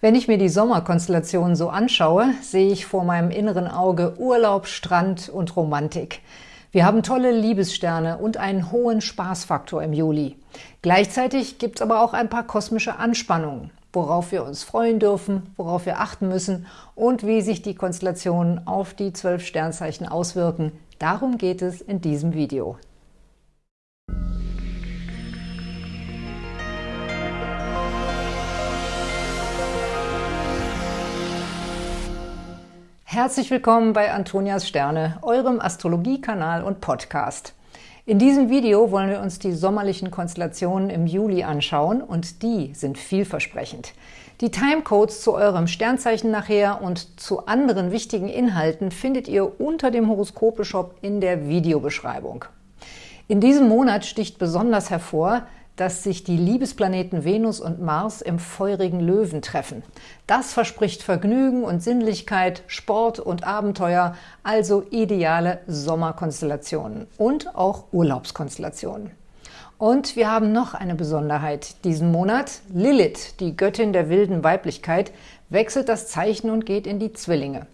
Wenn ich mir die Sommerkonstellationen so anschaue, sehe ich vor meinem inneren Auge Urlaub, Strand und Romantik. Wir haben tolle Liebessterne und einen hohen Spaßfaktor im Juli. Gleichzeitig gibt es aber auch ein paar kosmische Anspannungen, worauf wir uns freuen dürfen, worauf wir achten müssen und wie sich die Konstellationen auf die zwölf Sternzeichen auswirken. Darum geht es in diesem Video. Herzlich willkommen bei Antonias Sterne, eurem Astrologiekanal und Podcast. In diesem Video wollen wir uns die sommerlichen Konstellationen im Juli anschauen und die sind vielversprechend. Die Timecodes zu eurem Sternzeichen nachher und zu anderen wichtigen Inhalten findet ihr unter dem Horoskope-Shop in der Videobeschreibung. In diesem Monat sticht besonders hervor, dass sich die Liebesplaneten Venus und Mars im feurigen Löwen treffen. Das verspricht Vergnügen und Sinnlichkeit, Sport und Abenteuer, also ideale Sommerkonstellationen und auch Urlaubskonstellationen. Und wir haben noch eine Besonderheit diesen Monat. Lilith, die Göttin der wilden Weiblichkeit, wechselt das Zeichen und geht in die Zwillinge.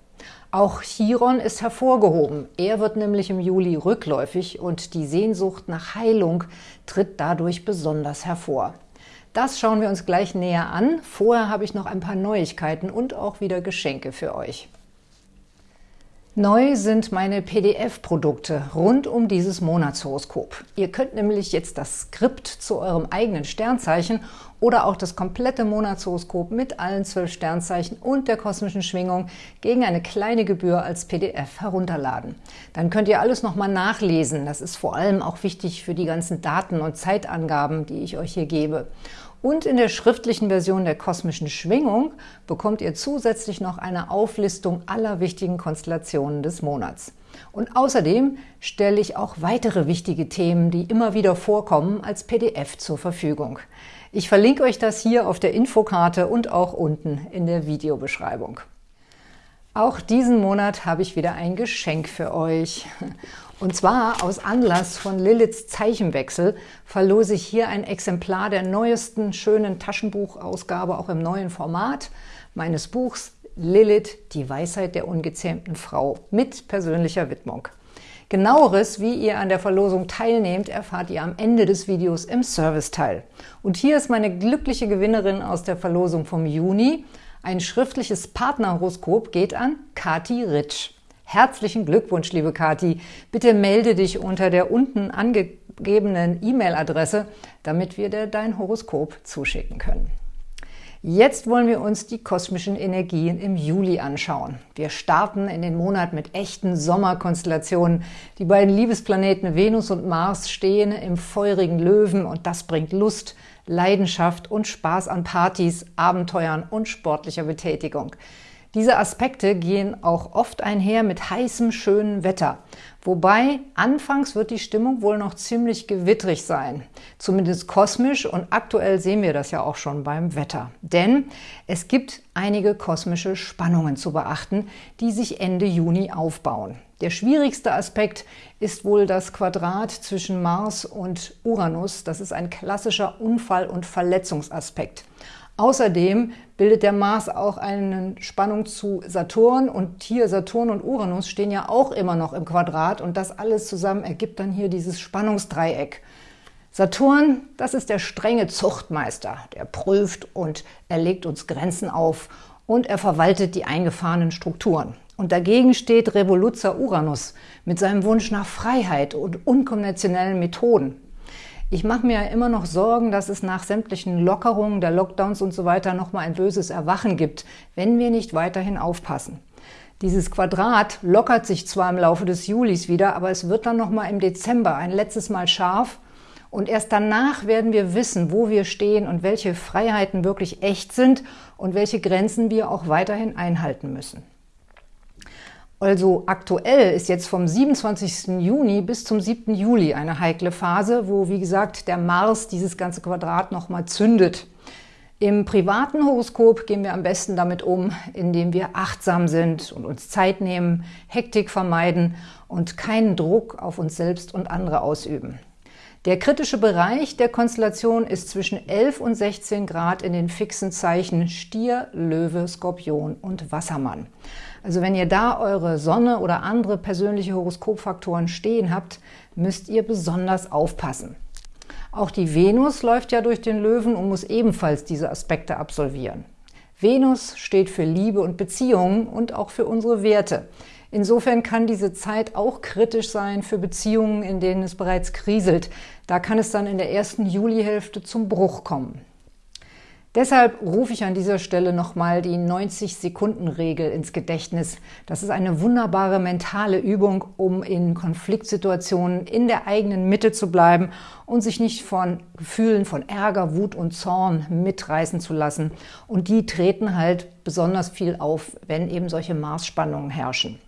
Auch Chiron ist hervorgehoben. Er wird nämlich im Juli rückläufig und die Sehnsucht nach Heilung tritt dadurch besonders hervor. Das schauen wir uns gleich näher an. Vorher habe ich noch ein paar Neuigkeiten und auch wieder Geschenke für euch. Neu sind meine PDF-Produkte rund um dieses Monatshoroskop. Ihr könnt nämlich jetzt das Skript zu eurem eigenen Sternzeichen oder auch das komplette Monatshoroskop mit allen zwölf Sternzeichen und der kosmischen Schwingung gegen eine kleine Gebühr als PDF herunterladen. Dann könnt ihr alles nochmal nachlesen. Das ist vor allem auch wichtig für die ganzen Daten und Zeitangaben, die ich euch hier gebe. Und in der schriftlichen Version der kosmischen Schwingung bekommt ihr zusätzlich noch eine Auflistung aller wichtigen Konstellationen des Monats. Und außerdem stelle ich auch weitere wichtige Themen, die immer wieder vorkommen, als PDF zur Verfügung. Ich verlinke euch das hier auf der Infokarte und auch unten in der Videobeschreibung. Auch diesen Monat habe ich wieder ein Geschenk für euch. Und zwar aus Anlass von Liliths Zeichenwechsel verlose ich hier ein Exemplar der neuesten schönen Taschenbuchausgabe, auch im neuen Format meines Buchs Lilith, die Weisheit der ungezähmten Frau mit persönlicher Widmung. Genaueres, wie ihr an der Verlosung teilnehmt, erfahrt ihr am Ende des Videos im Serviceteil. Und hier ist meine glückliche Gewinnerin aus der Verlosung vom Juni. Ein schriftliches Partnerhoroskop geht an Kati Ritsch. Herzlichen Glückwunsch, liebe Kati. Bitte melde dich unter der unten angegebenen E-Mail-Adresse, damit wir dir dein Horoskop zuschicken können. Jetzt wollen wir uns die kosmischen Energien im Juli anschauen. Wir starten in den Monat mit echten Sommerkonstellationen. Die beiden Liebesplaneten Venus und Mars stehen im feurigen Löwen und das bringt Lust, Leidenschaft und Spaß an Partys, Abenteuern und sportlicher Betätigung. Diese Aspekte gehen auch oft einher mit heißem, schönem Wetter. Wobei, anfangs wird die Stimmung wohl noch ziemlich gewittrig sein. Zumindest kosmisch und aktuell sehen wir das ja auch schon beim Wetter. Denn es gibt einige kosmische Spannungen zu beachten, die sich Ende Juni aufbauen. Der schwierigste Aspekt ist wohl das Quadrat zwischen Mars und Uranus. Das ist ein klassischer Unfall- und Verletzungsaspekt. Außerdem bildet der Mars auch eine Spannung zu Saturn und hier Saturn und Uranus stehen ja auch immer noch im Quadrat und das alles zusammen ergibt dann hier dieses Spannungsdreieck. Saturn, das ist der strenge Zuchtmeister, der prüft und er legt uns Grenzen auf und er verwaltet die eingefahrenen Strukturen. Und dagegen steht Revoluzer Uranus mit seinem Wunsch nach Freiheit und unkonventionellen Methoden. Ich mache mir ja immer noch Sorgen, dass es nach sämtlichen Lockerungen der Lockdowns und so weiter nochmal ein böses Erwachen gibt, wenn wir nicht weiterhin aufpassen. Dieses Quadrat lockert sich zwar im Laufe des Julis wieder, aber es wird dann nochmal im Dezember ein letztes Mal scharf und erst danach werden wir wissen, wo wir stehen und welche Freiheiten wirklich echt sind und welche Grenzen wir auch weiterhin einhalten müssen. Also aktuell ist jetzt vom 27. Juni bis zum 7. Juli eine heikle Phase, wo, wie gesagt, der Mars dieses ganze Quadrat nochmal zündet. Im privaten Horoskop gehen wir am besten damit um, indem wir achtsam sind und uns Zeit nehmen, Hektik vermeiden und keinen Druck auf uns selbst und andere ausüben. Der kritische Bereich der Konstellation ist zwischen 11 und 16 Grad in den fixen Zeichen Stier, Löwe, Skorpion und Wassermann. Also wenn ihr da eure Sonne oder andere persönliche Horoskopfaktoren stehen habt, müsst ihr besonders aufpassen. Auch die Venus läuft ja durch den Löwen und muss ebenfalls diese Aspekte absolvieren. Venus steht für Liebe und Beziehungen und auch für unsere Werte. Insofern kann diese Zeit auch kritisch sein für Beziehungen, in denen es bereits kriselt. Da kann es dann in der ersten Julihälfte zum Bruch kommen. Deshalb rufe ich an dieser Stelle nochmal die 90-Sekunden-Regel ins Gedächtnis. Das ist eine wunderbare mentale Übung, um in Konfliktsituationen in der eigenen Mitte zu bleiben und sich nicht von Gefühlen von Ärger, Wut und Zorn mitreißen zu lassen. Und die treten halt besonders viel auf, wenn eben solche Maßspannungen herrschen.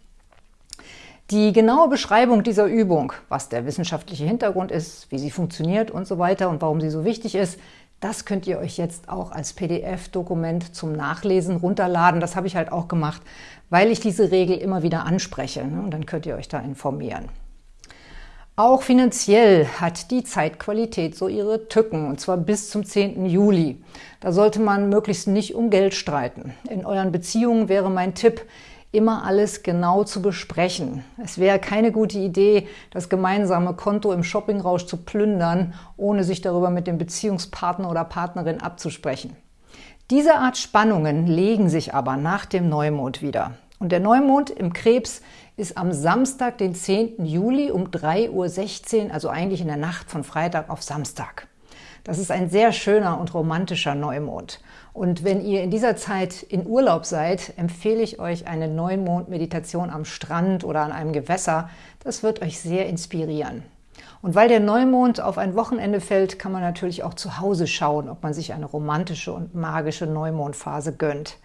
Die genaue Beschreibung dieser Übung, was der wissenschaftliche Hintergrund ist, wie sie funktioniert und so weiter und warum sie so wichtig ist, das könnt ihr euch jetzt auch als PDF-Dokument zum Nachlesen runterladen. Das habe ich halt auch gemacht, weil ich diese Regel immer wieder anspreche. Ne? Und dann könnt ihr euch da informieren. Auch finanziell hat die Zeitqualität so ihre Tücken, und zwar bis zum 10. Juli. Da sollte man möglichst nicht um Geld streiten. In euren Beziehungen wäre mein Tipp, immer alles genau zu besprechen. Es wäre keine gute Idee, das gemeinsame Konto im Shoppingrausch zu plündern, ohne sich darüber mit dem Beziehungspartner oder Partnerin abzusprechen. Diese Art Spannungen legen sich aber nach dem Neumond wieder. Und der Neumond im Krebs ist am Samstag, den 10. Juli um 3.16 Uhr, also eigentlich in der Nacht von Freitag auf Samstag. Das ist ein sehr schöner und romantischer Neumond. Und wenn ihr in dieser Zeit in Urlaub seid, empfehle ich euch eine Neumond-Meditation am Strand oder an einem Gewässer. Das wird euch sehr inspirieren. Und weil der Neumond auf ein Wochenende fällt, kann man natürlich auch zu Hause schauen, ob man sich eine romantische und magische Neumondphase gönnt.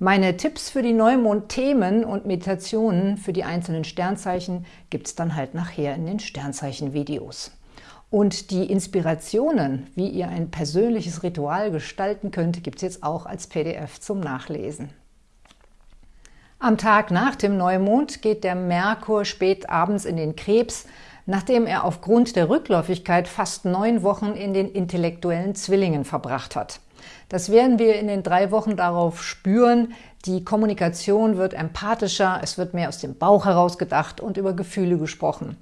Meine Tipps für die Neumond-Themen und Meditationen für die einzelnen Sternzeichen gibt es dann halt nachher in den Sternzeichen-Videos. Und die Inspirationen, wie ihr ein persönliches Ritual gestalten könnt, gibt es jetzt auch als PDF zum Nachlesen. Am Tag nach dem Neumond geht der Merkur spät abends in den Krebs, nachdem er aufgrund der Rückläufigkeit fast neun Wochen in den intellektuellen Zwillingen verbracht hat. Das werden wir in den drei Wochen darauf spüren. Die Kommunikation wird empathischer, es wird mehr aus dem Bauch heraus gedacht und über Gefühle gesprochen.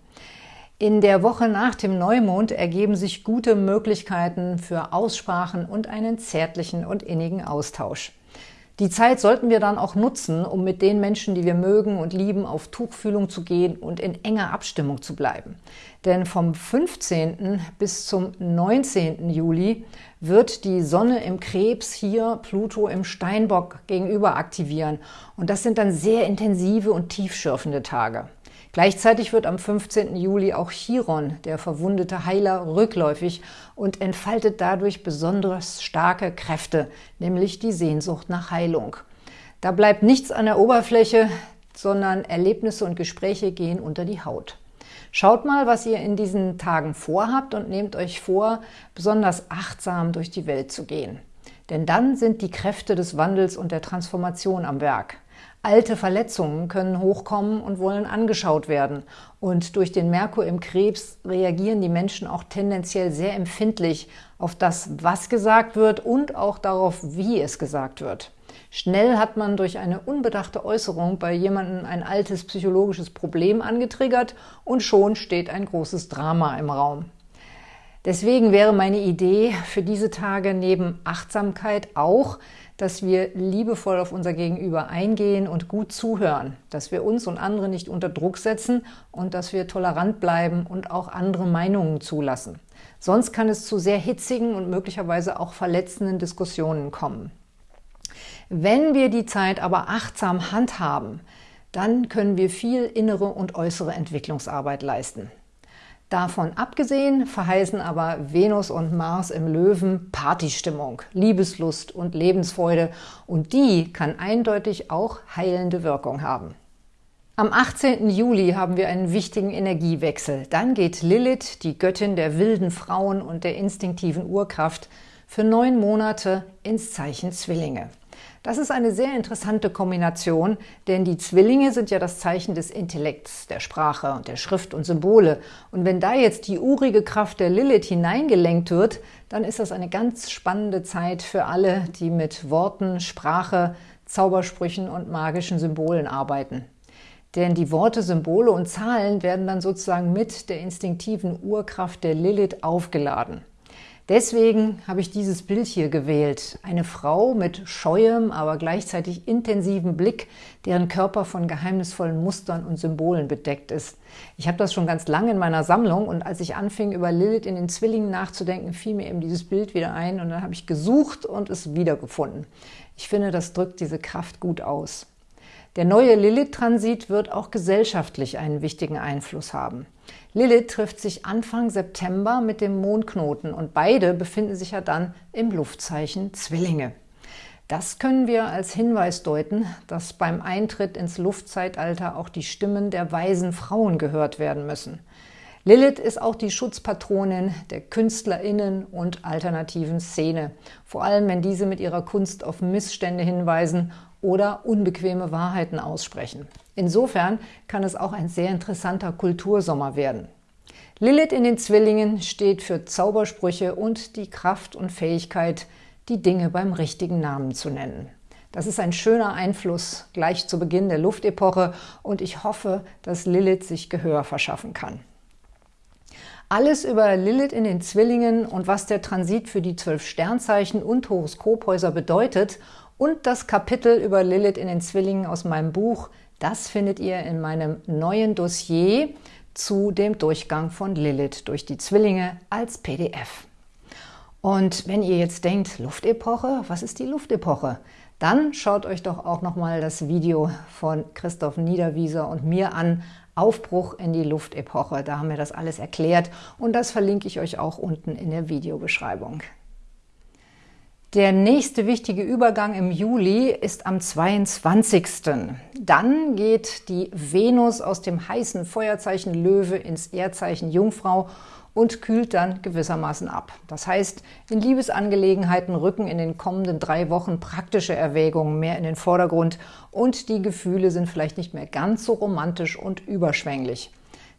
In der Woche nach dem Neumond ergeben sich gute Möglichkeiten für Aussprachen und einen zärtlichen und innigen Austausch. Die Zeit sollten wir dann auch nutzen, um mit den Menschen, die wir mögen und lieben, auf Tuchfühlung zu gehen und in enger Abstimmung zu bleiben. Denn vom 15. bis zum 19. Juli wird die Sonne im Krebs hier Pluto im Steinbock gegenüber aktivieren. Und das sind dann sehr intensive und tiefschürfende Tage. Gleichzeitig wird am 15. Juli auch Chiron, der verwundete Heiler, rückläufig und entfaltet dadurch besonders starke Kräfte, nämlich die Sehnsucht nach Heilung. Da bleibt nichts an der Oberfläche, sondern Erlebnisse und Gespräche gehen unter die Haut. Schaut mal, was ihr in diesen Tagen vorhabt und nehmt euch vor, besonders achtsam durch die Welt zu gehen. Denn dann sind die Kräfte des Wandels und der Transformation am Werk. Alte Verletzungen können hochkommen und wollen angeschaut werden. Und durch den Merkur im Krebs reagieren die Menschen auch tendenziell sehr empfindlich auf das, was gesagt wird und auch darauf, wie es gesagt wird. Schnell hat man durch eine unbedachte Äußerung bei jemandem ein altes psychologisches Problem angetriggert und schon steht ein großes Drama im Raum. Deswegen wäre meine Idee für diese Tage neben Achtsamkeit auch, dass wir liebevoll auf unser Gegenüber eingehen und gut zuhören, dass wir uns und andere nicht unter Druck setzen und dass wir tolerant bleiben und auch andere Meinungen zulassen. Sonst kann es zu sehr hitzigen und möglicherweise auch verletzenden Diskussionen kommen. Wenn wir die Zeit aber achtsam handhaben, dann können wir viel innere und äußere Entwicklungsarbeit leisten. Davon abgesehen verheißen aber Venus und Mars im Löwen Partystimmung, Liebeslust und Lebensfreude und die kann eindeutig auch heilende Wirkung haben. Am 18. Juli haben wir einen wichtigen Energiewechsel. Dann geht Lilith, die Göttin der wilden Frauen und der instinktiven Urkraft, für neun Monate ins Zeichen Zwillinge. Das ist eine sehr interessante Kombination, denn die Zwillinge sind ja das Zeichen des Intellekts, der Sprache und der Schrift und Symbole. Und wenn da jetzt die urige Kraft der Lilith hineingelenkt wird, dann ist das eine ganz spannende Zeit für alle, die mit Worten, Sprache, Zaubersprüchen und magischen Symbolen arbeiten. Denn die Worte, Symbole und Zahlen werden dann sozusagen mit der instinktiven Urkraft der Lilith aufgeladen. Deswegen habe ich dieses Bild hier gewählt. Eine Frau mit scheuem, aber gleichzeitig intensivem Blick, deren Körper von geheimnisvollen Mustern und Symbolen bedeckt ist. Ich habe das schon ganz lange in meiner Sammlung und als ich anfing, über Lilith in den Zwillingen nachzudenken, fiel mir eben dieses Bild wieder ein und dann habe ich gesucht und es wiedergefunden. Ich finde, das drückt diese Kraft gut aus. Der neue Lilith-Transit wird auch gesellschaftlich einen wichtigen Einfluss haben. Lilith trifft sich Anfang September mit dem Mondknoten und beide befinden sich ja dann im Luftzeichen Zwillinge. Das können wir als Hinweis deuten, dass beim Eintritt ins Luftzeitalter auch die Stimmen der weisen Frauen gehört werden müssen. Lilith ist auch die Schutzpatronin der KünstlerInnen und alternativen Szene, vor allem wenn diese mit ihrer Kunst auf Missstände hinweisen oder unbequeme Wahrheiten aussprechen. Insofern kann es auch ein sehr interessanter Kultursommer werden. Lilith in den Zwillingen steht für Zaubersprüche und die Kraft und Fähigkeit, die Dinge beim richtigen Namen zu nennen. Das ist ein schöner Einfluss gleich zu Beginn der Luftepoche und ich hoffe, dass Lilith sich Gehör verschaffen kann. Alles über Lilith in den Zwillingen und was der Transit für die zwölf Sternzeichen und Horoskophäuser bedeutet und das Kapitel über Lilith in den Zwillingen aus meinem Buch, das findet ihr in meinem neuen Dossier zu dem Durchgang von Lilith durch die Zwillinge als PDF. Und wenn ihr jetzt denkt, Luftepoche, was ist die Luftepoche? Dann schaut euch doch auch nochmal das Video von Christoph Niederwieser und mir an, Aufbruch in die Luftepoche. Da haben wir das alles erklärt und das verlinke ich euch auch unten in der Videobeschreibung. Der nächste wichtige Übergang im Juli ist am 22. Dann geht die Venus aus dem heißen Feuerzeichen Löwe ins Erdzeichen Jungfrau und kühlt dann gewissermaßen ab. Das heißt, in Liebesangelegenheiten rücken in den kommenden drei Wochen praktische Erwägungen mehr in den Vordergrund und die Gefühle sind vielleicht nicht mehr ganz so romantisch und überschwänglich.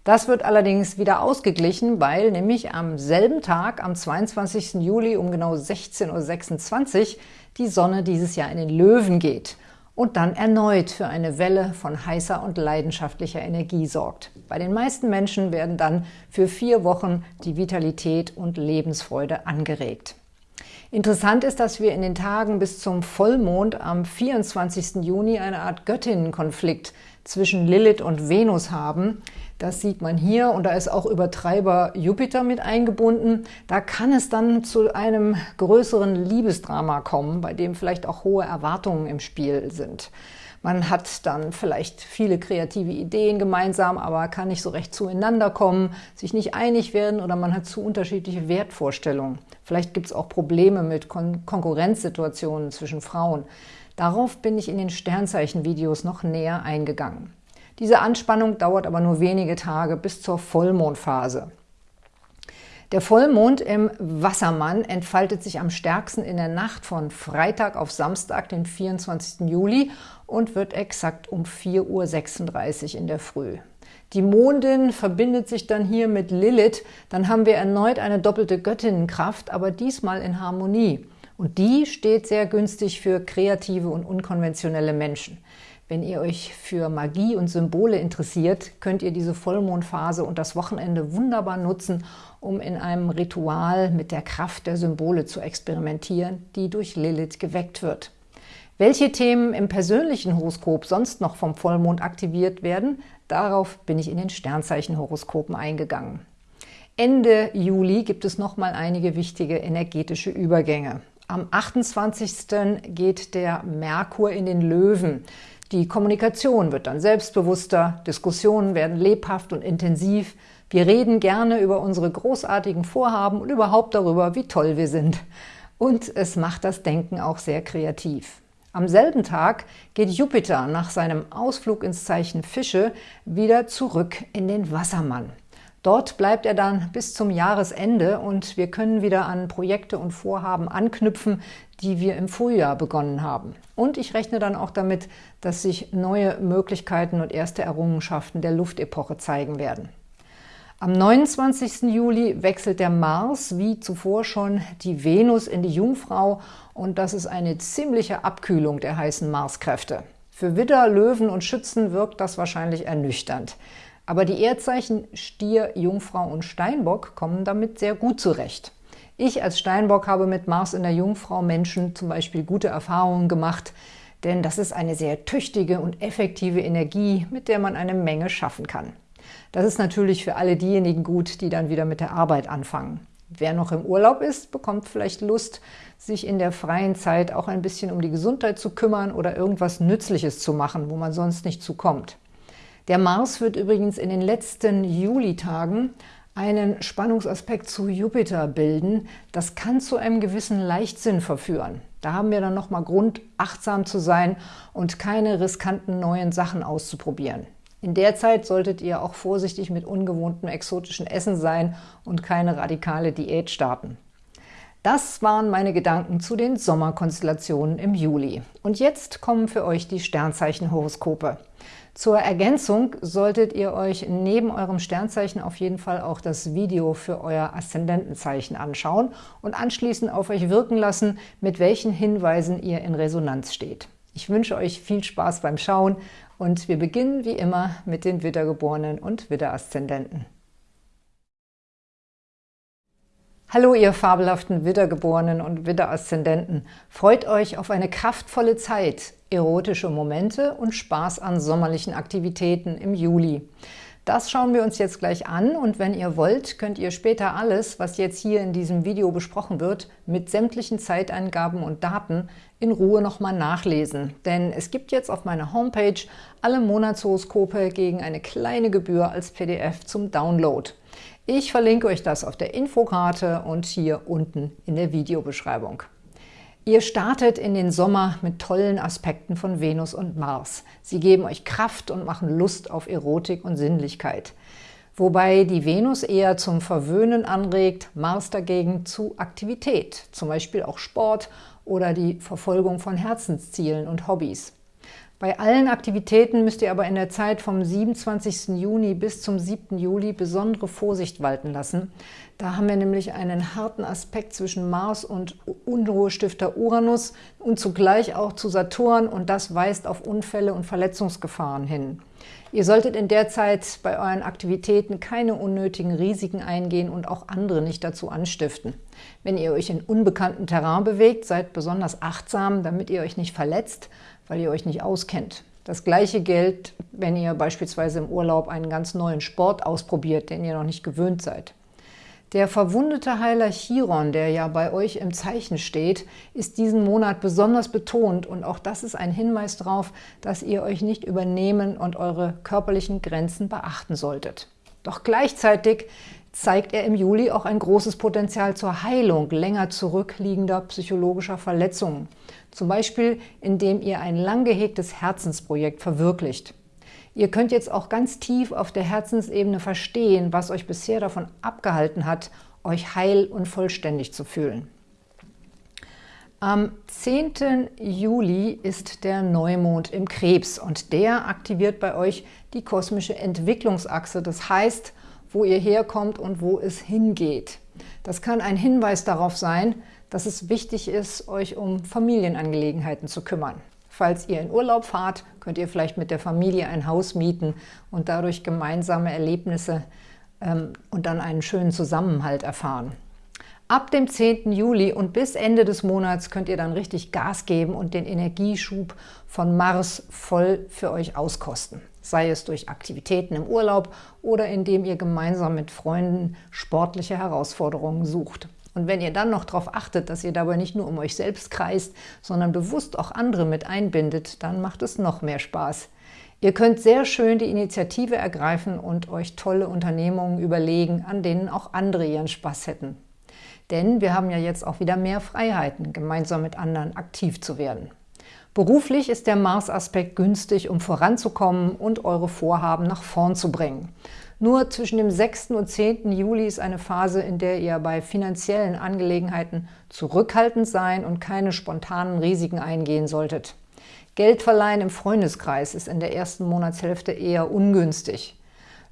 Das wird allerdings wieder ausgeglichen, weil nämlich am selben Tag, am 22. Juli um genau 16.26 Uhr, die Sonne dieses Jahr in den Löwen geht und dann erneut für eine Welle von heißer und leidenschaftlicher Energie sorgt. Bei den meisten Menschen werden dann für vier Wochen die Vitalität und Lebensfreude angeregt. Interessant ist, dass wir in den Tagen bis zum Vollmond am 24. Juni eine Art Göttinnenkonflikt zwischen Lilith und Venus haben, das sieht man hier und da ist auch Übertreiber Jupiter mit eingebunden. Da kann es dann zu einem größeren Liebesdrama kommen, bei dem vielleicht auch hohe Erwartungen im Spiel sind. Man hat dann vielleicht viele kreative Ideen gemeinsam, aber kann nicht so recht zueinander kommen, sich nicht einig werden oder man hat zu unterschiedliche Wertvorstellungen. Vielleicht gibt es auch Probleme mit Kon Konkurrenzsituationen zwischen Frauen. Darauf bin ich in den Sternzeichen-Videos noch näher eingegangen. Diese Anspannung dauert aber nur wenige Tage bis zur Vollmondphase. Der Vollmond im Wassermann entfaltet sich am stärksten in der Nacht von Freitag auf Samstag, den 24. Juli und wird exakt um 4.36 Uhr in der Früh. Die Mondin verbindet sich dann hier mit Lilith, dann haben wir erneut eine doppelte Göttinnenkraft, aber diesmal in Harmonie. Und die steht sehr günstig für kreative und unkonventionelle Menschen. Wenn ihr euch für Magie und Symbole interessiert, könnt ihr diese Vollmondphase und das Wochenende wunderbar nutzen, um in einem Ritual mit der Kraft der Symbole zu experimentieren, die durch Lilith geweckt wird. Welche Themen im persönlichen Horoskop sonst noch vom Vollmond aktiviert werden, darauf bin ich in den Sternzeichenhoroskopen eingegangen. Ende Juli gibt es noch mal einige wichtige energetische Übergänge. Am 28. geht der Merkur in den Löwen. Die Kommunikation wird dann selbstbewusster, Diskussionen werden lebhaft und intensiv. Wir reden gerne über unsere großartigen Vorhaben und überhaupt darüber, wie toll wir sind. Und es macht das Denken auch sehr kreativ. Am selben Tag geht Jupiter nach seinem Ausflug ins Zeichen Fische wieder zurück in den Wassermann. Dort bleibt er dann bis zum Jahresende und wir können wieder an Projekte und Vorhaben anknüpfen, die wir im Frühjahr begonnen haben. Und ich rechne dann auch damit, dass sich neue Möglichkeiten und erste Errungenschaften der Luftepoche zeigen werden. Am 29. Juli wechselt der Mars, wie zuvor schon, die Venus in die Jungfrau und das ist eine ziemliche Abkühlung der heißen Marskräfte. Für Widder, Löwen und Schützen wirkt das wahrscheinlich ernüchternd. Aber die Erdzeichen Stier, Jungfrau und Steinbock kommen damit sehr gut zurecht. Ich als Steinbock habe mit Mars in der Jungfrau Menschen zum Beispiel gute Erfahrungen gemacht, denn das ist eine sehr tüchtige und effektive Energie, mit der man eine Menge schaffen kann. Das ist natürlich für alle diejenigen gut, die dann wieder mit der Arbeit anfangen. Wer noch im Urlaub ist, bekommt vielleicht Lust, sich in der freien Zeit auch ein bisschen um die Gesundheit zu kümmern oder irgendwas Nützliches zu machen, wo man sonst nicht zukommt. Der Mars wird übrigens in den letzten Julitagen einen Spannungsaspekt zu Jupiter bilden. Das kann zu einem gewissen Leichtsinn verführen. Da haben wir dann nochmal Grund, achtsam zu sein und keine riskanten neuen Sachen auszuprobieren. In der Zeit solltet ihr auch vorsichtig mit ungewohntem exotischen Essen sein und keine radikale Diät starten. Das waren meine Gedanken zu den Sommerkonstellationen im Juli. Und jetzt kommen für euch die Sternzeichenhoroskope. Zur Ergänzung solltet ihr euch neben eurem Sternzeichen auf jeden Fall auch das Video für euer Aszendentenzeichen anschauen und anschließend auf euch wirken lassen, mit welchen Hinweisen ihr in Resonanz steht. Ich wünsche euch viel Spaß beim Schauen und wir beginnen wie immer mit den Widdergeborenen und Widderaszendenten. Hallo ihr fabelhaften Widdergeborenen und Widderaszendenten. Freut euch auf eine kraftvolle Zeit, erotische Momente und Spaß an sommerlichen Aktivitäten im Juli. Das schauen wir uns jetzt gleich an und wenn ihr wollt, könnt ihr später alles, was jetzt hier in diesem Video besprochen wird, mit sämtlichen Zeiteingaben und Daten in Ruhe nochmal nachlesen. Denn es gibt jetzt auf meiner Homepage alle Monatshoroskope gegen eine kleine Gebühr als PDF zum Download. Ich verlinke euch das auf der Infokarte und hier unten in der Videobeschreibung. Ihr startet in den Sommer mit tollen Aspekten von Venus und Mars. Sie geben euch Kraft und machen Lust auf Erotik und Sinnlichkeit. Wobei die Venus eher zum Verwöhnen anregt, Mars dagegen zu Aktivität, zum Beispiel auch Sport oder die Verfolgung von Herzenszielen und Hobbys. Bei allen Aktivitäten müsst ihr aber in der Zeit vom 27. Juni bis zum 7. Juli besondere Vorsicht walten lassen. Da haben wir nämlich einen harten Aspekt zwischen Mars und Unruhestifter Uranus und zugleich auch zu Saturn und das weist auf Unfälle und Verletzungsgefahren hin. Ihr solltet in der Zeit bei euren Aktivitäten keine unnötigen Risiken eingehen und auch andere nicht dazu anstiften. Wenn ihr euch in unbekanntem Terrain bewegt, seid besonders achtsam, damit ihr euch nicht verletzt – weil ihr euch nicht auskennt. Das gleiche gilt, wenn ihr beispielsweise im Urlaub einen ganz neuen Sport ausprobiert, den ihr noch nicht gewöhnt seid. Der verwundete Heiler Chiron, der ja bei euch im Zeichen steht, ist diesen Monat besonders betont und auch das ist ein Hinweis darauf, dass ihr euch nicht übernehmen und eure körperlichen Grenzen beachten solltet. Doch gleichzeitig zeigt er im Juli auch ein großes Potenzial zur Heilung länger zurückliegender psychologischer Verletzungen. Zum Beispiel, indem ihr ein lang gehegtes Herzensprojekt verwirklicht. Ihr könnt jetzt auch ganz tief auf der Herzensebene verstehen, was euch bisher davon abgehalten hat, euch heil und vollständig zu fühlen. Am 10. Juli ist der Neumond im Krebs und der aktiviert bei euch die kosmische Entwicklungsachse. Das heißt, wo ihr herkommt und wo es hingeht. Das kann ein Hinweis darauf sein, dass es wichtig ist, euch um Familienangelegenheiten zu kümmern. Falls ihr in Urlaub fahrt, könnt ihr vielleicht mit der Familie ein Haus mieten und dadurch gemeinsame Erlebnisse ähm, und dann einen schönen Zusammenhalt erfahren. Ab dem 10. Juli und bis Ende des Monats könnt ihr dann richtig Gas geben und den Energieschub von Mars voll für euch auskosten. Sei es durch Aktivitäten im Urlaub oder indem ihr gemeinsam mit Freunden sportliche Herausforderungen sucht. Und wenn ihr dann noch darauf achtet, dass ihr dabei nicht nur um euch selbst kreist, sondern bewusst auch andere mit einbindet, dann macht es noch mehr Spaß. Ihr könnt sehr schön die Initiative ergreifen und euch tolle Unternehmungen überlegen, an denen auch andere ihren Spaß hätten. Denn wir haben ja jetzt auch wieder mehr Freiheiten, gemeinsam mit anderen aktiv zu werden. Beruflich ist der Mars-Aspekt günstig, um voranzukommen und eure Vorhaben nach vorn zu bringen. Nur zwischen dem 6. und 10. Juli ist eine Phase, in der ihr bei finanziellen Angelegenheiten zurückhaltend sein und keine spontanen Risiken eingehen solltet. Geldverleihen im Freundeskreis ist in der ersten Monatshälfte eher ungünstig.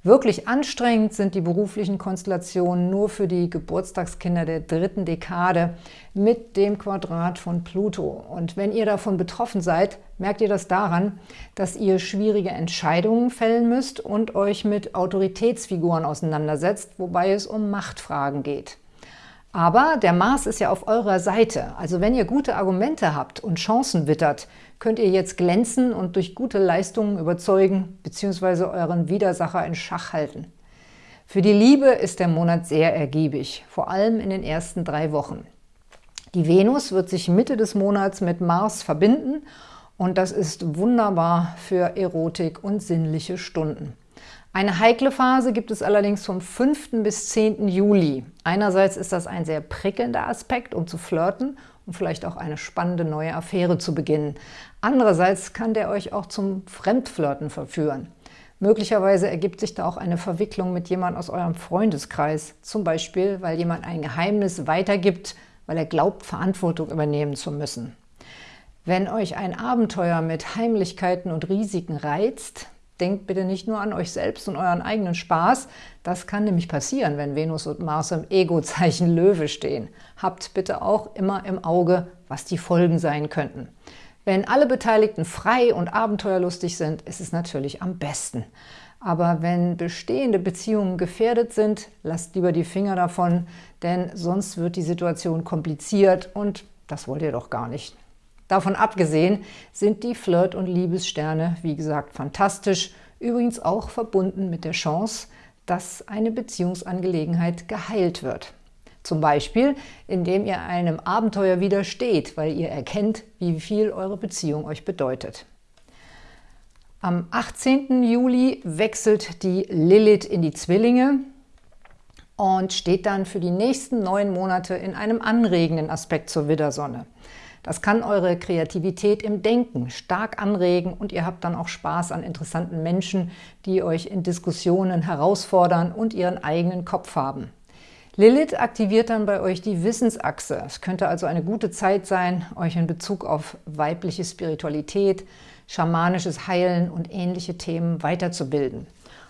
Wirklich anstrengend sind die beruflichen Konstellationen nur für die Geburtstagskinder der dritten Dekade mit dem Quadrat von Pluto. Und wenn ihr davon betroffen seid, merkt ihr das daran, dass ihr schwierige Entscheidungen fällen müsst und euch mit Autoritätsfiguren auseinandersetzt, wobei es um Machtfragen geht. Aber der Mars ist ja auf eurer Seite. Also wenn ihr gute Argumente habt und Chancen wittert, könnt ihr jetzt glänzen und durch gute Leistungen überzeugen bzw. euren Widersacher in Schach halten. Für die Liebe ist der Monat sehr ergiebig, vor allem in den ersten drei Wochen. Die Venus wird sich Mitte des Monats mit Mars verbinden und das ist wunderbar für Erotik und sinnliche Stunden. Eine heikle Phase gibt es allerdings vom 5. bis 10. Juli. Einerseits ist das ein sehr prickelnder Aspekt, um zu flirten und vielleicht auch eine spannende neue Affäre zu beginnen. Andererseits kann der euch auch zum Fremdflirten verführen. Möglicherweise ergibt sich da auch eine Verwicklung mit jemand aus eurem Freundeskreis, zum Beispiel, weil jemand ein Geheimnis weitergibt, weil er glaubt, Verantwortung übernehmen zu müssen. Wenn euch ein Abenteuer mit Heimlichkeiten und Risiken reizt, denkt bitte nicht nur an euch selbst und euren eigenen Spaß. Das kann nämlich passieren, wenn Venus und Mars im Ego-Zeichen Löwe stehen. Habt bitte auch immer im Auge, was die Folgen sein könnten. Wenn alle Beteiligten frei und abenteuerlustig sind, ist es natürlich am besten. Aber wenn bestehende Beziehungen gefährdet sind, lasst lieber die Finger davon, denn sonst wird die Situation kompliziert und das wollt ihr doch gar nicht. Davon abgesehen sind die Flirt- und Liebessterne, wie gesagt, fantastisch, übrigens auch verbunden mit der Chance, dass eine Beziehungsangelegenheit geheilt wird. Zum Beispiel, indem ihr einem Abenteuer widersteht, weil ihr erkennt, wie viel eure Beziehung euch bedeutet. Am 18. Juli wechselt die Lilith in die Zwillinge und steht dann für die nächsten neun Monate in einem anregenden Aspekt zur Widdersonne. Das kann eure Kreativität im Denken stark anregen und ihr habt dann auch Spaß an interessanten Menschen, die euch in Diskussionen herausfordern und ihren eigenen Kopf haben. Lilith aktiviert dann bei euch die Wissensachse. Es könnte also eine gute Zeit sein, euch in Bezug auf weibliche Spiritualität, schamanisches Heilen und ähnliche Themen weiterzubilden.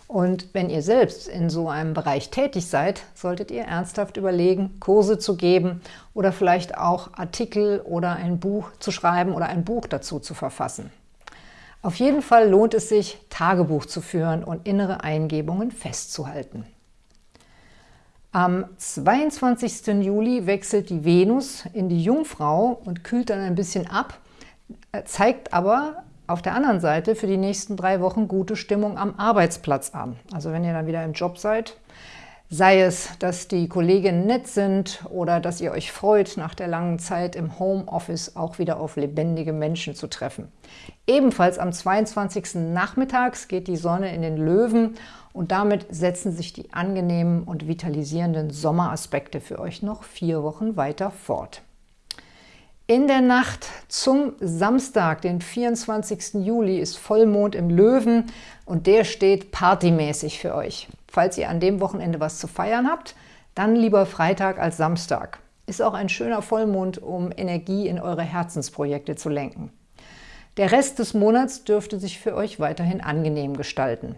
Und wenn ihr selbst in so einem Bereich tätig seid, solltet ihr ernsthaft überlegen, Kurse zu geben oder vielleicht auch Artikel oder ein Buch zu schreiben oder ein Buch dazu zu verfassen. Auf jeden Fall lohnt es sich, Tagebuch zu führen und innere Eingebungen festzuhalten. Am 22. Juli wechselt die Venus in die Jungfrau und kühlt dann ein bisschen ab, zeigt aber auf der anderen Seite für die nächsten drei Wochen gute Stimmung am Arbeitsplatz an. Also wenn ihr dann wieder im Job seid, sei es, dass die Kolleginnen nett sind oder dass ihr euch freut, nach der langen Zeit im Homeoffice auch wieder auf lebendige Menschen zu treffen. Ebenfalls am 22. Nachmittags geht die Sonne in den Löwen und damit setzen sich die angenehmen und vitalisierenden Sommeraspekte für euch noch vier Wochen weiter fort. In der Nacht zum Samstag, den 24. Juli, ist Vollmond im Löwen und der steht partymäßig für euch. Falls ihr an dem Wochenende was zu feiern habt, dann lieber Freitag als Samstag. Ist auch ein schöner Vollmond, um Energie in eure Herzensprojekte zu lenken. Der Rest des Monats dürfte sich für euch weiterhin angenehm gestalten.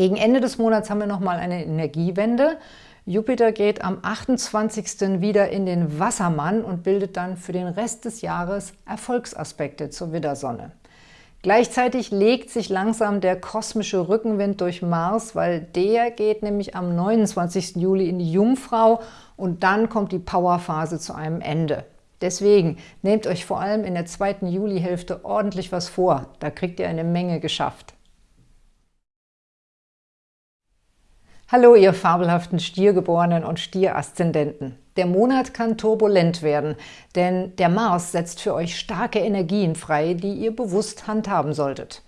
Gegen Ende des Monats haben wir nochmal eine Energiewende. Jupiter geht am 28. wieder in den Wassermann und bildet dann für den Rest des Jahres Erfolgsaspekte zur Widdersonne. Gleichzeitig legt sich langsam der kosmische Rückenwind durch Mars, weil der geht nämlich am 29. Juli in die Jungfrau und dann kommt die Powerphase zu einem Ende. Deswegen nehmt euch vor allem in der zweiten Julihälfte ordentlich was vor, da kriegt ihr eine Menge geschafft. Hallo, ihr fabelhaften Stiergeborenen und Stieraszendenten. Der Monat kann turbulent werden, denn der Mars setzt für euch starke Energien frei, die ihr bewusst handhaben solltet.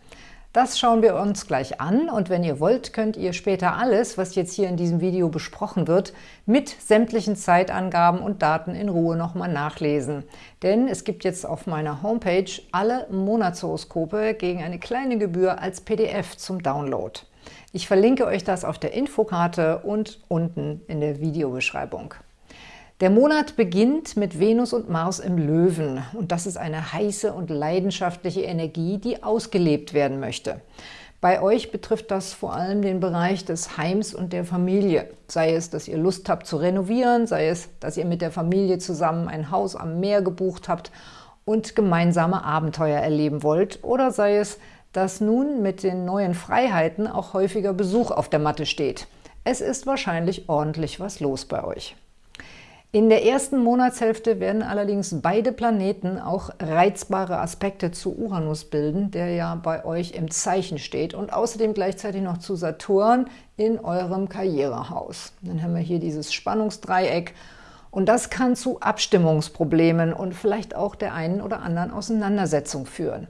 Das schauen wir uns gleich an und wenn ihr wollt, könnt ihr später alles, was jetzt hier in diesem Video besprochen wird, mit sämtlichen Zeitangaben und Daten in Ruhe nochmal nachlesen. Denn es gibt jetzt auf meiner Homepage alle Monatshoroskope gegen eine kleine Gebühr als PDF zum Download. Ich verlinke euch das auf der Infokarte und unten in der Videobeschreibung. Der Monat beginnt mit Venus und Mars im Löwen und das ist eine heiße und leidenschaftliche Energie, die ausgelebt werden möchte. Bei euch betrifft das vor allem den Bereich des Heims und der Familie. Sei es, dass ihr Lust habt zu renovieren, sei es, dass ihr mit der Familie zusammen ein Haus am Meer gebucht habt und gemeinsame Abenteuer erleben wollt, oder sei es, dass nun mit den neuen Freiheiten auch häufiger Besuch auf der Matte steht. Es ist wahrscheinlich ordentlich was los bei euch. In der ersten Monatshälfte werden allerdings beide Planeten auch reizbare Aspekte zu Uranus bilden, der ja bei euch im Zeichen steht und außerdem gleichzeitig noch zu Saturn in eurem Karrierehaus. Dann haben wir hier dieses Spannungsdreieck und das kann zu Abstimmungsproblemen und vielleicht auch der einen oder anderen Auseinandersetzung führen.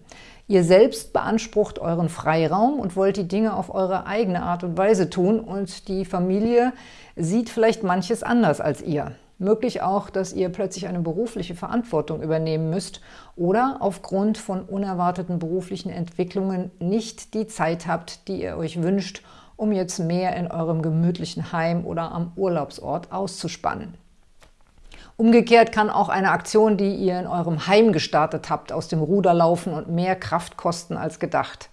Ihr selbst beansprucht euren Freiraum und wollt die Dinge auf eure eigene Art und Weise tun und die Familie sieht vielleicht manches anders als ihr. Möglich auch, dass ihr plötzlich eine berufliche Verantwortung übernehmen müsst oder aufgrund von unerwarteten beruflichen Entwicklungen nicht die Zeit habt, die ihr euch wünscht, um jetzt mehr in eurem gemütlichen Heim oder am Urlaubsort auszuspannen. Umgekehrt kann auch eine Aktion, die ihr in eurem Heim gestartet habt, aus dem Ruder laufen und mehr Kraft kosten als gedacht.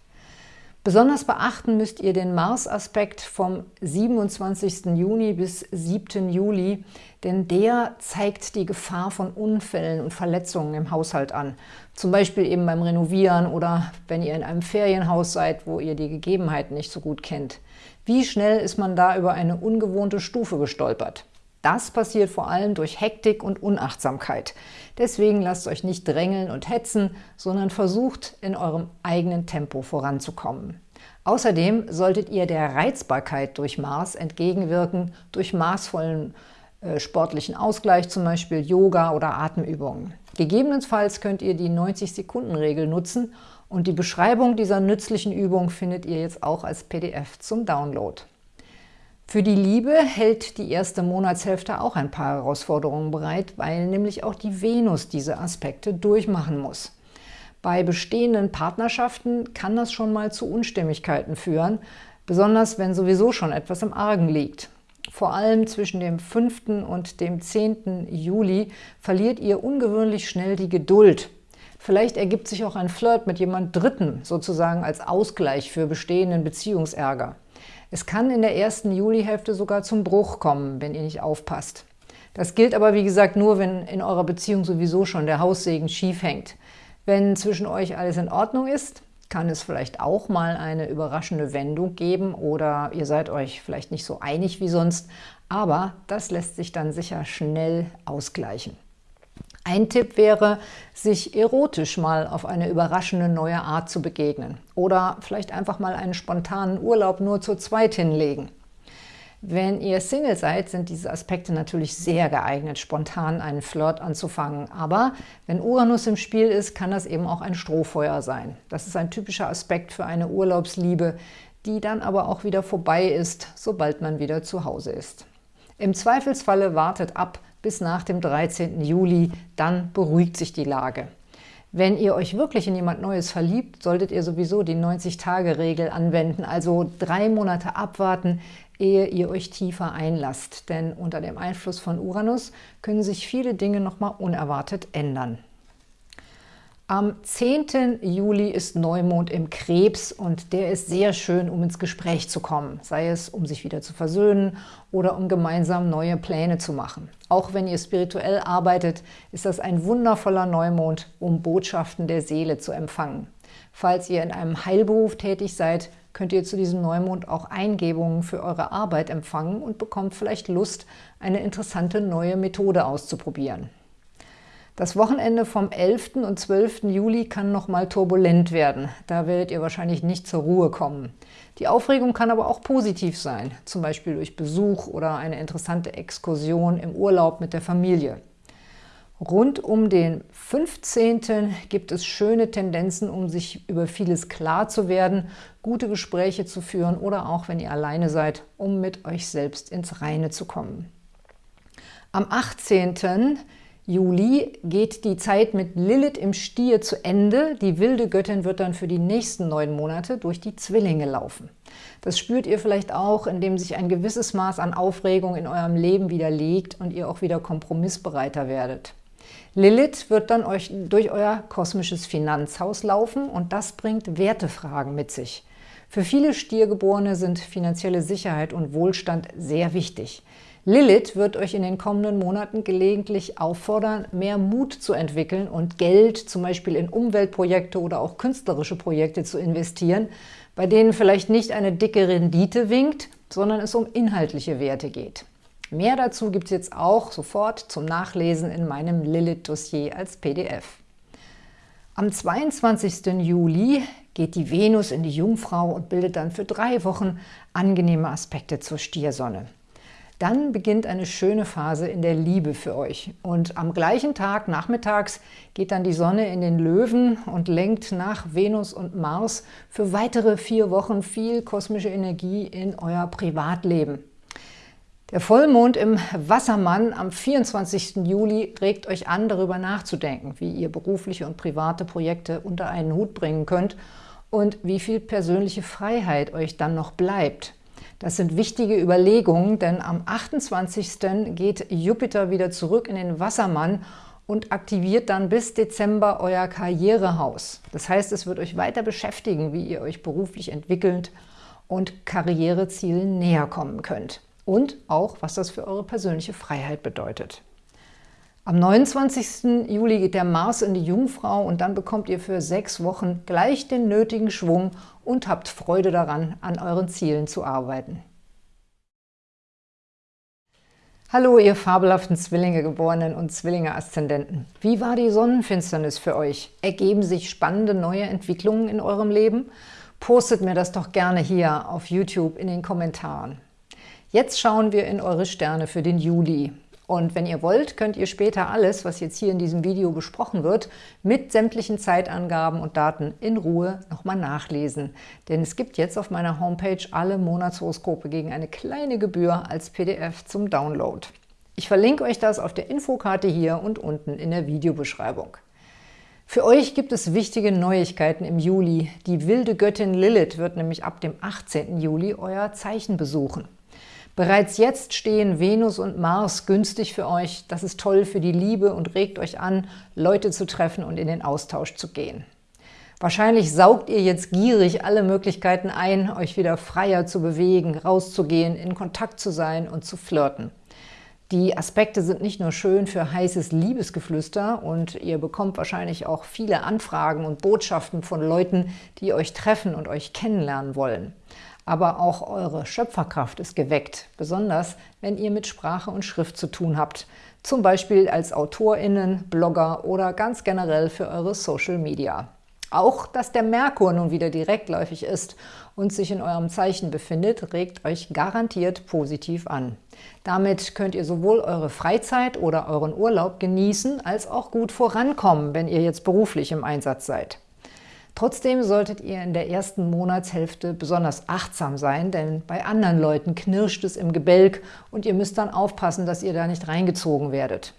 Besonders beachten müsst ihr den Mars-Aspekt vom 27. Juni bis 7. Juli, denn der zeigt die Gefahr von Unfällen und Verletzungen im Haushalt an. Zum Beispiel eben beim Renovieren oder wenn ihr in einem Ferienhaus seid, wo ihr die Gegebenheiten nicht so gut kennt. Wie schnell ist man da über eine ungewohnte Stufe gestolpert? Das passiert vor allem durch Hektik und Unachtsamkeit. Deswegen lasst euch nicht drängeln und hetzen, sondern versucht, in eurem eigenen Tempo voranzukommen. Außerdem solltet ihr der Reizbarkeit durch Mars entgegenwirken, durch maßvollen äh, sportlichen Ausgleich, zum Beispiel Yoga oder Atemübungen. Gegebenenfalls könnt ihr die 90-Sekunden-Regel nutzen und die Beschreibung dieser nützlichen Übung findet ihr jetzt auch als PDF zum Download. Für die Liebe hält die erste Monatshälfte auch ein paar Herausforderungen bereit, weil nämlich auch die Venus diese Aspekte durchmachen muss. Bei bestehenden Partnerschaften kann das schon mal zu Unstimmigkeiten führen, besonders wenn sowieso schon etwas im Argen liegt. Vor allem zwischen dem 5. und dem 10. Juli verliert ihr ungewöhnlich schnell die Geduld. Vielleicht ergibt sich auch ein Flirt mit jemand Dritten, sozusagen als Ausgleich für bestehenden Beziehungsärger. Es kann in der ersten Julihälfte sogar zum Bruch kommen, wenn ihr nicht aufpasst. Das gilt aber, wie gesagt, nur, wenn in eurer Beziehung sowieso schon der Haussegen schief hängt. Wenn zwischen euch alles in Ordnung ist, kann es vielleicht auch mal eine überraschende Wendung geben oder ihr seid euch vielleicht nicht so einig wie sonst, aber das lässt sich dann sicher schnell ausgleichen. Ein Tipp wäre, sich erotisch mal auf eine überraschende neue Art zu begegnen oder vielleicht einfach mal einen spontanen Urlaub nur zu zweit hinlegen. Wenn ihr Single seid, sind diese Aspekte natürlich sehr geeignet, spontan einen Flirt anzufangen. Aber wenn Uranus im Spiel ist, kann das eben auch ein Strohfeuer sein. Das ist ein typischer Aspekt für eine Urlaubsliebe, die dann aber auch wieder vorbei ist, sobald man wieder zu Hause ist. Im Zweifelsfalle wartet ab, bis nach dem 13. Juli, dann beruhigt sich die Lage. Wenn ihr euch wirklich in jemand Neues verliebt, solltet ihr sowieso die 90-Tage-Regel anwenden, also drei Monate abwarten, ehe ihr euch tiefer einlasst. Denn unter dem Einfluss von Uranus können sich viele Dinge nochmal unerwartet ändern. Am 10. Juli ist Neumond im Krebs und der ist sehr schön, um ins Gespräch zu kommen, sei es, um sich wieder zu versöhnen oder um gemeinsam neue Pläne zu machen. Auch wenn ihr spirituell arbeitet, ist das ein wundervoller Neumond, um Botschaften der Seele zu empfangen. Falls ihr in einem Heilberuf tätig seid, könnt ihr zu diesem Neumond auch Eingebungen für eure Arbeit empfangen und bekommt vielleicht Lust, eine interessante neue Methode auszuprobieren. Das Wochenende vom 11. und 12. Juli kann nochmal turbulent werden. Da werdet ihr wahrscheinlich nicht zur Ruhe kommen. Die Aufregung kann aber auch positiv sein, zum Beispiel durch Besuch oder eine interessante Exkursion im Urlaub mit der Familie. Rund um den 15. gibt es schöne Tendenzen, um sich über vieles klar zu werden, gute Gespräche zu führen oder auch, wenn ihr alleine seid, um mit euch selbst ins Reine zu kommen. Am 18. Juli geht die Zeit mit Lilith im Stier zu Ende. Die wilde Göttin wird dann für die nächsten neun Monate durch die Zwillinge laufen. Das spürt ihr vielleicht auch, indem sich ein gewisses Maß an Aufregung in eurem Leben widerlegt und ihr auch wieder kompromissbereiter werdet. Lilith wird dann euch durch euer kosmisches Finanzhaus laufen und das bringt Wertefragen mit sich. Für viele Stiergeborene sind finanzielle Sicherheit und Wohlstand sehr wichtig. Lilith wird euch in den kommenden Monaten gelegentlich auffordern, mehr Mut zu entwickeln und Geld zum Beispiel in Umweltprojekte oder auch künstlerische Projekte zu investieren, bei denen vielleicht nicht eine dicke Rendite winkt, sondern es um inhaltliche Werte geht. Mehr dazu gibt es jetzt auch sofort zum Nachlesen in meinem Lilith-Dossier als PDF. Am 22. Juli geht die Venus in die Jungfrau und bildet dann für drei Wochen angenehme Aspekte zur Stiersonne. Dann beginnt eine schöne Phase in der Liebe für euch. Und am gleichen Tag, nachmittags, geht dann die Sonne in den Löwen und lenkt nach Venus und Mars für weitere vier Wochen viel kosmische Energie in euer Privatleben. Der Vollmond im Wassermann am 24. Juli regt euch an, darüber nachzudenken, wie ihr berufliche und private Projekte unter einen Hut bringen könnt und wie viel persönliche Freiheit euch dann noch bleibt. Das sind wichtige Überlegungen, denn am 28. geht Jupiter wieder zurück in den Wassermann und aktiviert dann bis Dezember euer Karrierehaus. Das heißt, es wird euch weiter beschäftigen, wie ihr euch beruflich entwickelt und Karrierezielen näher kommen könnt. Und auch, was das für eure persönliche Freiheit bedeutet. Am 29. Juli geht der Mars in die Jungfrau und dann bekommt ihr für sechs Wochen gleich den nötigen Schwung und habt Freude daran, an euren Zielen zu arbeiten. Hallo, ihr fabelhaften Zwillinge-Geborenen und Zwillinge-Aszendenten. Wie war die Sonnenfinsternis für euch? Ergeben sich spannende neue Entwicklungen in eurem Leben? Postet mir das doch gerne hier auf YouTube in den Kommentaren. Jetzt schauen wir in eure Sterne für den Juli. Und wenn ihr wollt, könnt ihr später alles, was jetzt hier in diesem Video besprochen wird, mit sämtlichen Zeitangaben und Daten in Ruhe nochmal nachlesen. Denn es gibt jetzt auf meiner Homepage alle Monatshoroskope gegen eine kleine Gebühr als PDF zum Download. Ich verlinke euch das auf der Infokarte hier und unten in der Videobeschreibung. Für euch gibt es wichtige Neuigkeiten im Juli. Die wilde Göttin Lilith wird nämlich ab dem 18. Juli euer Zeichen besuchen. Bereits jetzt stehen Venus und Mars günstig für euch. Das ist toll für die Liebe und regt euch an, Leute zu treffen und in den Austausch zu gehen. Wahrscheinlich saugt ihr jetzt gierig alle Möglichkeiten ein, euch wieder freier zu bewegen, rauszugehen, in Kontakt zu sein und zu flirten. Die Aspekte sind nicht nur schön für heißes Liebesgeflüster und ihr bekommt wahrscheinlich auch viele Anfragen und Botschaften von Leuten, die euch treffen und euch kennenlernen wollen aber auch eure Schöpferkraft ist geweckt, besonders wenn ihr mit Sprache und Schrift zu tun habt, zum Beispiel als AutorInnen, Blogger oder ganz generell für eure Social Media. Auch, dass der Merkur nun wieder direktläufig ist und sich in eurem Zeichen befindet, regt euch garantiert positiv an. Damit könnt ihr sowohl eure Freizeit oder euren Urlaub genießen, als auch gut vorankommen, wenn ihr jetzt beruflich im Einsatz seid. Trotzdem solltet ihr in der ersten Monatshälfte besonders achtsam sein, denn bei anderen Leuten knirscht es im Gebälk und ihr müsst dann aufpassen, dass ihr da nicht reingezogen werdet.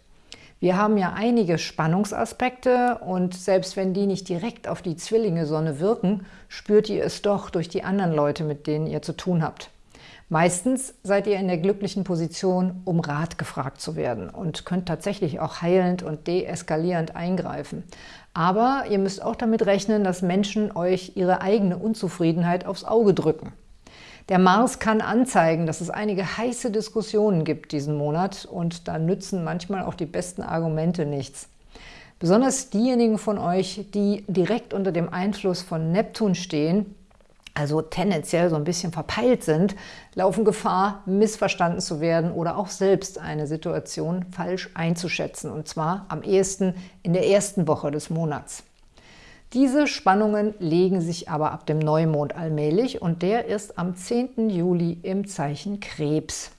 Wir haben ja einige Spannungsaspekte und selbst wenn die nicht direkt auf die Zwillinge-Sonne wirken, spürt ihr es doch durch die anderen Leute, mit denen ihr zu tun habt. Meistens seid ihr in der glücklichen Position, um Rat gefragt zu werden und könnt tatsächlich auch heilend und deeskalierend eingreifen. Aber ihr müsst auch damit rechnen, dass Menschen euch ihre eigene Unzufriedenheit aufs Auge drücken. Der Mars kann anzeigen, dass es einige heiße Diskussionen gibt diesen Monat und da nützen manchmal auch die besten Argumente nichts. Besonders diejenigen von euch, die direkt unter dem Einfluss von Neptun stehen, also tendenziell so ein bisschen verpeilt sind, laufen Gefahr, missverstanden zu werden oder auch selbst eine Situation falsch einzuschätzen, und zwar am ehesten in der ersten Woche des Monats. Diese Spannungen legen sich aber ab dem Neumond allmählich und der ist am 10. Juli im Zeichen Krebs.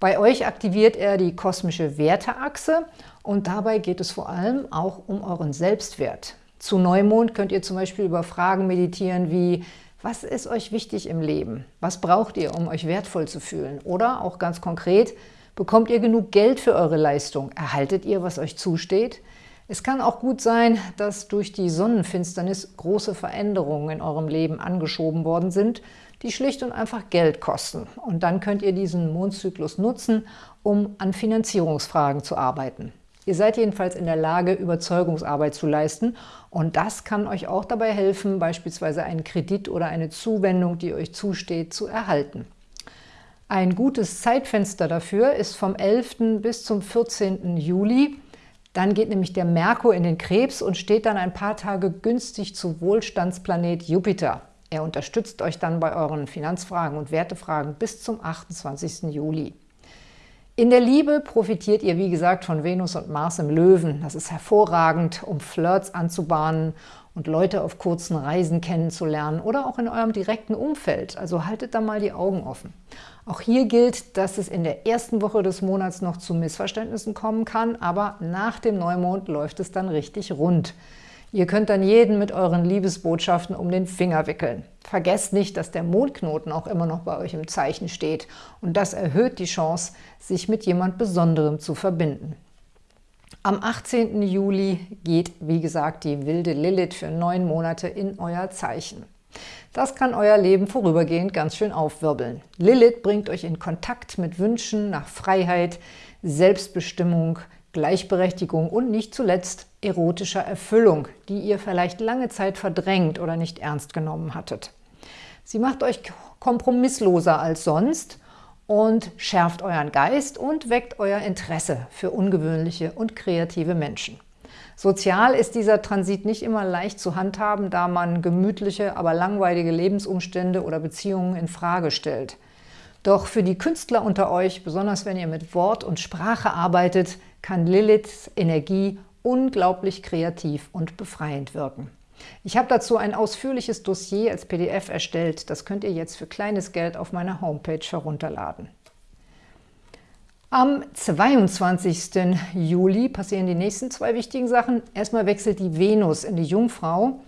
Bei euch aktiviert er die kosmische Werteachse und dabei geht es vor allem auch um euren Selbstwert. Zu Neumond könnt ihr zum Beispiel über Fragen meditieren wie was ist euch wichtig im Leben? Was braucht ihr, um euch wertvoll zu fühlen? Oder auch ganz konkret, Bekommt ihr genug Geld für eure Leistung? Erhaltet ihr, was euch zusteht? Es kann auch gut sein, dass durch die Sonnenfinsternis große Veränderungen in eurem Leben angeschoben worden sind, die schlicht und einfach Geld kosten. Und dann könnt ihr diesen Mondzyklus nutzen, um an Finanzierungsfragen zu arbeiten. Ihr seid jedenfalls in der Lage, Überzeugungsarbeit zu leisten und das kann euch auch dabei helfen, beispielsweise einen Kredit oder eine Zuwendung, die euch zusteht, zu erhalten. Ein gutes Zeitfenster dafür ist vom 11. bis zum 14. Juli. Dann geht nämlich der Merkur in den Krebs und steht dann ein paar Tage günstig zu Wohlstandsplanet Jupiter. Er unterstützt euch dann bei euren Finanzfragen und Wertefragen bis zum 28. Juli. In der Liebe profitiert ihr, wie gesagt, von Venus und Mars im Löwen. Das ist hervorragend, um Flirts anzubahnen und Leute auf kurzen Reisen kennenzulernen oder auch in eurem direkten Umfeld. Also haltet da mal die Augen offen. Auch hier gilt, dass es in der ersten Woche des Monats noch zu Missverständnissen kommen kann, aber nach dem Neumond läuft es dann richtig rund. Ihr könnt dann jeden mit euren Liebesbotschaften um den Finger wickeln. Vergesst nicht, dass der Mondknoten auch immer noch bei euch im Zeichen steht und das erhöht die Chance, sich mit jemand Besonderem zu verbinden. Am 18. Juli geht, wie gesagt, die wilde Lilith für neun Monate in euer Zeichen. Das kann euer Leben vorübergehend ganz schön aufwirbeln. Lilith bringt euch in Kontakt mit Wünschen nach Freiheit, Selbstbestimmung, Gleichberechtigung und nicht zuletzt erotischer Erfüllung, die ihr vielleicht lange Zeit verdrängt oder nicht ernst genommen hattet. Sie macht euch kompromissloser als sonst und schärft euren Geist und weckt euer Interesse für ungewöhnliche und kreative Menschen. Sozial ist dieser Transit nicht immer leicht zu handhaben, da man gemütliche, aber langweilige Lebensumstände oder Beziehungen in Frage stellt. Doch für die Künstler unter euch, besonders wenn ihr mit Wort und Sprache arbeitet, kann Liliths Energie unglaublich kreativ und befreiend wirken. Ich habe dazu ein ausführliches Dossier als PDF erstellt. Das könnt ihr jetzt für kleines Geld auf meiner Homepage herunterladen. Am 22. Juli passieren die nächsten zwei wichtigen Sachen. Erstmal wechselt die Venus in die Jungfrau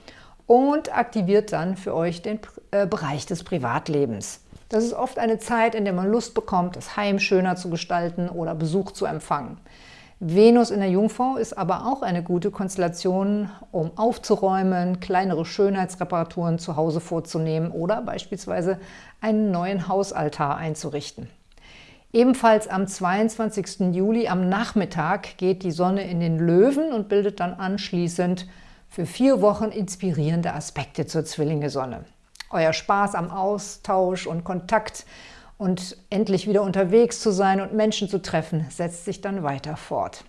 und aktiviert dann für euch den äh, Bereich des Privatlebens. Das ist oft eine Zeit, in der man Lust bekommt, das Heim schöner zu gestalten oder Besuch zu empfangen. Venus in der Jungfrau ist aber auch eine gute Konstellation, um aufzuräumen, kleinere Schönheitsreparaturen zu Hause vorzunehmen oder beispielsweise einen neuen Hausaltar einzurichten. Ebenfalls am 22. Juli am Nachmittag geht die Sonne in den Löwen und bildet dann anschließend für vier Wochen inspirierende Aspekte zur Zwillinge-Sonne. Euer Spaß am Austausch und Kontakt und endlich wieder unterwegs zu sein und Menschen zu treffen, setzt sich dann weiter fort.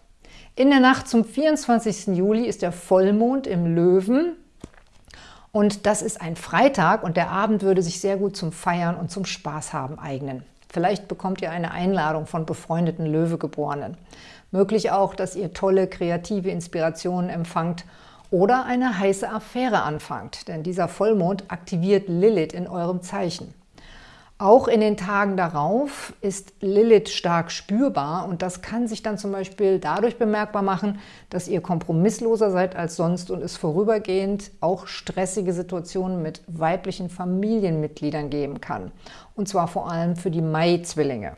In der Nacht zum 24. Juli ist der Vollmond im Löwen und das ist ein Freitag und der Abend würde sich sehr gut zum Feiern und zum Spaß haben eignen. Vielleicht bekommt ihr eine Einladung von befreundeten Löwegeborenen. Möglich auch, dass ihr tolle kreative Inspirationen empfangt oder eine heiße Affäre anfangt, denn dieser Vollmond aktiviert Lilith in eurem Zeichen. Auch in den Tagen darauf ist Lilith stark spürbar und das kann sich dann zum Beispiel dadurch bemerkbar machen, dass ihr kompromissloser seid als sonst und es vorübergehend auch stressige Situationen mit weiblichen Familienmitgliedern geben kann. Und zwar vor allem für die Mai-Zwillinge.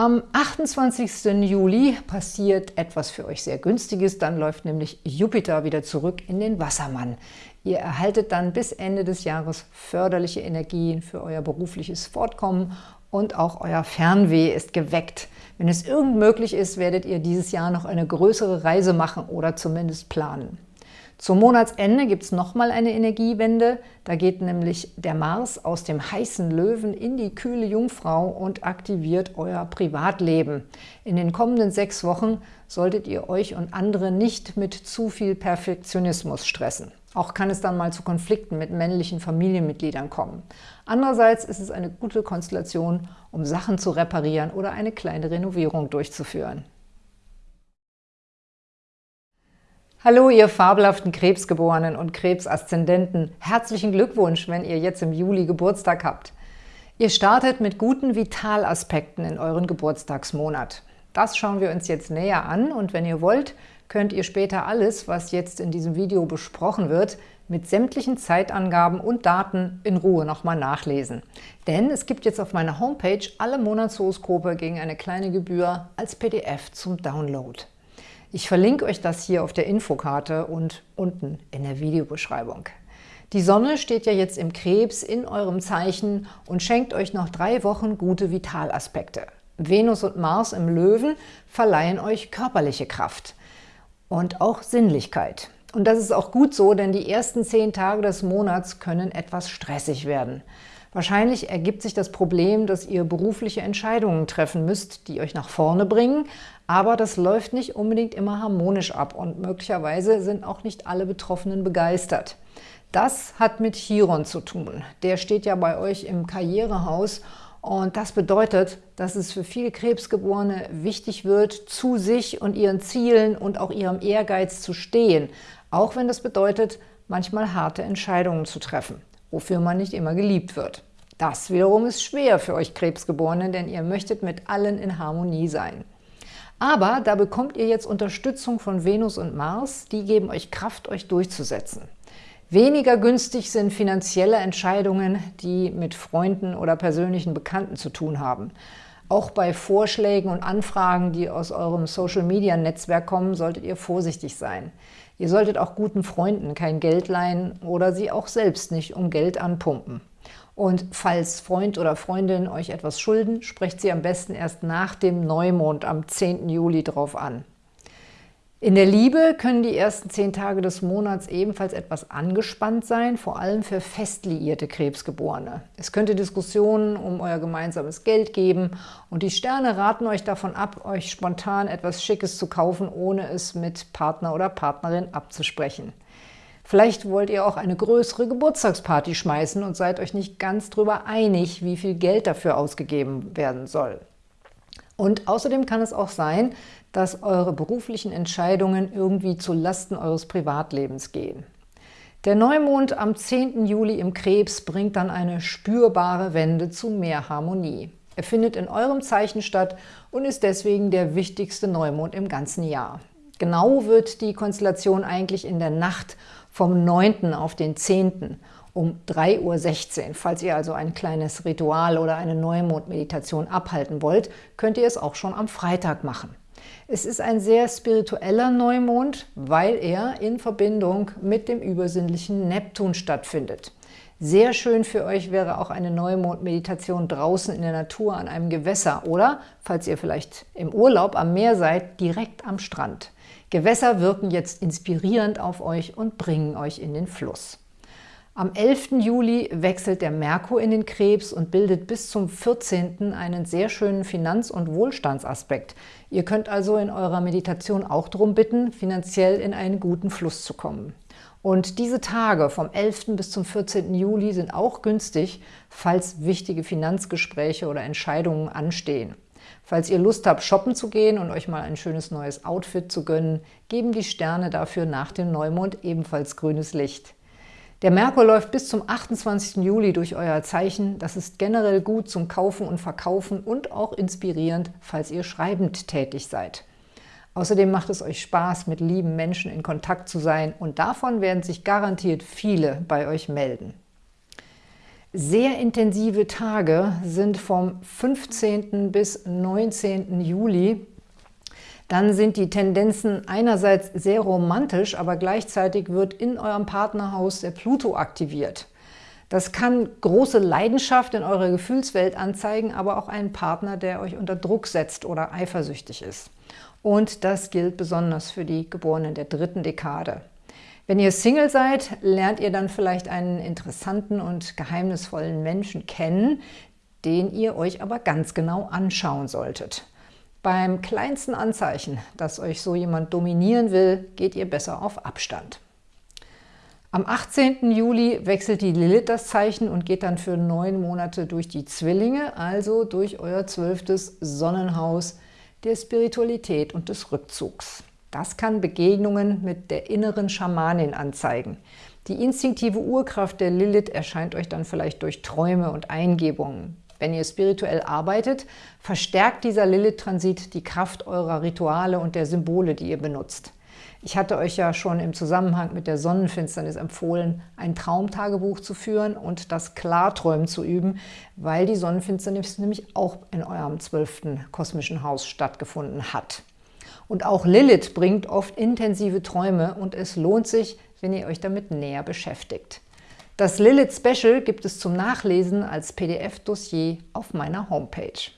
Am 28. Juli passiert etwas für euch sehr Günstiges, dann läuft nämlich Jupiter wieder zurück in den Wassermann. Ihr erhaltet dann bis Ende des Jahres förderliche Energien für euer berufliches Fortkommen und auch euer Fernweh ist geweckt. Wenn es irgend möglich ist, werdet ihr dieses Jahr noch eine größere Reise machen oder zumindest planen. Zum Monatsende gibt es nochmal eine Energiewende. Da geht nämlich der Mars aus dem heißen Löwen in die kühle Jungfrau und aktiviert euer Privatleben. In den kommenden sechs Wochen solltet ihr euch und andere nicht mit zu viel Perfektionismus stressen. Auch kann es dann mal zu Konflikten mit männlichen Familienmitgliedern kommen. Andererseits ist es eine gute Konstellation, um Sachen zu reparieren oder eine kleine Renovierung durchzuführen. Hallo, ihr fabelhaften Krebsgeborenen und Krebsaszendenten. Herzlichen Glückwunsch, wenn ihr jetzt im Juli Geburtstag habt. Ihr startet mit guten Vitalaspekten in euren Geburtstagsmonat. Das schauen wir uns jetzt näher an und wenn ihr wollt, könnt ihr später alles, was jetzt in diesem Video besprochen wird, mit sämtlichen Zeitangaben und Daten in Ruhe nochmal nachlesen. Denn es gibt jetzt auf meiner Homepage alle Monatshoroskope gegen eine kleine Gebühr als PDF zum Download. Ich verlinke euch das hier auf der Infokarte und unten in der Videobeschreibung. Die Sonne steht ja jetzt im Krebs in eurem Zeichen und schenkt euch noch drei Wochen gute Vitalaspekte. Venus und Mars im Löwen verleihen euch körperliche Kraft und auch Sinnlichkeit. Und das ist auch gut so, denn die ersten zehn Tage des Monats können etwas stressig werden. Wahrscheinlich ergibt sich das Problem, dass ihr berufliche Entscheidungen treffen müsst, die euch nach vorne bringen, aber das läuft nicht unbedingt immer harmonisch ab und möglicherweise sind auch nicht alle Betroffenen begeistert. Das hat mit Chiron zu tun. Der steht ja bei euch im Karrierehaus und das bedeutet, dass es für viele Krebsgeborene wichtig wird, zu sich und ihren Zielen und auch ihrem Ehrgeiz zu stehen, auch wenn das bedeutet, manchmal harte Entscheidungen zu treffen, wofür man nicht immer geliebt wird. Das wiederum ist schwer für euch Krebsgeborene, denn ihr möchtet mit allen in Harmonie sein. Aber da bekommt ihr jetzt Unterstützung von Venus und Mars, die geben euch Kraft, euch durchzusetzen. Weniger günstig sind finanzielle Entscheidungen, die mit Freunden oder persönlichen Bekannten zu tun haben. Auch bei Vorschlägen und Anfragen, die aus eurem Social-Media-Netzwerk kommen, solltet ihr vorsichtig sein. Ihr solltet auch guten Freunden kein Geld leihen oder sie auch selbst nicht um Geld anpumpen. Und falls Freund oder Freundin euch etwas schulden, sprecht sie am besten erst nach dem Neumond am 10. Juli drauf an. In der Liebe können die ersten zehn Tage des Monats ebenfalls etwas angespannt sein, vor allem für fest liierte Krebsgeborene. Es könnte Diskussionen um euer gemeinsames Geld geben und die Sterne raten euch davon ab, euch spontan etwas Schickes zu kaufen, ohne es mit Partner oder Partnerin abzusprechen. Vielleicht wollt ihr auch eine größere Geburtstagsparty schmeißen und seid euch nicht ganz drüber einig, wie viel Geld dafür ausgegeben werden soll. Und außerdem kann es auch sein, dass eure beruflichen Entscheidungen irgendwie zu Lasten eures Privatlebens gehen. Der Neumond am 10. Juli im Krebs bringt dann eine spürbare Wende zu mehr Harmonie. Er findet in eurem Zeichen statt und ist deswegen der wichtigste Neumond im ganzen Jahr. Genau wird die Konstellation eigentlich in der Nacht vom 9. auf den 10 um 3.16 Uhr. Falls ihr also ein kleines Ritual oder eine Neumondmeditation abhalten wollt, könnt ihr es auch schon am Freitag machen. Es ist ein sehr spiritueller Neumond, weil er in Verbindung mit dem übersinnlichen Neptun stattfindet. Sehr schön für euch wäre auch eine Neumond-Meditation draußen in der Natur an einem Gewässer oder, falls ihr vielleicht im Urlaub am Meer seid, direkt am Strand. Gewässer wirken jetzt inspirierend auf euch und bringen euch in den Fluss. Am 11. Juli wechselt der Merkur in den Krebs und bildet bis zum 14. einen sehr schönen Finanz- und Wohlstandsaspekt. Ihr könnt also in eurer Meditation auch darum bitten, finanziell in einen guten Fluss zu kommen. Und diese Tage vom 11. bis zum 14. Juli sind auch günstig, falls wichtige Finanzgespräche oder Entscheidungen anstehen. Falls ihr Lust habt, shoppen zu gehen und euch mal ein schönes neues Outfit zu gönnen, geben die Sterne dafür nach dem Neumond ebenfalls grünes Licht. Der Merkur läuft bis zum 28. Juli durch euer Zeichen. Das ist generell gut zum Kaufen und Verkaufen und auch inspirierend, falls ihr schreibend tätig seid. Außerdem macht es euch Spaß, mit lieben Menschen in Kontakt zu sein und davon werden sich garantiert viele bei euch melden. Sehr intensive Tage sind vom 15. bis 19. Juli dann sind die Tendenzen einerseits sehr romantisch, aber gleichzeitig wird in eurem Partnerhaus der Pluto aktiviert. Das kann große Leidenschaft in eurer Gefühlswelt anzeigen, aber auch einen Partner, der euch unter Druck setzt oder eifersüchtig ist. Und das gilt besonders für die Geborenen der dritten Dekade. Wenn ihr Single seid, lernt ihr dann vielleicht einen interessanten und geheimnisvollen Menschen kennen, den ihr euch aber ganz genau anschauen solltet. Beim kleinsten Anzeichen, dass euch so jemand dominieren will, geht ihr besser auf Abstand. Am 18. Juli wechselt die Lilith das Zeichen und geht dann für neun Monate durch die Zwillinge, also durch euer zwölftes Sonnenhaus der Spiritualität und des Rückzugs. Das kann Begegnungen mit der inneren Schamanin anzeigen. Die instinktive Urkraft der Lilith erscheint euch dann vielleicht durch Träume und Eingebungen. Wenn ihr spirituell arbeitet, verstärkt dieser Lilith-Transit die Kraft eurer Rituale und der Symbole, die ihr benutzt. Ich hatte euch ja schon im Zusammenhang mit der Sonnenfinsternis empfohlen, ein Traumtagebuch zu führen und das Klarträumen zu üben, weil die Sonnenfinsternis nämlich auch in eurem zwölften kosmischen Haus stattgefunden hat. Und auch Lilith bringt oft intensive Träume und es lohnt sich, wenn ihr euch damit näher beschäftigt. Das Lilith Special gibt es zum Nachlesen als PDF-Dossier auf meiner Homepage.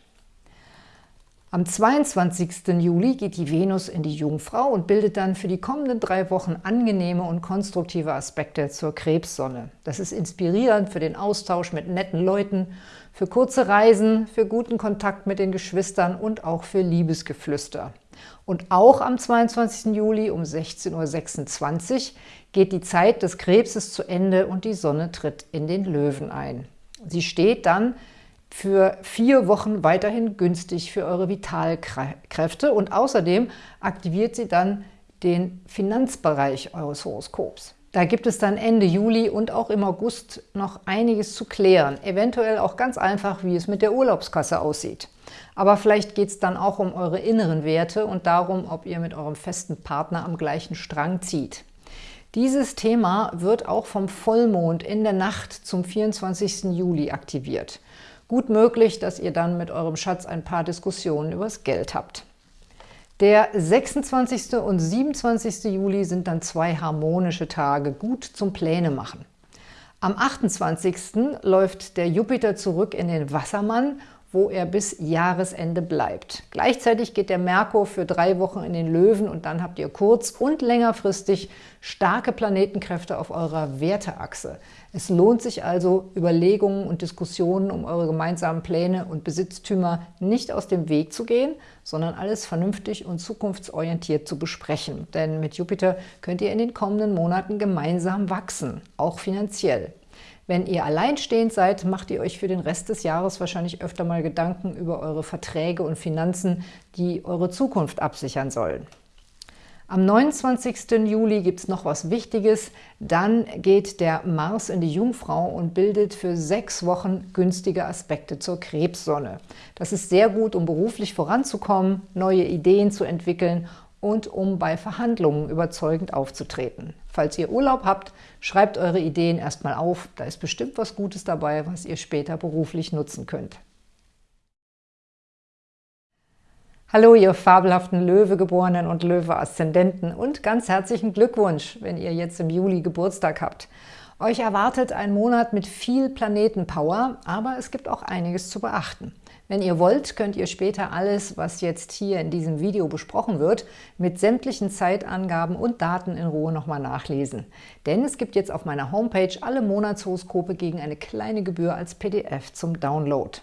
Am 22. Juli geht die Venus in die Jungfrau und bildet dann für die kommenden drei Wochen angenehme und konstruktive Aspekte zur Krebssonne. Das ist inspirierend für den Austausch mit netten Leuten, für kurze Reisen, für guten Kontakt mit den Geschwistern und auch für Liebesgeflüster. Und auch am 22. Juli um 16.26 Uhr geht die Zeit des Krebses zu Ende und die Sonne tritt in den Löwen ein. Sie steht dann für vier Wochen weiterhin günstig für eure Vitalkräfte und außerdem aktiviert sie dann den Finanzbereich eures Horoskops. Da gibt es dann Ende Juli und auch im August noch einiges zu klären. Eventuell auch ganz einfach, wie es mit der Urlaubskasse aussieht. Aber vielleicht geht es dann auch um eure inneren Werte und darum, ob ihr mit eurem festen Partner am gleichen Strang zieht. Dieses Thema wird auch vom Vollmond in der Nacht zum 24. Juli aktiviert. Gut möglich, dass ihr dann mit eurem Schatz ein paar Diskussionen übers Geld habt. Der 26. und 27. Juli sind dann zwei harmonische Tage, gut zum Pläne machen. Am 28. läuft der Jupiter zurück in den Wassermann wo er bis Jahresende bleibt. Gleichzeitig geht der Merkur für drei Wochen in den Löwen und dann habt ihr kurz- und längerfristig starke Planetenkräfte auf eurer Werteachse. Es lohnt sich also, Überlegungen und Diskussionen um eure gemeinsamen Pläne und Besitztümer nicht aus dem Weg zu gehen, sondern alles vernünftig und zukunftsorientiert zu besprechen. Denn mit Jupiter könnt ihr in den kommenden Monaten gemeinsam wachsen, auch finanziell. Wenn ihr alleinstehend seid, macht ihr euch für den Rest des Jahres wahrscheinlich öfter mal Gedanken über eure Verträge und Finanzen, die eure Zukunft absichern sollen. Am 29. Juli gibt es noch was Wichtiges. Dann geht der Mars in die Jungfrau und bildet für sechs Wochen günstige Aspekte zur Krebssonne. Das ist sehr gut, um beruflich voranzukommen, neue Ideen zu entwickeln und um bei Verhandlungen überzeugend aufzutreten. Falls ihr Urlaub habt, schreibt eure Ideen erstmal auf. Da ist bestimmt was Gutes dabei, was ihr später beruflich nutzen könnt. Hallo, ihr fabelhaften Löwegeborenen und Löwe-Aszendenten und ganz herzlichen Glückwunsch, wenn ihr jetzt im Juli Geburtstag habt. Euch erwartet ein Monat mit viel Planetenpower, aber es gibt auch einiges zu beachten. Wenn ihr wollt, könnt ihr später alles, was jetzt hier in diesem Video besprochen wird, mit sämtlichen Zeitangaben und Daten in Ruhe nochmal nachlesen. Denn es gibt jetzt auf meiner Homepage alle Monatshoroskope gegen eine kleine Gebühr als PDF zum Download.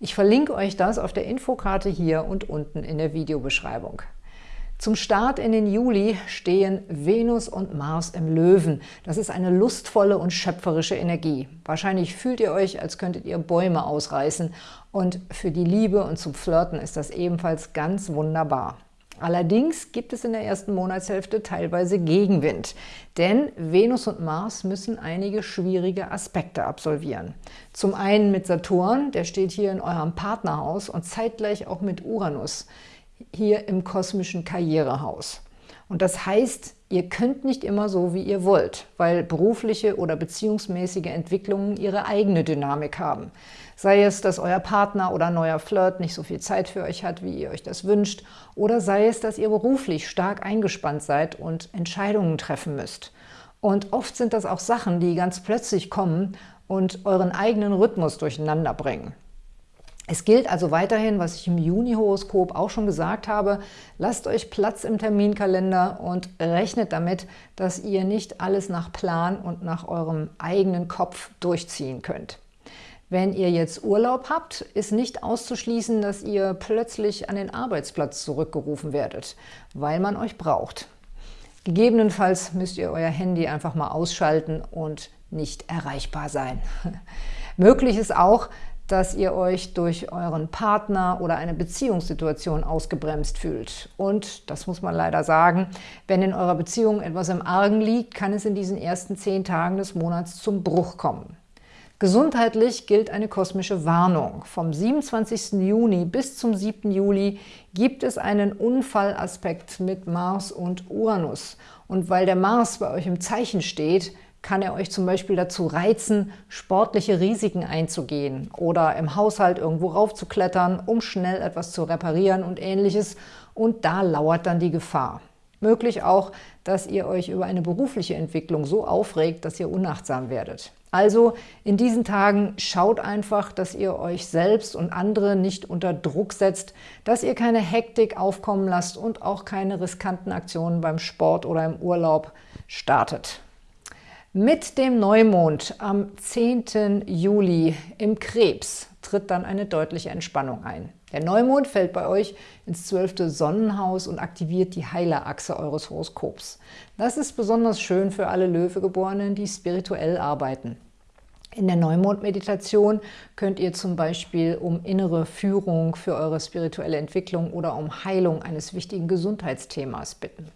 Ich verlinke euch das auf der Infokarte hier und unten in der Videobeschreibung. Zum Start in den Juli stehen Venus und Mars im Löwen. Das ist eine lustvolle und schöpferische Energie. Wahrscheinlich fühlt ihr euch, als könntet ihr Bäume ausreißen. Und für die Liebe und zum Flirten ist das ebenfalls ganz wunderbar. Allerdings gibt es in der ersten Monatshälfte teilweise Gegenwind, denn Venus und Mars müssen einige schwierige Aspekte absolvieren. Zum einen mit Saturn, der steht hier in eurem Partnerhaus und zeitgleich auch mit Uranus hier im kosmischen Karrierehaus. Und das heißt, ihr könnt nicht immer so, wie ihr wollt, weil berufliche oder beziehungsmäßige Entwicklungen ihre eigene Dynamik haben. Sei es, dass euer Partner oder neuer Flirt nicht so viel Zeit für euch hat, wie ihr euch das wünscht, oder sei es, dass ihr beruflich stark eingespannt seid und Entscheidungen treffen müsst. Und oft sind das auch Sachen, die ganz plötzlich kommen und euren eigenen Rhythmus durcheinander bringen. Es gilt also weiterhin, was ich im Juni-Horoskop auch schon gesagt habe, lasst euch Platz im Terminkalender und rechnet damit, dass ihr nicht alles nach Plan und nach eurem eigenen Kopf durchziehen könnt. Wenn ihr jetzt Urlaub habt, ist nicht auszuschließen, dass ihr plötzlich an den Arbeitsplatz zurückgerufen werdet, weil man euch braucht. Gegebenenfalls müsst ihr euer Handy einfach mal ausschalten und nicht erreichbar sein. Möglich ist auch, dass ihr euch durch euren Partner oder eine Beziehungssituation ausgebremst fühlt. Und, das muss man leider sagen, wenn in eurer Beziehung etwas im Argen liegt, kann es in diesen ersten zehn Tagen des Monats zum Bruch kommen. Gesundheitlich gilt eine kosmische Warnung. Vom 27. Juni bis zum 7. Juli gibt es einen Unfallaspekt mit Mars und Uranus. Und weil der Mars bei euch im Zeichen steht, kann er euch zum Beispiel dazu reizen, sportliche Risiken einzugehen oder im Haushalt irgendwo raufzuklettern, um schnell etwas zu reparieren und ähnliches. Und da lauert dann die Gefahr. Möglich auch, dass ihr euch über eine berufliche Entwicklung so aufregt, dass ihr unachtsam werdet. Also in diesen Tagen schaut einfach, dass ihr euch selbst und andere nicht unter Druck setzt, dass ihr keine Hektik aufkommen lasst und auch keine riskanten Aktionen beim Sport oder im Urlaub startet. Mit dem Neumond am 10. Juli im Krebs tritt dann eine deutliche Entspannung ein. Der Neumond fällt bei euch ins zwölfte Sonnenhaus und aktiviert die Heilerachse eures Horoskops. Das ist besonders schön für alle Löwegeborenen, die spirituell arbeiten. In der Neumond-Meditation könnt ihr zum Beispiel um innere Führung für eure spirituelle Entwicklung oder um Heilung eines wichtigen Gesundheitsthemas bitten.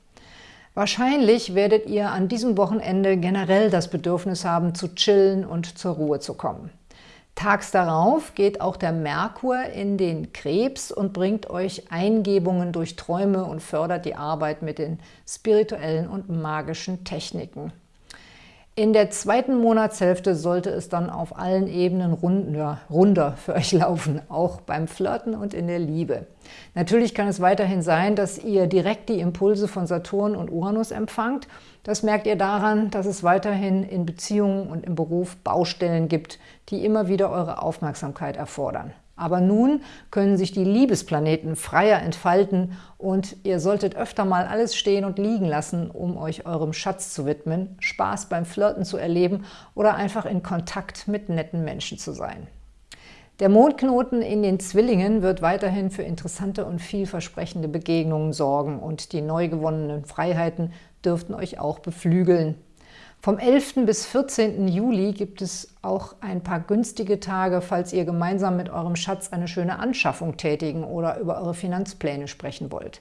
Wahrscheinlich werdet ihr an diesem Wochenende generell das Bedürfnis haben, zu chillen und zur Ruhe zu kommen. Tags darauf geht auch der Merkur in den Krebs und bringt euch Eingebungen durch Träume und fördert die Arbeit mit den spirituellen und magischen Techniken. In der zweiten Monatshälfte sollte es dann auf allen Ebenen runder, runder für euch laufen, auch beim Flirten und in der Liebe. Natürlich kann es weiterhin sein, dass ihr direkt die Impulse von Saturn und Uranus empfangt. Das merkt ihr daran, dass es weiterhin in Beziehungen und im Beruf Baustellen gibt, die immer wieder eure Aufmerksamkeit erfordern. Aber nun können sich die Liebesplaneten freier entfalten und ihr solltet öfter mal alles stehen und liegen lassen, um euch eurem Schatz zu widmen, Spaß beim Flirten zu erleben oder einfach in Kontakt mit netten Menschen zu sein. Der Mondknoten in den Zwillingen wird weiterhin für interessante und vielversprechende Begegnungen sorgen und die neu gewonnenen Freiheiten dürften euch auch beflügeln. Vom 11. bis 14. Juli gibt es auch ein paar günstige Tage, falls ihr gemeinsam mit eurem Schatz eine schöne Anschaffung tätigen oder über eure Finanzpläne sprechen wollt.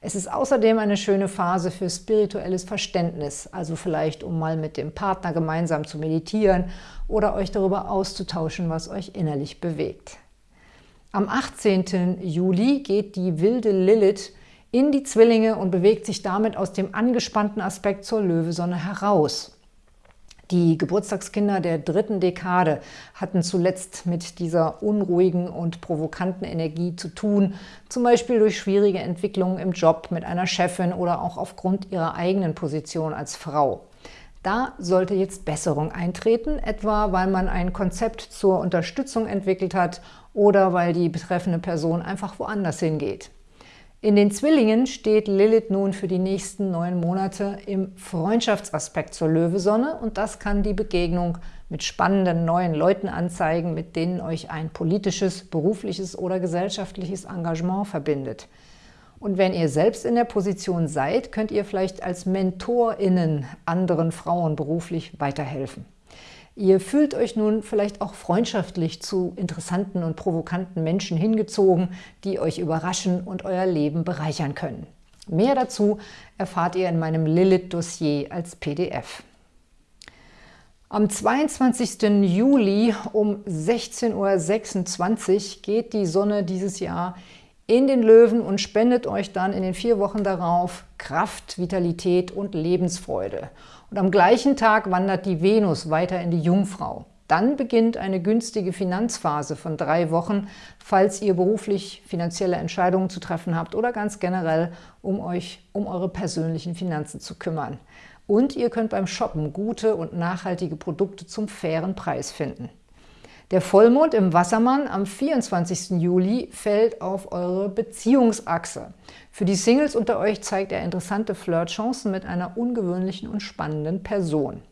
Es ist außerdem eine schöne Phase für spirituelles Verständnis, also vielleicht um mal mit dem Partner gemeinsam zu meditieren oder euch darüber auszutauschen, was euch innerlich bewegt. Am 18. Juli geht die wilde Lilith in die Zwillinge und bewegt sich damit aus dem angespannten Aspekt zur Löwesonne heraus. Die Geburtstagskinder der dritten Dekade hatten zuletzt mit dieser unruhigen und provokanten Energie zu tun, zum Beispiel durch schwierige Entwicklungen im Job mit einer Chefin oder auch aufgrund ihrer eigenen Position als Frau. Da sollte jetzt Besserung eintreten, etwa weil man ein Konzept zur Unterstützung entwickelt hat oder weil die betreffende Person einfach woanders hingeht. In den Zwillingen steht Lilith nun für die nächsten neun Monate im Freundschaftsaspekt zur Löwesonne und das kann die Begegnung mit spannenden neuen Leuten anzeigen, mit denen euch ein politisches, berufliches oder gesellschaftliches Engagement verbindet. Und wenn ihr selbst in der Position seid, könnt ihr vielleicht als MentorInnen anderen Frauen beruflich weiterhelfen. Ihr fühlt euch nun vielleicht auch freundschaftlich zu interessanten und provokanten Menschen hingezogen, die euch überraschen und euer Leben bereichern können. Mehr dazu erfahrt ihr in meinem Lilith-Dossier als PDF. Am 22. Juli um 16.26 Uhr geht die Sonne dieses Jahr in den Löwen und spendet euch dann in den vier Wochen darauf Kraft, Vitalität und Lebensfreude. Und am gleichen Tag wandert die Venus weiter in die Jungfrau. Dann beginnt eine günstige Finanzphase von drei Wochen, falls ihr beruflich finanzielle Entscheidungen zu treffen habt oder ganz generell, um euch um eure persönlichen Finanzen zu kümmern. Und ihr könnt beim Shoppen gute und nachhaltige Produkte zum fairen Preis finden. Der Vollmond im Wassermann am 24. Juli fällt auf eure Beziehungsachse. Für die Singles unter euch zeigt er interessante Flirtchancen mit einer ungewöhnlichen und spannenden Person.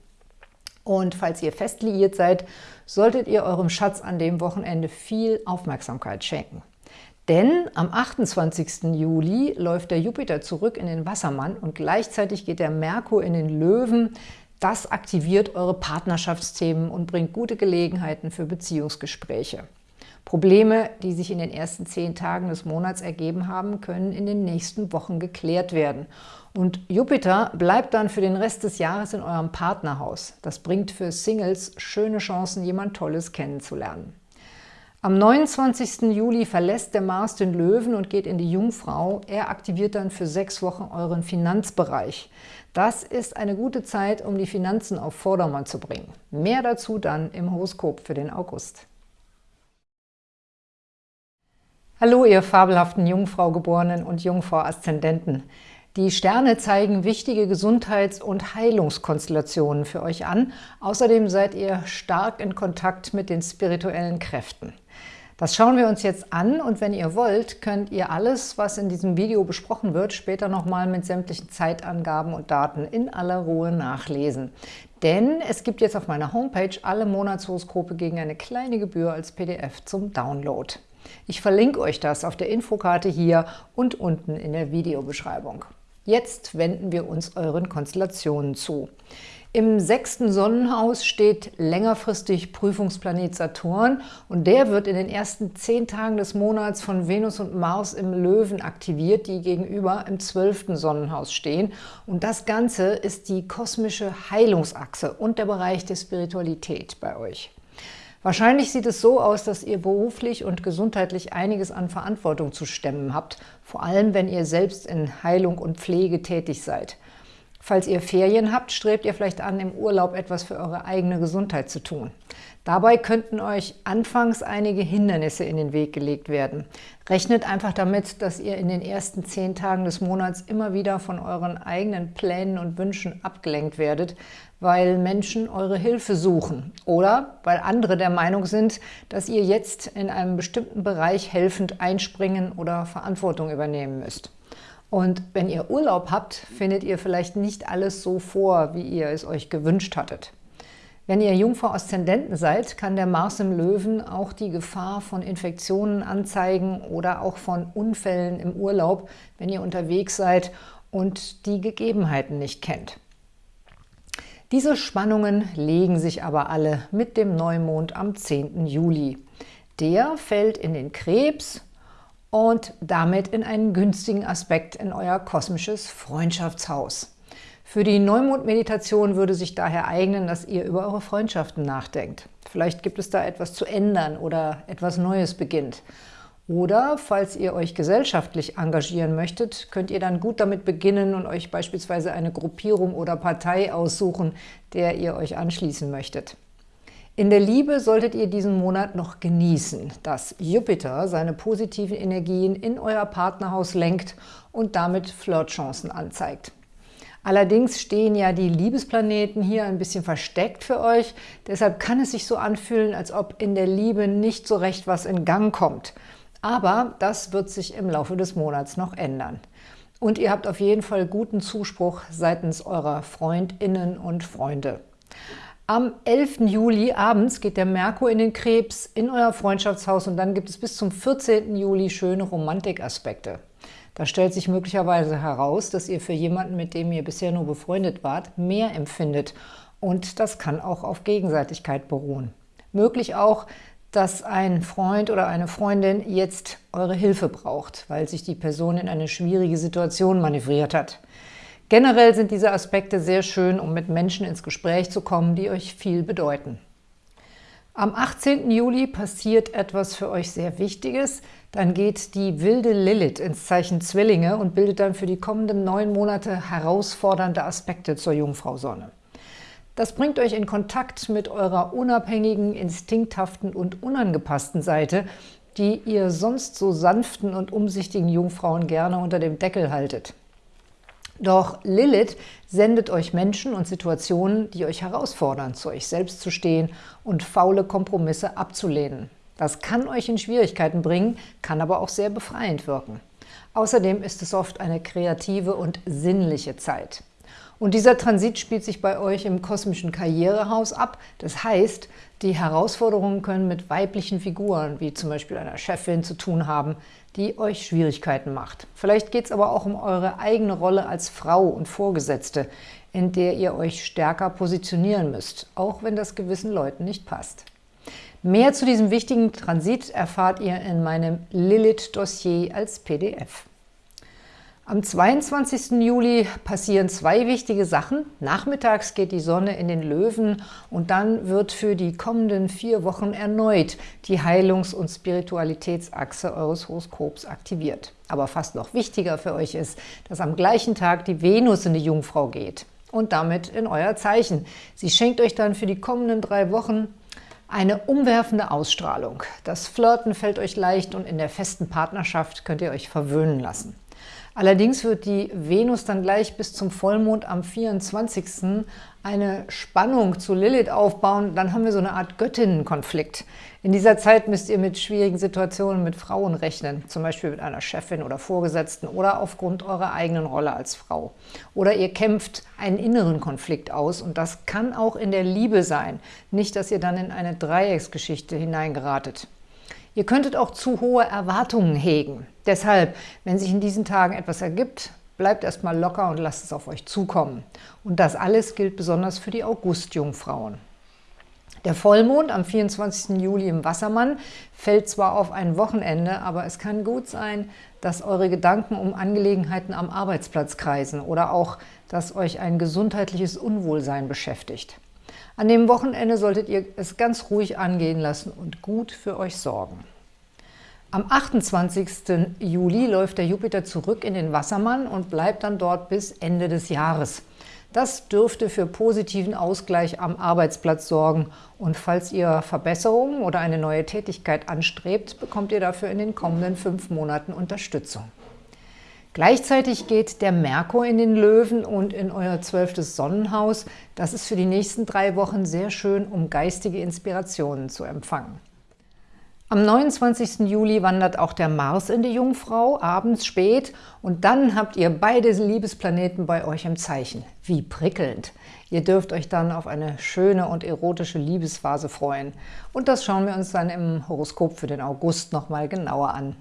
Und falls ihr fest liiert seid, solltet ihr eurem Schatz an dem Wochenende viel Aufmerksamkeit schenken. Denn am 28. Juli läuft der Jupiter zurück in den Wassermann und gleichzeitig geht der Merkur in den Löwen, das aktiviert eure Partnerschaftsthemen und bringt gute Gelegenheiten für Beziehungsgespräche. Probleme, die sich in den ersten zehn Tagen des Monats ergeben haben, können in den nächsten Wochen geklärt werden. Und Jupiter bleibt dann für den Rest des Jahres in eurem Partnerhaus. Das bringt für Singles schöne Chancen, jemand Tolles kennenzulernen. Am 29. Juli verlässt der Mars den Löwen und geht in die Jungfrau. Er aktiviert dann für sechs Wochen euren Finanzbereich. Das ist eine gute Zeit, um die Finanzen auf Vordermann zu bringen. Mehr dazu dann im Horoskop für den August. Hallo, ihr fabelhaften Jungfrau-Geborenen und Jungfrau-Aszendenten. Die Sterne zeigen wichtige Gesundheits- und Heilungskonstellationen für euch an. Außerdem seid ihr stark in Kontakt mit den spirituellen Kräften. Das schauen wir uns jetzt an und wenn ihr wollt, könnt ihr alles, was in diesem Video besprochen wird, später nochmal mit sämtlichen Zeitangaben und Daten in aller Ruhe nachlesen. Denn es gibt jetzt auf meiner Homepage alle Monatshoroskope gegen eine kleine Gebühr als PDF zum Download. Ich verlinke euch das auf der Infokarte hier und unten in der Videobeschreibung. Jetzt wenden wir uns euren Konstellationen zu. Im sechsten Sonnenhaus steht längerfristig Prüfungsplanet Saturn und der wird in den ersten zehn Tagen des Monats von Venus und Mars im Löwen aktiviert, die gegenüber im zwölften Sonnenhaus stehen. Und das Ganze ist die kosmische Heilungsachse und der Bereich der Spiritualität bei euch. Wahrscheinlich sieht es so aus, dass ihr beruflich und gesundheitlich einiges an Verantwortung zu stemmen habt, vor allem wenn ihr selbst in Heilung und Pflege tätig seid. Falls ihr Ferien habt, strebt ihr vielleicht an, im Urlaub etwas für eure eigene Gesundheit zu tun. Dabei könnten euch anfangs einige Hindernisse in den Weg gelegt werden. Rechnet einfach damit, dass ihr in den ersten zehn Tagen des Monats immer wieder von euren eigenen Plänen und Wünschen abgelenkt werdet, weil Menschen eure Hilfe suchen oder weil andere der Meinung sind, dass ihr jetzt in einem bestimmten Bereich helfend einspringen oder Verantwortung übernehmen müsst. Und wenn ihr Urlaub habt, findet ihr vielleicht nicht alles so vor, wie ihr es euch gewünscht hattet. Wenn ihr Jungfrau-Aszendenten seid, kann der Mars im Löwen auch die Gefahr von Infektionen anzeigen oder auch von Unfällen im Urlaub, wenn ihr unterwegs seid und die Gegebenheiten nicht kennt. Diese Spannungen legen sich aber alle mit dem Neumond am 10. Juli. Der fällt in den Krebs und damit in einen günstigen Aspekt in euer kosmisches Freundschaftshaus. Für die Neumond-Meditation würde sich daher eignen, dass ihr über eure Freundschaften nachdenkt. Vielleicht gibt es da etwas zu ändern oder etwas Neues beginnt. Oder, falls ihr euch gesellschaftlich engagieren möchtet, könnt ihr dann gut damit beginnen und euch beispielsweise eine Gruppierung oder Partei aussuchen, der ihr euch anschließen möchtet. In der Liebe solltet ihr diesen Monat noch genießen, dass Jupiter seine positiven Energien in euer Partnerhaus lenkt und damit Flirtchancen anzeigt. Allerdings stehen ja die Liebesplaneten hier ein bisschen versteckt für euch, deshalb kann es sich so anfühlen, als ob in der Liebe nicht so recht was in Gang kommt. Aber das wird sich im Laufe des Monats noch ändern. Und ihr habt auf jeden Fall guten Zuspruch seitens eurer Freundinnen und Freunde. Am 11. Juli abends geht der Merkur in den Krebs in euer Freundschaftshaus und dann gibt es bis zum 14. Juli schöne Romantikaspekte. Da stellt sich möglicherweise heraus, dass ihr für jemanden, mit dem ihr bisher nur befreundet wart, mehr empfindet. Und das kann auch auf Gegenseitigkeit beruhen. Möglich auch, dass ein Freund oder eine Freundin jetzt eure Hilfe braucht, weil sich die Person in eine schwierige Situation manövriert hat. Generell sind diese Aspekte sehr schön, um mit Menschen ins Gespräch zu kommen, die euch viel bedeuten. Am 18. Juli passiert etwas für euch sehr Wichtiges. Dann geht die wilde Lilith ins Zeichen Zwillinge und bildet dann für die kommenden neun Monate herausfordernde Aspekte zur Jungfrau Sonne. Das bringt euch in Kontakt mit eurer unabhängigen, instinkthaften und unangepassten Seite, die ihr sonst so sanften und umsichtigen Jungfrauen gerne unter dem Deckel haltet. Doch Lilith sendet euch Menschen und Situationen, die euch herausfordern, zu euch selbst zu stehen und faule Kompromisse abzulehnen. Das kann euch in Schwierigkeiten bringen, kann aber auch sehr befreiend wirken. Außerdem ist es oft eine kreative und sinnliche Zeit. Und dieser Transit spielt sich bei euch im kosmischen Karrierehaus ab. Das heißt, die Herausforderungen können mit weiblichen Figuren, wie zum Beispiel einer Chefin, zu tun haben, die euch Schwierigkeiten macht. Vielleicht geht es aber auch um eure eigene Rolle als Frau und Vorgesetzte, in der ihr euch stärker positionieren müsst, auch wenn das gewissen Leuten nicht passt. Mehr zu diesem wichtigen Transit erfahrt ihr in meinem Lilith-Dossier als PDF. Am 22. Juli passieren zwei wichtige Sachen. Nachmittags geht die Sonne in den Löwen und dann wird für die kommenden vier Wochen erneut die Heilungs- und Spiritualitätsachse eures Horoskops aktiviert. Aber fast noch wichtiger für euch ist, dass am gleichen Tag die Venus in die Jungfrau geht und damit in euer Zeichen. Sie schenkt euch dann für die kommenden drei Wochen eine umwerfende Ausstrahlung. Das Flirten fällt euch leicht und in der festen Partnerschaft könnt ihr euch verwöhnen lassen. Allerdings wird die Venus dann gleich bis zum Vollmond am 24. eine Spannung zu Lilith aufbauen. Dann haben wir so eine Art Göttinnenkonflikt. In dieser Zeit müsst ihr mit schwierigen Situationen mit Frauen rechnen, zum Beispiel mit einer Chefin oder Vorgesetzten oder aufgrund eurer eigenen Rolle als Frau. Oder ihr kämpft einen inneren Konflikt aus und das kann auch in der Liebe sein. Nicht, dass ihr dann in eine Dreiecksgeschichte hineingeratet. Ihr könntet auch zu hohe Erwartungen hegen. Deshalb, wenn sich in diesen Tagen etwas ergibt, bleibt erstmal locker und lasst es auf euch zukommen. Und das alles gilt besonders für die August-Jungfrauen. Der Vollmond am 24. Juli im Wassermann fällt zwar auf ein Wochenende, aber es kann gut sein, dass eure Gedanken um Angelegenheiten am Arbeitsplatz kreisen oder auch, dass euch ein gesundheitliches Unwohlsein beschäftigt. An dem Wochenende solltet ihr es ganz ruhig angehen lassen und gut für euch sorgen. Am 28. Juli läuft der Jupiter zurück in den Wassermann und bleibt dann dort bis Ende des Jahres. Das dürfte für positiven Ausgleich am Arbeitsplatz sorgen und falls ihr Verbesserungen oder eine neue Tätigkeit anstrebt, bekommt ihr dafür in den kommenden fünf Monaten Unterstützung. Gleichzeitig geht der Merkur in den Löwen und in euer zwölftes Sonnenhaus. Das ist für die nächsten drei Wochen sehr schön, um geistige Inspirationen zu empfangen. Am 29. Juli wandert auch der Mars in die Jungfrau, abends spät, und dann habt ihr beide Liebesplaneten bei euch im Zeichen. Wie prickelnd! Ihr dürft euch dann auf eine schöne und erotische Liebesphase freuen. Und das schauen wir uns dann im Horoskop für den August nochmal genauer an.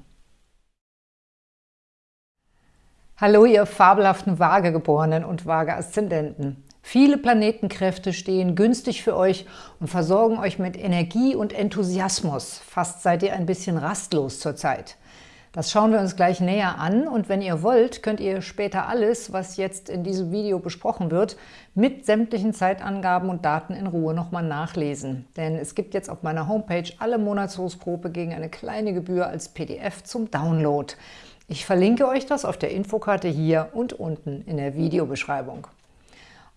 Hallo, ihr fabelhaften Waagegeborenen und Waage-Aszendenten. Viele Planetenkräfte stehen günstig für euch und versorgen euch mit Energie und Enthusiasmus. Fast seid ihr ein bisschen rastlos zurzeit. Das schauen wir uns gleich näher an und wenn ihr wollt, könnt ihr später alles, was jetzt in diesem Video besprochen wird, mit sämtlichen Zeitangaben und Daten in Ruhe nochmal nachlesen. Denn es gibt jetzt auf meiner Homepage alle Monatshoroskope gegen eine kleine Gebühr als PDF zum Download. Ich verlinke euch das auf der Infokarte hier und unten in der Videobeschreibung.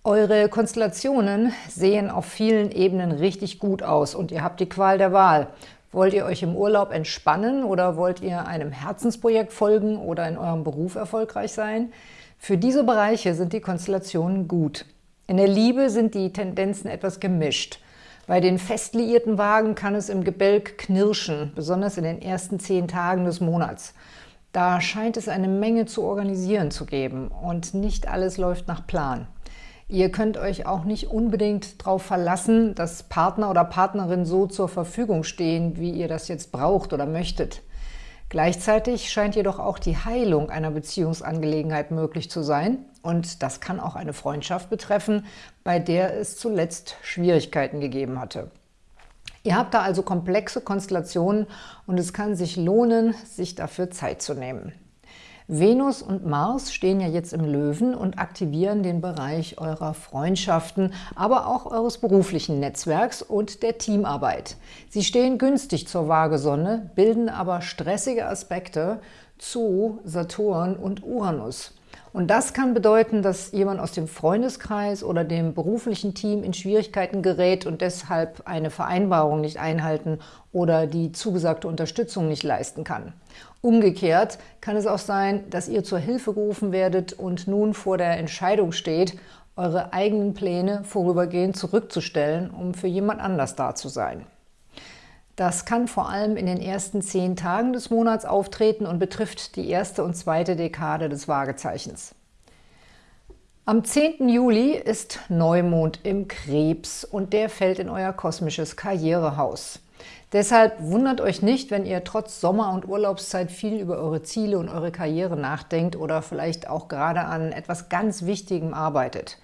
Eure Konstellationen sehen auf vielen Ebenen richtig gut aus und ihr habt die Qual der Wahl. Wollt ihr euch im Urlaub entspannen oder wollt ihr einem Herzensprojekt folgen oder in eurem Beruf erfolgreich sein? Für diese Bereiche sind die Konstellationen gut. In der Liebe sind die Tendenzen etwas gemischt. Bei den fest liierten Wagen kann es im Gebälk knirschen, besonders in den ersten zehn Tagen des Monats. Da scheint es eine Menge zu organisieren zu geben und nicht alles läuft nach Plan. Ihr könnt euch auch nicht unbedingt darauf verlassen, dass Partner oder Partnerin so zur Verfügung stehen, wie ihr das jetzt braucht oder möchtet. Gleichzeitig scheint jedoch auch die Heilung einer Beziehungsangelegenheit möglich zu sein und das kann auch eine Freundschaft betreffen, bei der es zuletzt Schwierigkeiten gegeben hatte. Ihr habt da also komplexe Konstellationen und es kann sich lohnen, sich dafür Zeit zu nehmen. Venus und Mars stehen ja jetzt im Löwen und aktivieren den Bereich eurer Freundschaften, aber auch eures beruflichen Netzwerks und der Teamarbeit. Sie stehen günstig zur Waagesonne, bilden aber stressige Aspekte zu Saturn und Uranus. Und das kann bedeuten, dass jemand aus dem Freundeskreis oder dem beruflichen Team in Schwierigkeiten gerät und deshalb eine Vereinbarung nicht einhalten oder die zugesagte Unterstützung nicht leisten kann. Umgekehrt kann es auch sein, dass ihr zur Hilfe gerufen werdet und nun vor der Entscheidung steht, eure eigenen Pläne vorübergehend zurückzustellen, um für jemand anders da zu sein. Das kann vor allem in den ersten zehn Tagen des Monats auftreten und betrifft die erste und zweite Dekade des Waagezeichens. Am 10. Juli ist Neumond im Krebs und der fällt in euer kosmisches Karrierehaus. Deshalb wundert euch nicht, wenn ihr trotz Sommer- und Urlaubszeit viel über eure Ziele und eure Karriere nachdenkt oder vielleicht auch gerade an etwas ganz Wichtigem arbeitet.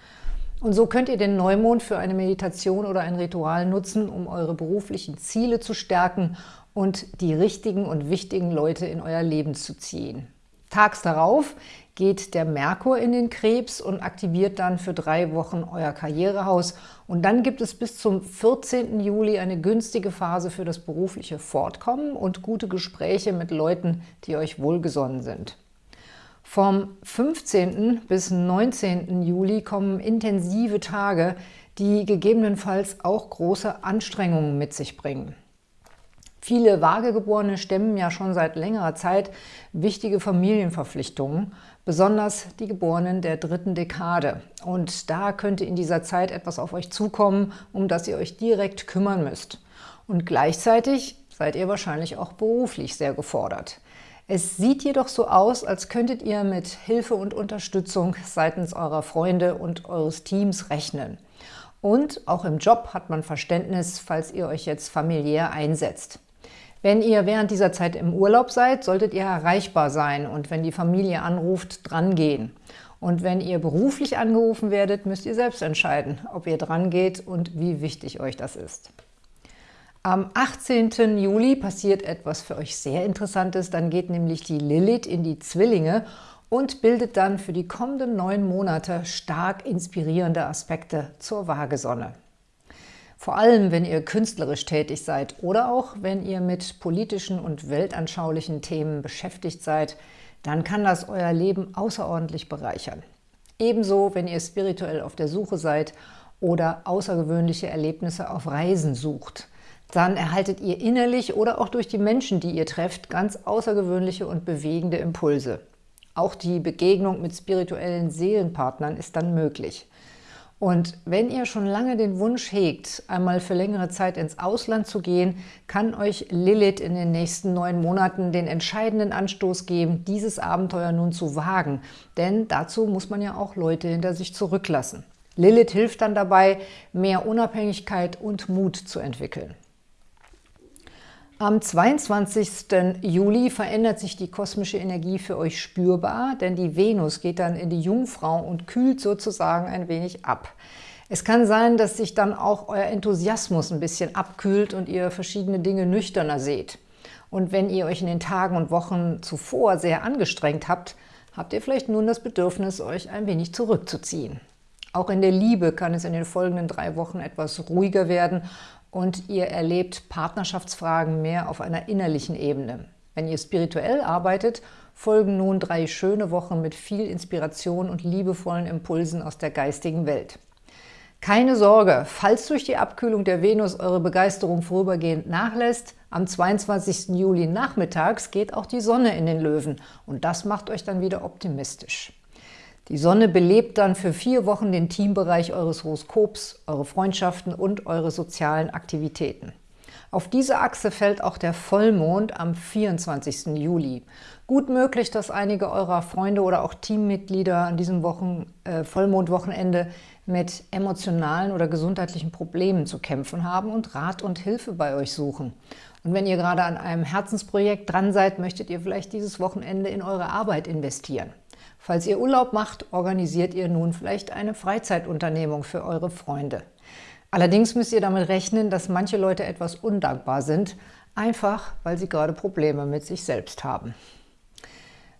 Und so könnt ihr den Neumond für eine Meditation oder ein Ritual nutzen, um eure beruflichen Ziele zu stärken und die richtigen und wichtigen Leute in euer Leben zu ziehen. Tags darauf geht der Merkur in den Krebs und aktiviert dann für drei Wochen euer Karrierehaus. Und dann gibt es bis zum 14. Juli eine günstige Phase für das berufliche Fortkommen und gute Gespräche mit Leuten, die euch wohlgesonnen sind. Vom 15. bis 19. Juli kommen intensive Tage, die gegebenenfalls auch große Anstrengungen mit sich bringen. Viele Vagegeborene stemmen ja schon seit längerer Zeit wichtige Familienverpflichtungen, besonders die Geborenen der dritten Dekade. Und da könnte in dieser Zeit etwas auf euch zukommen, um das ihr euch direkt kümmern müsst. Und gleichzeitig seid ihr wahrscheinlich auch beruflich sehr gefordert. Es sieht jedoch so aus, als könntet ihr mit Hilfe und Unterstützung seitens eurer Freunde und eures Teams rechnen. Und auch im Job hat man Verständnis, falls ihr euch jetzt familiär einsetzt. Wenn ihr während dieser Zeit im Urlaub seid, solltet ihr erreichbar sein und wenn die Familie anruft, drangehen. Und wenn ihr beruflich angerufen werdet, müsst ihr selbst entscheiden, ob ihr drangeht und wie wichtig euch das ist. Am 18. Juli passiert etwas für euch sehr Interessantes. Dann geht nämlich die Lilith in die Zwillinge und bildet dann für die kommenden neun Monate stark inspirierende Aspekte zur Waagesonne. Vor allem, wenn ihr künstlerisch tätig seid oder auch wenn ihr mit politischen und weltanschaulichen Themen beschäftigt seid, dann kann das euer Leben außerordentlich bereichern. Ebenso, wenn ihr spirituell auf der Suche seid oder außergewöhnliche Erlebnisse auf Reisen sucht. Dann erhaltet ihr innerlich oder auch durch die Menschen, die ihr trefft, ganz außergewöhnliche und bewegende Impulse. Auch die Begegnung mit spirituellen Seelenpartnern ist dann möglich. Und wenn ihr schon lange den Wunsch hegt, einmal für längere Zeit ins Ausland zu gehen, kann euch Lilith in den nächsten neun Monaten den entscheidenden Anstoß geben, dieses Abenteuer nun zu wagen. Denn dazu muss man ja auch Leute hinter sich zurücklassen. Lilith hilft dann dabei, mehr Unabhängigkeit und Mut zu entwickeln. Am 22. Juli verändert sich die kosmische Energie für euch spürbar, denn die Venus geht dann in die Jungfrau und kühlt sozusagen ein wenig ab. Es kann sein, dass sich dann auch euer Enthusiasmus ein bisschen abkühlt und ihr verschiedene Dinge nüchterner seht. Und wenn ihr euch in den Tagen und Wochen zuvor sehr angestrengt habt, habt ihr vielleicht nun das Bedürfnis, euch ein wenig zurückzuziehen. Auch in der Liebe kann es in den folgenden drei Wochen etwas ruhiger werden und ihr erlebt Partnerschaftsfragen mehr auf einer innerlichen Ebene. Wenn ihr spirituell arbeitet, folgen nun drei schöne Wochen mit viel Inspiration und liebevollen Impulsen aus der geistigen Welt. Keine Sorge, falls durch die Abkühlung der Venus eure Begeisterung vorübergehend nachlässt, am 22. Juli nachmittags geht auch die Sonne in den Löwen und das macht euch dann wieder optimistisch. Die Sonne belebt dann für vier Wochen den Teambereich eures Horoskops, eure Freundschaften und eure sozialen Aktivitäten. Auf diese Achse fällt auch der Vollmond am 24. Juli. Gut möglich, dass einige eurer Freunde oder auch Teammitglieder an diesem Wochen, äh, Vollmondwochenende mit emotionalen oder gesundheitlichen Problemen zu kämpfen haben und Rat und Hilfe bei euch suchen. Und wenn ihr gerade an einem Herzensprojekt dran seid, möchtet ihr vielleicht dieses Wochenende in eure Arbeit investieren. Falls ihr Urlaub macht, organisiert ihr nun vielleicht eine Freizeitunternehmung für eure Freunde. Allerdings müsst ihr damit rechnen, dass manche Leute etwas undankbar sind, einfach weil sie gerade Probleme mit sich selbst haben.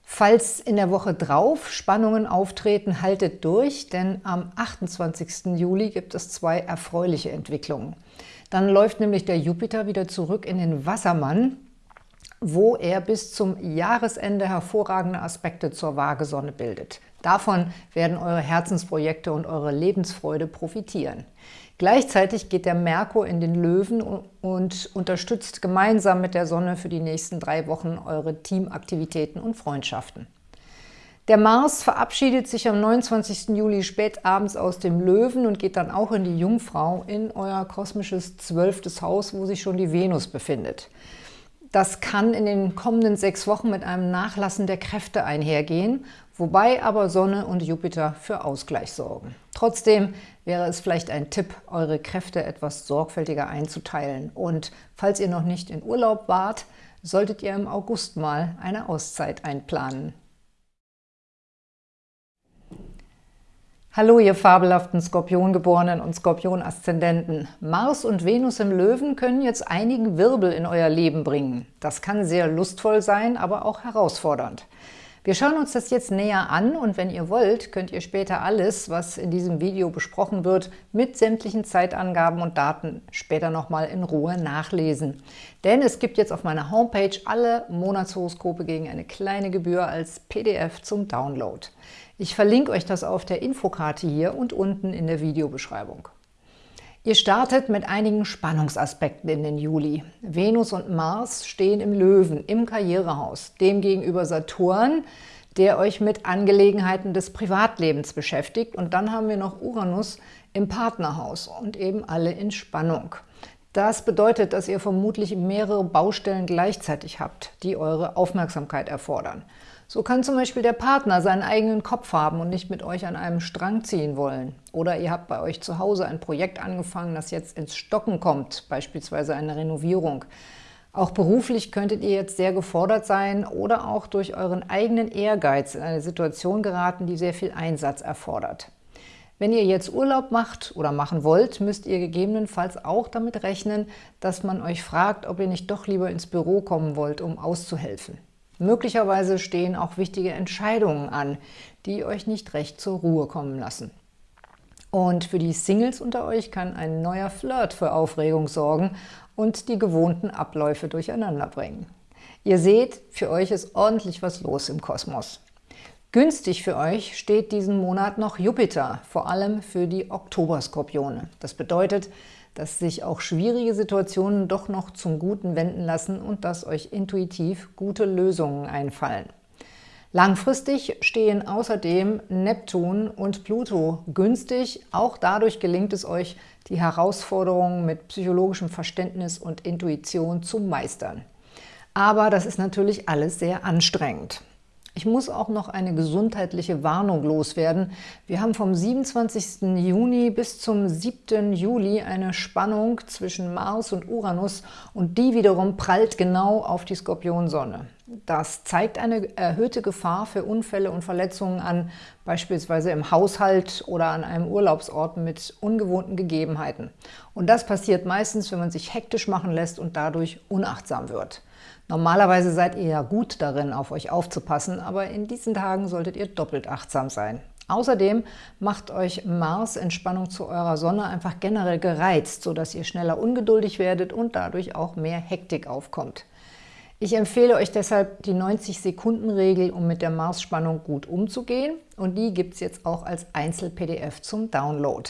Falls in der Woche drauf Spannungen auftreten, haltet durch, denn am 28. Juli gibt es zwei erfreuliche Entwicklungen. Dann läuft nämlich der Jupiter wieder zurück in den Wassermann wo er bis zum Jahresende hervorragende Aspekte zur Waagesonne bildet. Davon werden eure Herzensprojekte und eure Lebensfreude profitieren. Gleichzeitig geht der Merkur in den Löwen und unterstützt gemeinsam mit der Sonne für die nächsten drei Wochen eure Teamaktivitäten und Freundschaften. Der Mars verabschiedet sich am 29. Juli spät abends aus dem Löwen und geht dann auch in die Jungfrau, in euer kosmisches zwölftes Haus, wo sich schon die Venus befindet. Das kann in den kommenden sechs Wochen mit einem Nachlassen der Kräfte einhergehen, wobei aber Sonne und Jupiter für Ausgleich sorgen. Trotzdem wäre es vielleicht ein Tipp, eure Kräfte etwas sorgfältiger einzuteilen. Und falls ihr noch nicht in Urlaub wart, solltet ihr im August mal eine Auszeit einplanen. Hallo, ihr fabelhaften Skorpiongeborenen und Skorpion-Aszendenten. Mars und Venus im Löwen können jetzt einigen Wirbel in euer Leben bringen. Das kann sehr lustvoll sein, aber auch herausfordernd. Wir schauen uns das jetzt näher an und wenn ihr wollt, könnt ihr später alles, was in diesem Video besprochen wird, mit sämtlichen Zeitangaben und Daten später nochmal in Ruhe nachlesen. Denn es gibt jetzt auf meiner Homepage alle Monatshoroskope gegen eine kleine Gebühr als PDF zum Download. Ich verlinke euch das auf der Infokarte hier und unten in der Videobeschreibung. Ihr startet mit einigen Spannungsaspekten in den Juli. Venus und Mars stehen im Löwen, im Karrierehaus. Demgegenüber Saturn, der euch mit Angelegenheiten des Privatlebens beschäftigt. Und dann haben wir noch Uranus im Partnerhaus und eben alle in Spannung. Das bedeutet, dass ihr vermutlich mehrere Baustellen gleichzeitig habt, die eure Aufmerksamkeit erfordern. So kann zum Beispiel der Partner seinen eigenen Kopf haben und nicht mit euch an einem Strang ziehen wollen. Oder ihr habt bei euch zu Hause ein Projekt angefangen, das jetzt ins Stocken kommt, beispielsweise eine Renovierung. Auch beruflich könntet ihr jetzt sehr gefordert sein oder auch durch euren eigenen Ehrgeiz in eine Situation geraten, die sehr viel Einsatz erfordert. Wenn ihr jetzt Urlaub macht oder machen wollt, müsst ihr gegebenenfalls auch damit rechnen, dass man euch fragt, ob ihr nicht doch lieber ins Büro kommen wollt, um auszuhelfen. Möglicherweise stehen auch wichtige Entscheidungen an, die euch nicht recht zur Ruhe kommen lassen. Und für die Singles unter euch kann ein neuer Flirt für Aufregung sorgen und die gewohnten Abläufe durcheinander bringen. Ihr seht, für euch ist ordentlich was los im Kosmos. Günstig für euch steht diesen Monat noch Jupiter, vor allem für die Oktoberskorpione. Das bedeutet, dass sich auch schwierige Situationen doch noch zum Guten wenden lassen und dass euch intuitiv gute Lösungen einfallen. Langfristig stehen außerdem Neptun und Pluto günstig. Auch dadurch gelingt es euch, die Herausforderungen mit psychologischem Verständnis und Intuition zu meistern. Aber das ist natürlich alles sehr anstrengend. Ich muss auch noch eine gesundheitliche Warnung loswerden. Wir haben vom 27. Juni bis zum 7. Juli eine Spannung zwischen Mars und Uranus und die wiederum prallt genau auf die Skorpionsonne. Das zeigt eine erhöhte Gefahr für Unfälle und Verletzungen an, beispielsweise im Haushalt oder an einem Urlaubsort mit ungewohnten Gegebenheiten. Und das passiert meistens, wenn man sich hektisch machen lässt und dadurch unachtsam wird. Normalerweise seid ihr ja gut darin, auf euch aufzupassen, aber in diesen Tagen solltet ihr doppelt achtsam sein. Außerdem macht euch Mars in Spannung zu eurer Sonne einfach generell gereizt, sodass ihr schneller ungeduldig werdet und dadurch auch mehr Hektik aufkommt. Ich empfehle euch deshalb die 90-Sekunden-Regel, um mit der Mars-Spannung gut umzugehen. Und die gibt es jetzt auch als Einzel-PDF zum Download.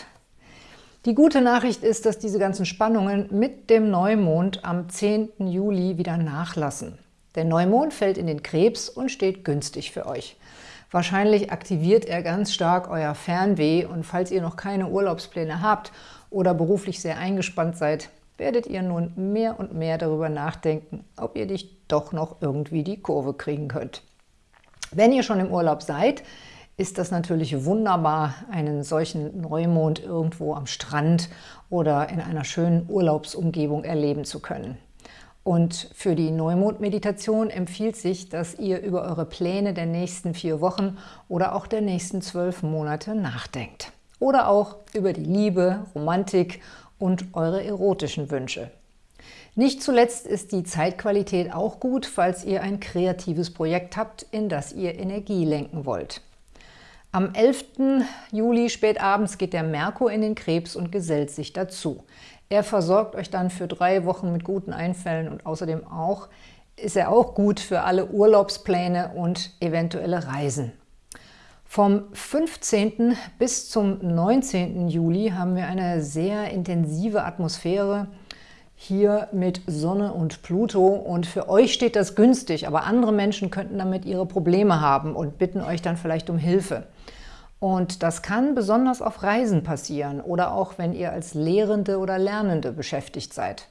Die gute Nachricht ist, dass diese ganzen Spannungen mit dem Neumond am 10. Juli wieder nachlassen. Der Neumond fällt in den Krebs und steht günstig für euch. Wahrscheinlich aktiviert er ganz stark euer Fernweh und falls ihr noch keine Urlaubspläne habt oder beruflich sehr eingespannt seid, werdet ihr nun mehr und mehr darüber nachdenken, ob ihr dich doch noch irgendwie die Kurve kriegen könnt. Wenn ihr schon im Urlaub seid, ist das natürlich wunderbar, einen solchen Neumond irgendwo am Strand oder in einer schönen Urlaubsumgebung erleben zu können. Und für die Neumond-Meditation empfiehlt sich, dass ihr über eure Pläne der nächsten vier Wochen oder auch der nächsten zwölf Monate nachdenkt. Oder auch über die Liebe, Romantik und eure erotischen Wünsche. Nicht zuletzt ist die Zeitqualität auch gut, falls ihr ein kreatives Projekt habt, in das ihr Energie lenken wollt. Am 11. Juli spätabends geht der Merkur in den Krebs und gesellt sich dazu. Er versorgt euch dann für drei Wochen mit guten Einfällen und außerdem auch ist er auch gut für alle Urlaubspläne und eventuelle Reisen. Vom 15. bis zum 19. Juli haben wir eine sehr intensive Atmosphäre, hier mit Sonne und Pluto und für euch steht das günstig, aber andere Menschen könnten damit ihre Probleme haben und bitten euch dann vielleicht um Hilfe. Und das kann besonders auf Reisen passieren oder auch, wenn ihr als Lehrende oder Lernende beschäftigt seid.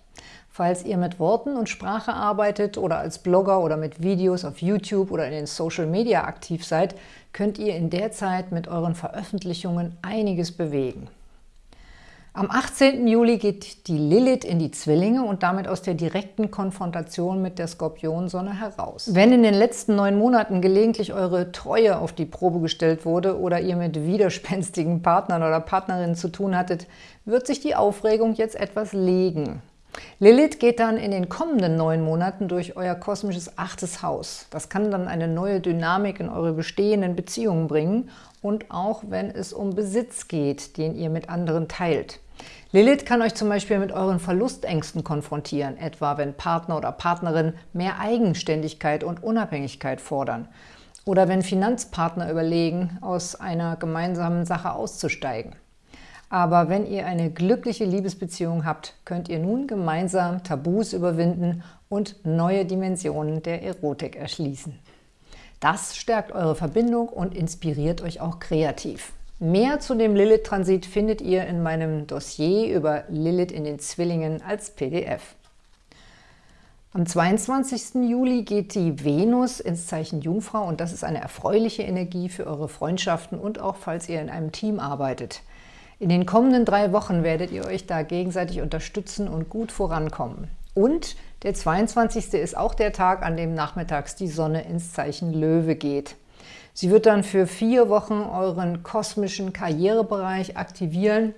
Falls ihr mit Worten und Sprache arbeitet oder als Blogger oder mit Videos auf YouTube oder in den Social Media aktiv seid, könnt ihr in der Zeit mit euren Veröffentlichungen einiges bewegen. Am 18. Juli geht die Lilith in die Zwillinge und damit aus der direkten Konfrontation mit der Skorpionsonne heraus. Wenn in den letzten neun Monaten gelegentlich eure Treue auf die Probe gestellt wurde oder ihr mit widerspenstigen Partnern oder Partnerinnen zu tun hattet, wird sich die Aufregung jetzt etwas legen. Lilith geht dann in den kommenden neun Monaten durch euer kosmisches achtes Haus. Das kann dann eine neue Dynamik in eure bestehenden Beziehungen bringen und auch wenn es um Besitz geht, den ihr mit anderen teilt. Lilith kann euch zum Beispiel mit euren Verlustängsten konfrontieren, etwa wenn Partner oder Partnerin mehr Eigenständigkeit und Unabhängigkeit fordern oder wenn Finanzpartner überlegen, aus einer gemeinsamen Sache auszusteigen. Aber wenn ihr eine glückliche Liebesbeziehung habt, könnt ihr nun gemeinsam Tabus überwinden und neue Dimensionen der Erotik erschließen. Das stärkt eure Verbindung und inspiriert euch auch kreativ. Mehr zu dem Lilith-Transit findet ihr in meinem Dossier über Lilith in den Zwillingen als PDF. Am 22. Juli geht die Venus ins Zeichen Jungfrau und das ist eine erfreuliche Energie für eure Freundschaften und auch falls ihr in einem Team arbeitet. In den kommenden drei Wochen werdet ihr euch da gegenseitig unterstützen und gut vorankommen. Und der 22. ist auch der Tag, an dem nachmittags die Sonne ins Zeichen Löwe geht. Sie wird dann für vier Wochen euren kosmischen Karrierebereich aktivieren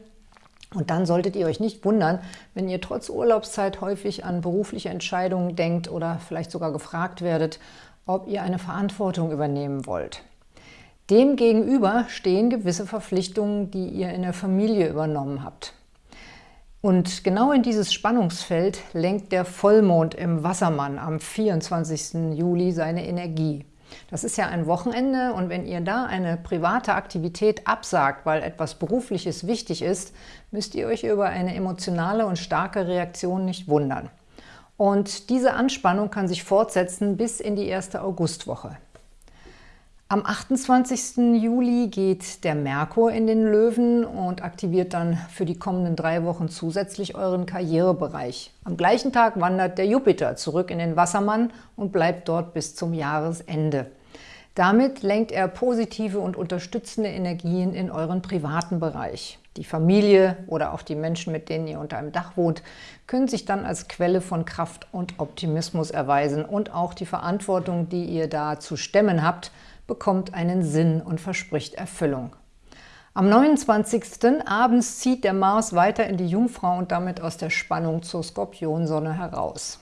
und dann solltet ihr euch nicht wundern, wenn ihr trotz Urlaubszeit häufig an berufliche Entscheidungen denkt oder vielleicht sogar gefragt werdet, ob ihr eine Verantwortung übernehmen wollt. Demgegenüber stehen gewisse Verpflichtungen, die ihr in der Familie übernommen habt. Und genau in dieses Spannungsfeld lenkt der Vollmond im Wassermann am 24. Juli seine Energie. Das ist ja ein Wochenende und wenn ihr da eine private Aktivität absagt, weil etwas Berufliches wichtig ist, müsst ihr euch über eine emotionale und starke Reaktion nicht wundern. Und diese Anspannung kann sich fortsetzen bis in die erste Augustwoche. Am 28. Juli geht der Merkur in den Löwen und aktiviert dann für die kommenden drei Wochen zusätzlich euren Karrierebereich. Am gleichen Tag wandert der Jupiter zurück in den Wassermann und bleibt dort bis zum Jahresende. Damit lenkt er positive und unterstützende Energien in euren privaten Bereich. Die Familie oder auch die Menschen, mit denen ihr unter einem Dach wohnt, können sich dann als Quelle von Kraft und Optimismus erweisen und auch die Verantwortung, die ihr da zu stemmen habt, bekommt einen Sinn und verspricht Erfüllung. Am 29. abends zieht der Mars weiter in die Jungfrau und damit aus der Spannung zur Skorpionsonne heraus.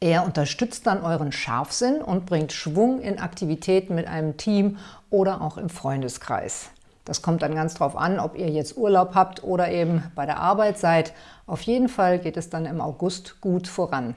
Er unterstützt dann euren Scharfsinn und bringt Schwung in Aktivitäten mit einem Team oder auch im Freundeskreis. Das kommt dann ganz drauf an, ob ihr jetzt Urlaub habt oder eben bei der Arbeit seid. Auf jeden Fall geht es dann im August gut voran.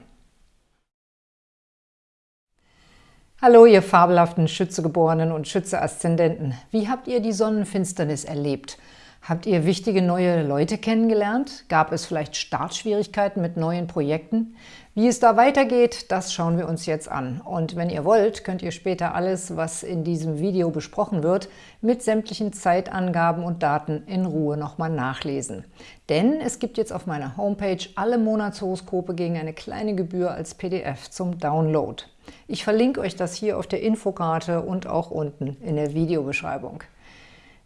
Hallo, ihr fabelhaften Schützegeborenen und Schütze-Aszendenten. Wie habt ihr die Sonnenfinsternis erlebt? Habt ihr wichtige neue Leute kennengelernt? Gab es vielleicht Startschwierigkeiten mit neuen Projekten? Wie es da weitergeht, das schauen wir uns jetzt an. Und wenn ihr wollt, könnt ihr später alles, was in diesem Video besprochen wird, mit sämtlichen Zeitangaben und Daten in Ruhe nochmal nachlesen. Denn es gibt jetzt auf meiner Homepage alle Monatshoroskope gegen eine kleine Gebühr als PDF zum Download. Ich verlinke euch das hier auf der Infokarte und auch unten in der Videobeschreibung.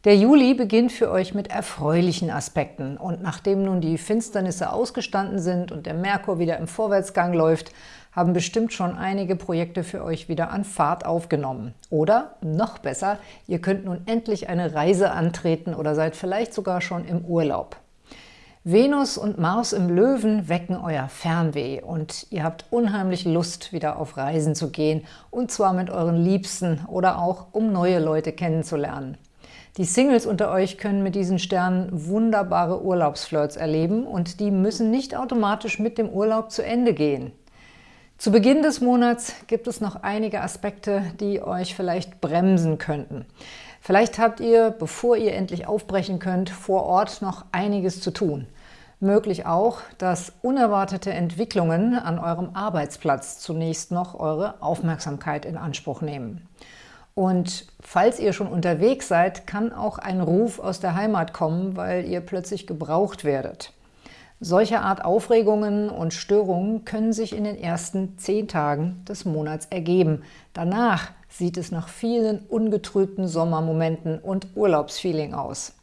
Der Juli beginnt für euch mit erfreulichen Aspekten und nachdem nun die Finsternisse ausgestanden sind und der Merkur wieder im Vorwärtsgang läuft, haben bestimmt schon einige Projekte für euch wieder an Fahrt aufgenommen. Oder, noch besser, ihr könnt nun endlich eine Reise antreten oder seid vielleicht sogar schon im Urlaub. Venus und Mars im Löwen wecken euer Fernweh und ihr habt unheimlich Lust, wieder auf Reisen zu gehen, und zwar mit euren Liebsten oder auch, um neue Leute kennenzulernen. Die Singles unter euch können mit diesen Sternen wunderbare Urlaubsflirts erleben und die müssen nicht automatisch mit dem Urlaub zu Ende gehen. Zu Beginn des Monats gibt es noch einige Aspekte, die euch vielleicht bremsen könnten. Vielleicht habt ihr, bevor ihr endlich aufbrechen könnt, vor Ort noch einiges zu tun. Möglich auch, dass unerwartete Entwicklungen an eurem Arbeitsplatz zunächst noch eure Aufmerksamkeit in Anspruch nehmen. Und falls ihr schon unterwegs seid, kann auch ein Ruf aus der Heimat kommen, weil ihr plötzlich gebraucht werdet. Solche Art Aufregungen und Störungen können sich in den ersten zehn Tagen des Monats ergeben. Danach sieht es nach vielen ungetrübten Sommermomenten und Urlaubsfeeling aus.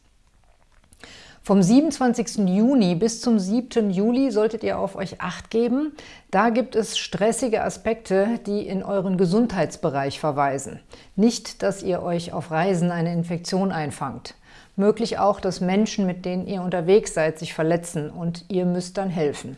Vom 27. Juni bis zum 7. Juli solltet ihr auf euch Acht geben. Da gibt es stressige Aspekte, die in euren Gesundheitsbereich verweisen. Nicht, dass ihr euch auf Reisen eine Infektion einfangt. Möglich auch, dass Menschen, mit denen ihr unterwegs seid, sich verletzen und ihr müsst dann helfen.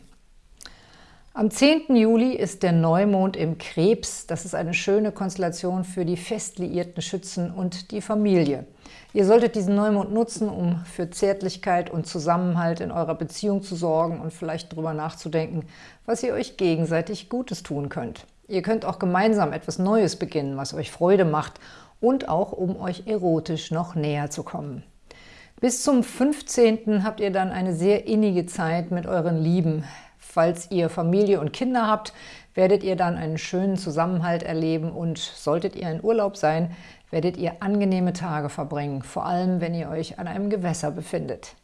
Am 10. Juli ist der Neumond im Krebs. Das ist eine schöne Konstellation für die fest liierten Schützen und die Familie. Ihr solltet diesen Neumond nutzen, um für Zärtlichkeit und Zusammenhalt in eurer Beziehung zu sorgen und vielleicht darüber nachzudenken, was ihr euch gegenseitig Gutes tun könnt. Ihr könnt auch gemeinsam etwas Neues beginnen, was euch Freude macht und auch, um euch erotisch noch näher zu kommen. Bis zum 15. habt ihr dann eine sehr innige Zeit mit euren Lieben. Falls ihr Familie und Kinder habt, werdet ihr dann einen schönen Zusammenhalt erleben und solltet ihr in Urlaub sein, werdet ihr angenehme Tage verbringen, vor allem wenn ihr euch an einem Gewässer befindet.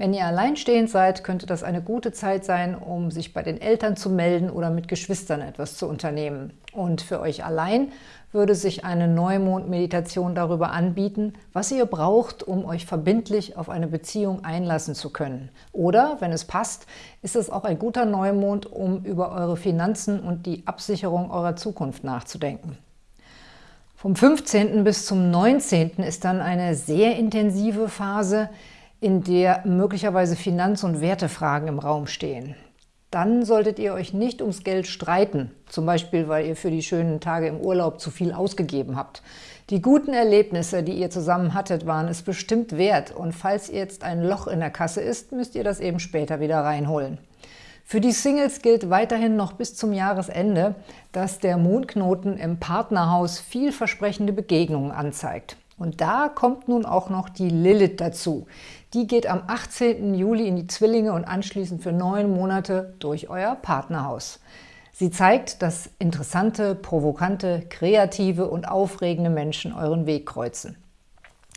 Wenn ihr alleinstehend seid, könnte das eine gute Zeit sein, um sich bei den Eltern zu melden oder mit Geschwistern etwas zu unternehmen. Und für euch allein würde sich eine Neumond-Meditation darüber anbieten, was ihr braucht, um euch verbindlich auf eine Beziehung einlassen zu können. Oder, wenn es passt, ist es auch ein guter Neumond, um über eure Finanzen und die Absicherung eurer Zukunft nachzudenken. Vom 15. bis zum 19. ist dann eine sehr intensive Phase, in der möglicherweise Finanz- und Wertefragen im Raum stehen. Dann solltet ihr euch nicht ums Geld streiten, zum Beispiel, weil ihr für die schönen Tage im Urlaub zu viel ausgegeben habt. Die guten Erlebnisse, die ihr zusammen hattet, waren es bestimmt wert und falls jetzt ein Loch in der Kasse ist, müsst ihr das eben später wieder reinholen. Für die Singles gilt weiterhin noch bis zum Jahresende, dass der Mondknoten im Partnerhaus vielversprechende Begegnungen anzeigt. Und da kommt nun auch noch die Lilith dazu. Die geht am 18. Juli in die Zwillinge und anschließend für neun Monate durch euer Partnerhaus. Sie zeigt, dass interessante, provokante, kreative und aufregende Menschen euren Weg kreuzen.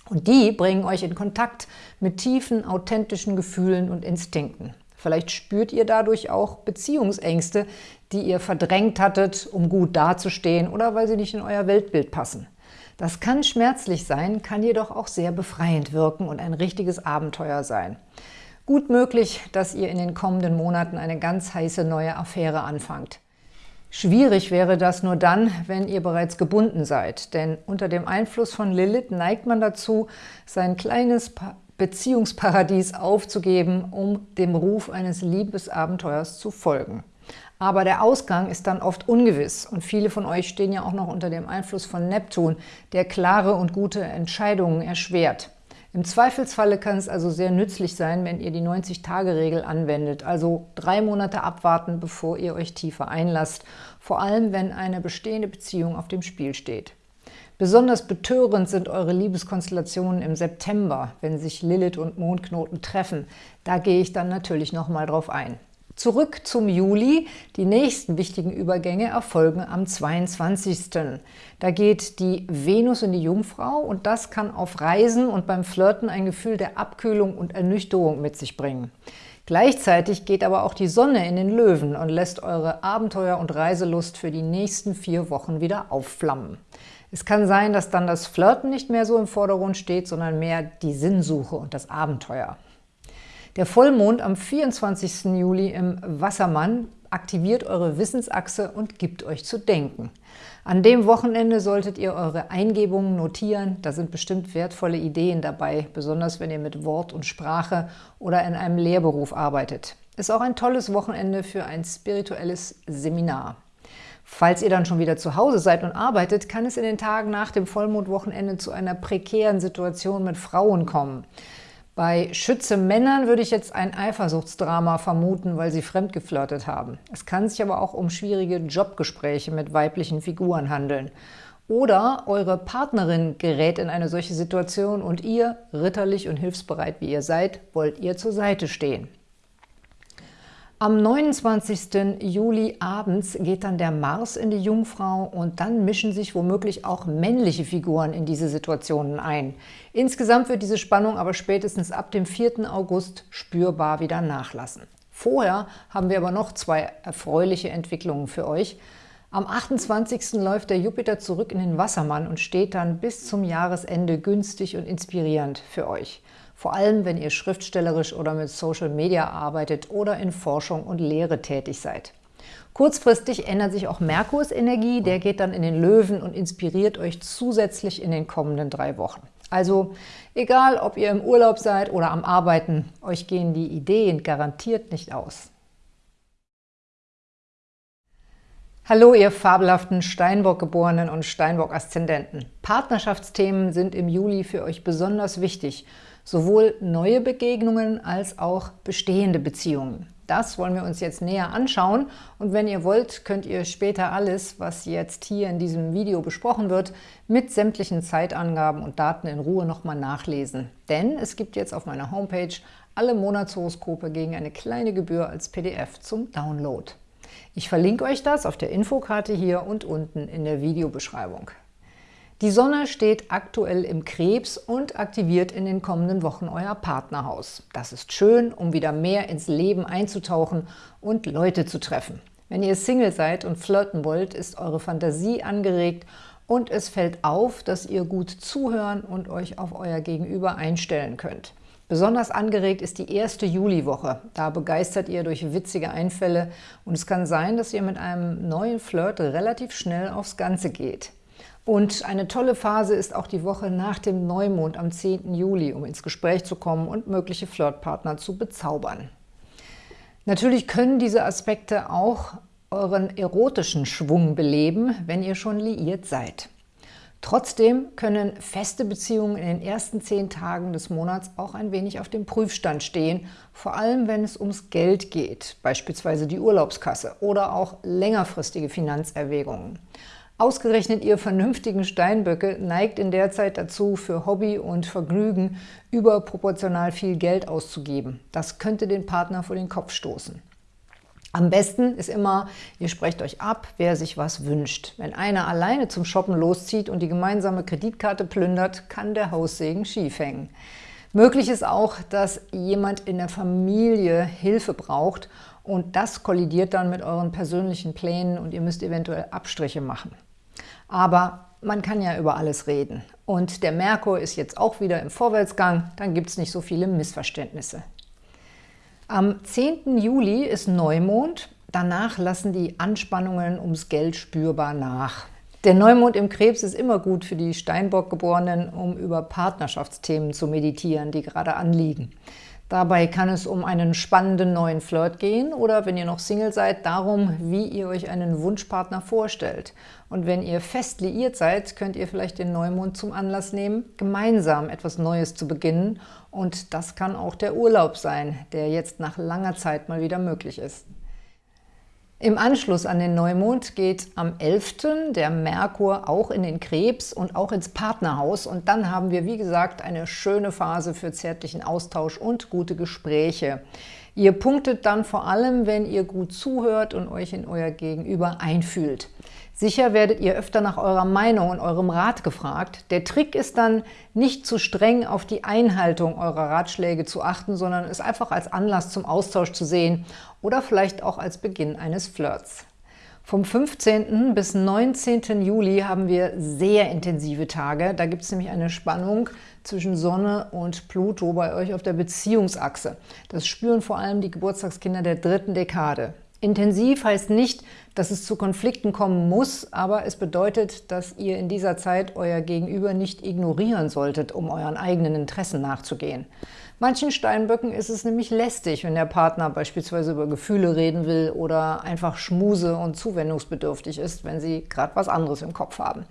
Und die bringen euch in Kontakt mit tiefen, authentischen Gefühlen und Instinkten. Vielleicht spürt ihr dadurch auch Beziehungsängste, die ihr verdrängt hattet, um gut dazustehen oder weil sie nicht in euer Weltbild passen. Das kann schmerzlich sein, kann jedoch auch sehr befreiend wirken und ein richtiges Abenteuer sein. Gut möglich, dass ihr in den kommenden Monaten eine ganz heiße neue Affäre anfangt. Schwierig wäre das nur dann, wenn ihr bereits gebunden seid, denn unter dem Einfluss von Lilith neigt man dazu, sein kleines Beziehungsparadies aufzugeben, um dem Ruf eines Liebesabenteuers zu folgen. Aber der Ausgang ist dann oft ungewiss und viele von euch stehen ja auch noch unter dem Einfluss von Neptun, der klare und gute Entscheidungen erschwert. Im Zweifelsfalle kann es also sehr nützlich sein, wenn ihr die 90-Tage-Regel anwendet, also drei Monate abwarten, bevor ihr euch tiefer einlasst, vor allem wenn eine bestehende Beziehung auf dem Spiel steht. Besonders betörend sind eure Liebeskonstellationen im September, wenn sich Lilith und Mondknoten treffen. Da gehe ich dann natürlich nochmal drauf ein. Zurück zum Juli. Die nächsten wichtigen Übergänge erfolgen am 22. Da geht die Venus in die Jungfrau und das kann auf Reisen und beim Flirten ein Gefühl der Abkühlung und Ernüchterung mit sich bringen. Gleichzeitig geht aber auch die Sonne in den Löwen und lässt eure Abenteuer- und Reiselust für die nächsten vier Wochen wieder aufflammen. Es kann sein, dass dann das Flirten nicht mehr so im Vordergrund steht, sondern mehr die Sinnsuche und das Abenteuer. Der Vollmond am 24. Juli im Wassermann aktiviert eure Wissensachse und gibt euch zu denken. An dem Wochenende solltet ihr eure Eingebungen notieren. Da sind bestimmt wertvolle Ideen dabei, besonders wenn ihr mit Wort und Sprache oder in einem Lehrberuf arbeitet. Ist auch ein tolles Wochenende für ein spirituelles Seminar. Falls ihr dann schon wieder zu Hause seid und arbeitet, kann es in den Tagen nach dem Vollmondwochenende zu einer prekären Situation mit Frauen kommen. Bei Schütze Männern würde ich jetzt ein Eifersuchtsdrama vermuten, weil sie fremdgeflirtet haben. Es kann sich aber auch um schwierige Jobgespräche mit weiblichen Figuren handeln. Oder eure Partnerin gerät in eine solche Situation und ihr, ritterlich und hilfsbereit wie ihr seid, wollt ihr zur Seite stehen. Am 29. Juli abends geht dann der Mars in die Jungfrau und dann mischen sich womöglich auch männliche Figuren in diese Situationen ein. Insgesamt wird diese Spannung aber spätestens ab dem 4. August spürbar wieder nachlassen. Vorher haben wir aber noch zwei erfreuliche Entwicklungen für euch. Am 28. läuft der Jupiter zurück in den Wassermann und steht dann bis zum Jahresende günstig und inspirierend für euch vor allem wenn ihr schriftstellerisch oder mit Social Media arbeitet oder in Forschung und Lehre tätig seid. Kurzfristig ändert sich auch Merkurs Energie, der geht dann in den Löwen und inspiriert euch zusätzlich in den kommenden drei Wochen. Also egal, ob ihr im Urlaub seid oder am Arbeiten, euch gehen die Ideen garantiert nicht aus. Hallo, ihr fabelhaften Steinbock-Geborenen und Steinbock-Aszendenten. Partnerschaftsthemen sind im Juli für euch besonders wichtig. Sowohl neue Begegnungen als auch bestehende Beziehungen. Das wollen wir uns jetzt näher anschauen und wenn ihr wollt, könnt ihr später alles, was jetzt hier in diesem Video besprochen wird, mit sämtlichen Zeitangaben und Daten in Ruhe nochmal nachlesen. Denn es gibt jetzt auf meiner Homepage alle Monatshoroskope gegen eine kleine Gebühr als PDF zum Download. Ich verlinke euch das auf der Infokarte hier und unten in der Videobeschreibung. Die Sonne steht aktuell im Krebs und aktiviert in den kommenden Wochen euer Partnerhaus. Das ist schön, um wieder mehr ins Leben einzutauchen und Leute zu treffen. Wenn ihr Single seid und flirten wollt, ist eure Fantasie angeregt und es fällt auf, dass ihr gut zuhören und euch auf euer Gegenüber einstellen könnt. Besonders angeregt ist die erste Juliwoche. Da begeistert ihr durch witzige Einfälle und es kann sein, dass ihr mit einem neuen Flirt relativ schnell aufs Ganze geht. Und eine tolle Phase ist auch die Woche nach dem Neumond am 10. Juli, um ins Gespräch zu kommen und mögliche Flirtpartner zu bezaubern. Natürlich können diese Aspekte auch euren erotischen Schwung beleben, wenn ihr schon liiert seid. Trotzdem können feste Beziehungen in den ersten zehn Tagen des Monats auch ein wenig auf dem Prüfstand stehen, vor allem wenn es ums Geld geht, beispielsweise die Urlaubskasse oder auch längerfristige Finanzerwägungen. Ausgerechnet ihr vernünftigen Steinböcke neigt in der Zeit dazu, für Hobby und Vergnügen überproportional viel Geld auszugeben. Das könnte den Partner vor den Kopf stoßen. Am besten ist immer, ihr sprecht euch ab, wer sich was wünscht. Wenn einer alleine zum Shoppen loszieht und die gemeinsame Kreditkarte plündert, kann der Haussegen schief hängen. Möglich ist auch, dass jemand in der Familie Hilfe braucht und das kollidiert dann mit euren persönlichen Plänen und ihr müsst eventuell Abstriche machen. Aber man kann ja über alles reden. Und der Merkur ist jetzt auch wieder im Vorwärtsgang, dann gibt es nicht so viele Missverständnisse. Am 10. Juli ist Neumond, danach lassen die Anspannungen ums Geld spürbar nach. Der Neumond im Krebs ist immer gut für die Steinbock-Geborenen, um über Partnerschaftsthemen zu meditieren, die gerade anliegen. Dabei kann es um einen spannenden neuen Flirt gehen oder, wenn ihr noch Single seid, darum, wie ihr euch einen Wunschpartner vorstellt. Und wenn ihr fest liiert seid, könnt ihr vielleicht den Neumond zum Anlass nehmen, gemeinsam etwas Neues zu beginnen. Und das kann auch der Urlaub sein, der jetzt nach langer Zeit mal wieder möglich ist. Im Anschluss an den Neumond geht am 11. der Merkur auch in den Krebs und auch ins Partnerhaus. Und dann haben wir, wie gesagt, eine schöne Phase für zärtlichen Austausch und gute Gespräche. Ihr punktet dann vor allem, wenn ihr gut zuhört und euch in euer Gegenüber einfühlt. Sicher werdet ihr öfter nach eurer Meinung und eurem Rat gefragt. Der Trick ist dann, nicht zu streng auf die Einhaltung eurer Ratschläge zu achten, sondern es einfach als Anlass zum Austausch zu sehen oder vielleicht auch als Beginn eines Flirts. Vom 15. bis 19. Juli haben wir sehr intensive Tage. Da gibt es nämlich eine Spannung zwischen Sonne und Pluto bei euch auf der Beziehungsachse. Das spüren vor allem die Geburtstagskinder der dritten Dekade. Intensiv heißt nicht, dass es zu Konflikten kommen muss, aber es bedeutet, dass ihr in dieser Zeit euer Gegenüber nicht ignorieren solltet, um euren eigenen Interessen nachzugehen. Manchen Steinböcken ist es nämlich lästig, wenn der Partner beispielsweise über Gefühle reden will oder einfach schmuse und zuwendungsbedürftig ist, wenn sie gerade was anderes im Kopf haben.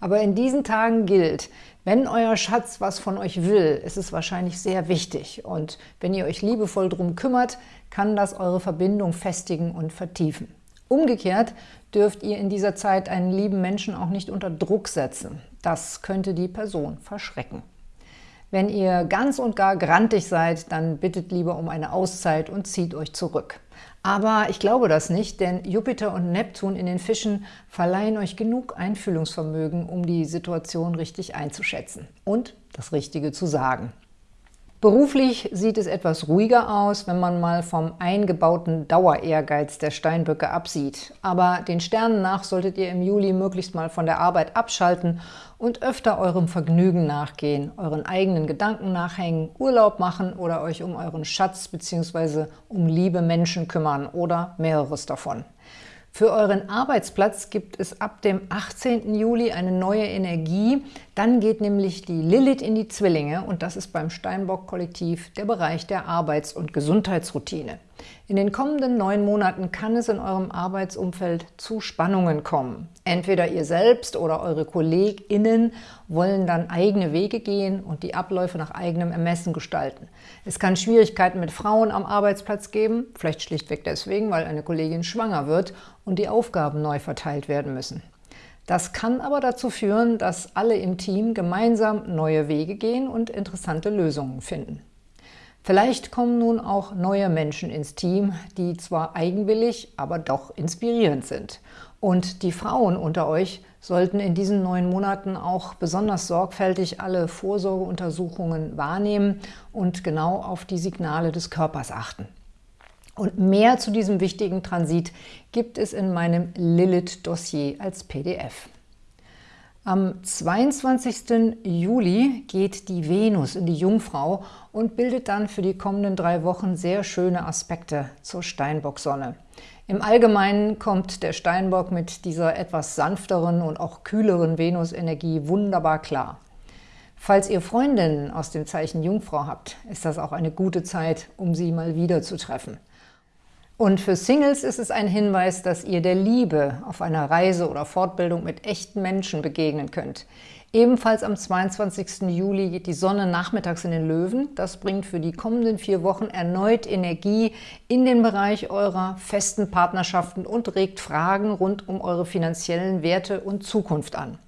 Aber in diesen Tagen gilt, wenn euer Schatz was von euch will, ist es wahrscheinlich sehr wichtig. Und wenn ihr euch liebevoll drum kümmert, kann das eure Verbindung festigen und vertiefen. Umgekehrt dürft ihr in dieser Zeit einen lieben Menschen auch nicht unter Druck setzen. Das könnte die Person verschrecken. Wenn ihr ganz und gar grantig seid, dann bittet lieber um eine Auszeit und zieht euch zurück. Aber ich glaube das nicht, denn Jupiter und Neptun in den Fischen verleihen euch genug Einfühlungsvermögen, um die Situation richtig einzuschätzen und das Richtige zu sagen. Beruflich sieht es etwas ruhiger aus, wenn man mal vom eingebauten Dauerehrgeiz der Steinböcke absieht. Aber den Sternen nach solltet ihr im Juli möglichst mal von der Arbeit abschalten und öfter eurem Vergnügen nachgehen, euren eigenen Gedanken nachhängen, Urlaub machen oder euch um euren Schatz bzw. um liebe Menschen kümmern oder mehreres davon. Für euren Arbeitsplatz gibt es ab dem 18. Juli eine neue Energie. Dann geht nämlich die Lilith in die Zwillinge und das ist beim Steinbock-Kollektiv der Bereich der Arbeits- und Gesundheitsroutine. In den kommenden neun Monaten kann es in eurem Arbeitsumfeld zu Spannungen kommen. Entweder ihr selbst oder eure KollegInnen wollen dann eigene Wege gehen und die Abläufe nach eigenem Ermessen gestalten. Es kann Schwierigkeiten mit Frauen am Arbeitsplatz geben, vielleicht schlichtweg deswegen, weil eine Kollegin schwanger wird und die Aufgaben neu verteilt werden müssen. Das kann aber dazu führen, dass alle im Team gemeinsam neue Wege gehen und interessante Lösungen finden. Vielleicht kommen nun auch neue Menschen ins Team, die zwar eigenwillig, aber doch inspirierend sind. Und die Frauen unter euch sollten in diesen neun Monaten auch besonders sorgfältig alle Vorsorgeuntersuchungen wahrnehmen und genau auf die Signale des Körpers achten. Und mehr zu diesem wichtigen Transit gibt es in meinem Lilith-Dossier als PDF. Am 22. Juli geht die Venus in die Jungfrau und bildet dann für die kommenden drei Wochen sehr schöne Aspekte zur Steinbock-Sonne. Im Allgemeinen kommt der Steinbock mit dieser etwas sanfteren und auch kühleren Venus-Energie wunderbar klar. Falls ihr Freundinnen aus dem Zeichen Jungfrau habt, ist das auch eine gute Zeit, um sie mal wieder zu treffen. Und für Singles ist es ein Hinweis, dass ihr der Liebe auf einer Reise oder Fortbildung mit echten Menschen begegnen könnt. Ebenfalls am 22. Juli geht die Sonne nachmittags in den Löwen. Das bringt für die kommenden vier Wochen erneut Energie in den Bereich eurer festen Partnerschaften und regt Fragen rund um eure finanziellen Werte und Zukunft an.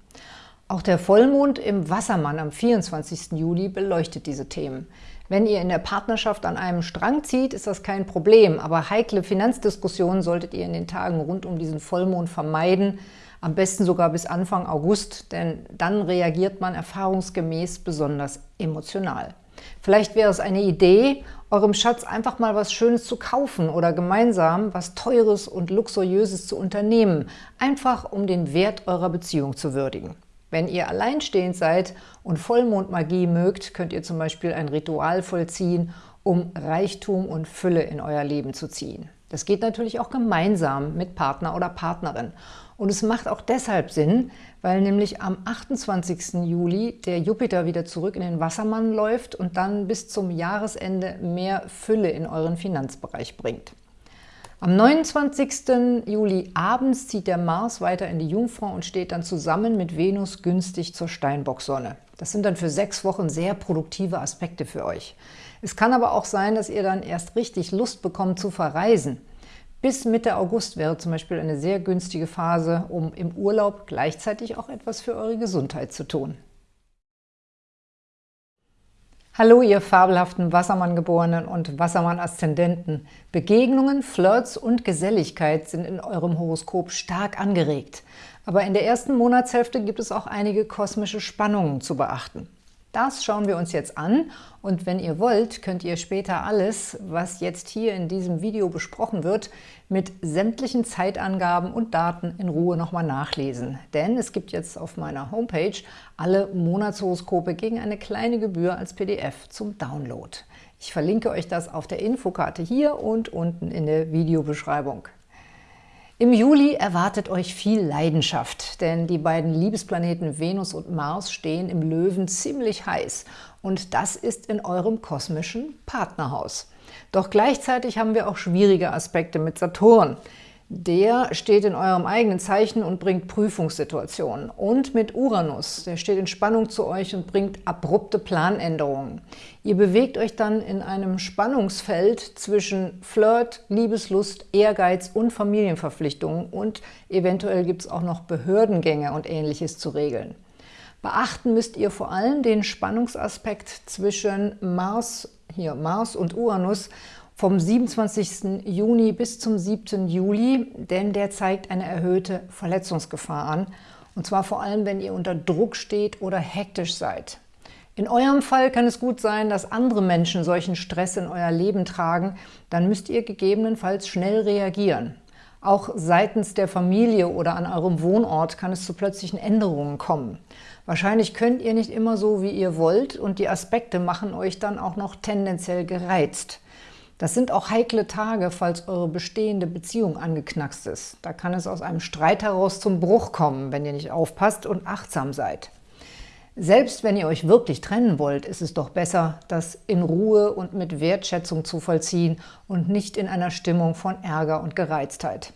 Auch der Vollmond im Wassermann am 24. Juli beleuchtet diese Themen. Wenn ihr in der Partnerschaft an einem Strang zieht, ist das kein Problem, aber heikle Finanzdiskussionen solltet ihr in den Tagen rund um diesen Vollmond vermeiden, am besten sogar bis Anfang August, denn dann reagiert man erfahrungsgemäß besonders emotional. Vielleicht wäre es eine Idee, eurem Schatz einfach mal was Schönes zu kaufen oder gemeinsam was Teures und Luxuriöses zu unternehmen, einfach um den Wert eurer Beziehung zu würdigen. Wenn ihr alleinstehend seid und Vollmondmagie mögt, könnt ihr zum Beispiel ein Ritual vollziehen, um Reichtum und Fülle in euer Leben zu ziehen. Das geht natürlich auch gemeinsam mit Partner oder Partnerin. Und es macht auch deshalb Sinn, weil nämlich am 28. Juli der Jupiter wieder zurück in den Wassermann läuft und dann bis zum Jahresende mehr Fülle in euren Finanzbereich bringt. Am 29. Juli abends zieht der Mars weiter in die Jungfrau und steht dann zusammen mit Venus günstig zur Steinbocksonne. Das sind dann für sechs Wochen sehr produktive Aspekte für euch. Es kann aber auch sein, dass ihr dann erst richtig Lust bekommt zu verreisen. Bis Mitte August wäre zum Beispiel eine sehr günstige Phase, um im Urlaub gleichzeitig auch etwas für eure Gesundheit zu tun. Hallo, ihr fabelhaften Wassermann-Geborenen und Wassermann-Aszendenten. Begegnungen, Flirts und Geselligkeit sind in eurem Horoskop stark angeregt. Aber in der ersten Monatshälfte gibt es auch einige kosmische Spannungen zu beachten. Das schauen wir uns jetzt an und wenn ihr wollt, könnt ihr später alles, was jetzt hier in diesem Video besprochen wird, mit sämtlichen Zeitangaben und Daten in Ruhe nochmal nachlesen. Denn es gibt jetzt auf meiner Homepage alle Monatshoroskope gegen eine kleine Gebühr als PDF zum Download. Ich verlinke euch das auf der Infokarte hier und unten in der Videobeschreibung. Im Juli erwartet euch viel Leidenschaft, denn die beiden Liebesplaneten Venus und Mars stehen im Löwen ziemlich heiß und das ist in eurem kosmischen Partnerhaus. Doch gleichzeitig haben wir auch schwierige Aspekte mit Saturn. Der steht in eurem eigenen Zeichen und bringt Prüfungssituationen. Und mit Uranus, der steht in Spannung zu euch und bringt abrupte Planänderungen. Ihr bewegt euch dann in einem Spannungsfeld zwischen Flirt, Liebeslust, Ehrgeiz und Familienverpflichtungen und eventuell gibt es auch noch Behördengänge und Ähnliches zu regeln. Beachten müsst ihr vor allem den Spannungsaspekt zwischen Mars, hier Mars und Uranus vom 27. Juni bis zum 7. Juli, denn der zeigt eine erhöhte Verletzungsgefahr an, und zwar vor allem, wenn ihr unter Druck steht oder hektisch seid. In eurem Fall kann es gut sein, dass andere Menschen solchen Stress in euer Leben tragen, dann müsst ihr gegebenenfalls schnell reagieren. Auch seitens der Familie oder an eurem Wohnort kann es zu plötzlichen Änderungen kommen. Wahrscheinlich könnt ihr nicht immer so, wie ihr wollt und die Aspekte machen euch dann auch noch tendenziell gereizt. Das sind auch heikle Tage, falls eure bestehende Beziehung angeknackst ist. Da kann es aus einem Streit heraus zum Bruch kommen, wenn ihr nicht aufpasst und achtsam seid. Selbst wenn ihr euch wirklich trennen wollt, ist es doch besser, das in Ruhe und mit Wertschätzung zu vollziehen und nicht in einer Stimmung von Ärger und Gereiztheit.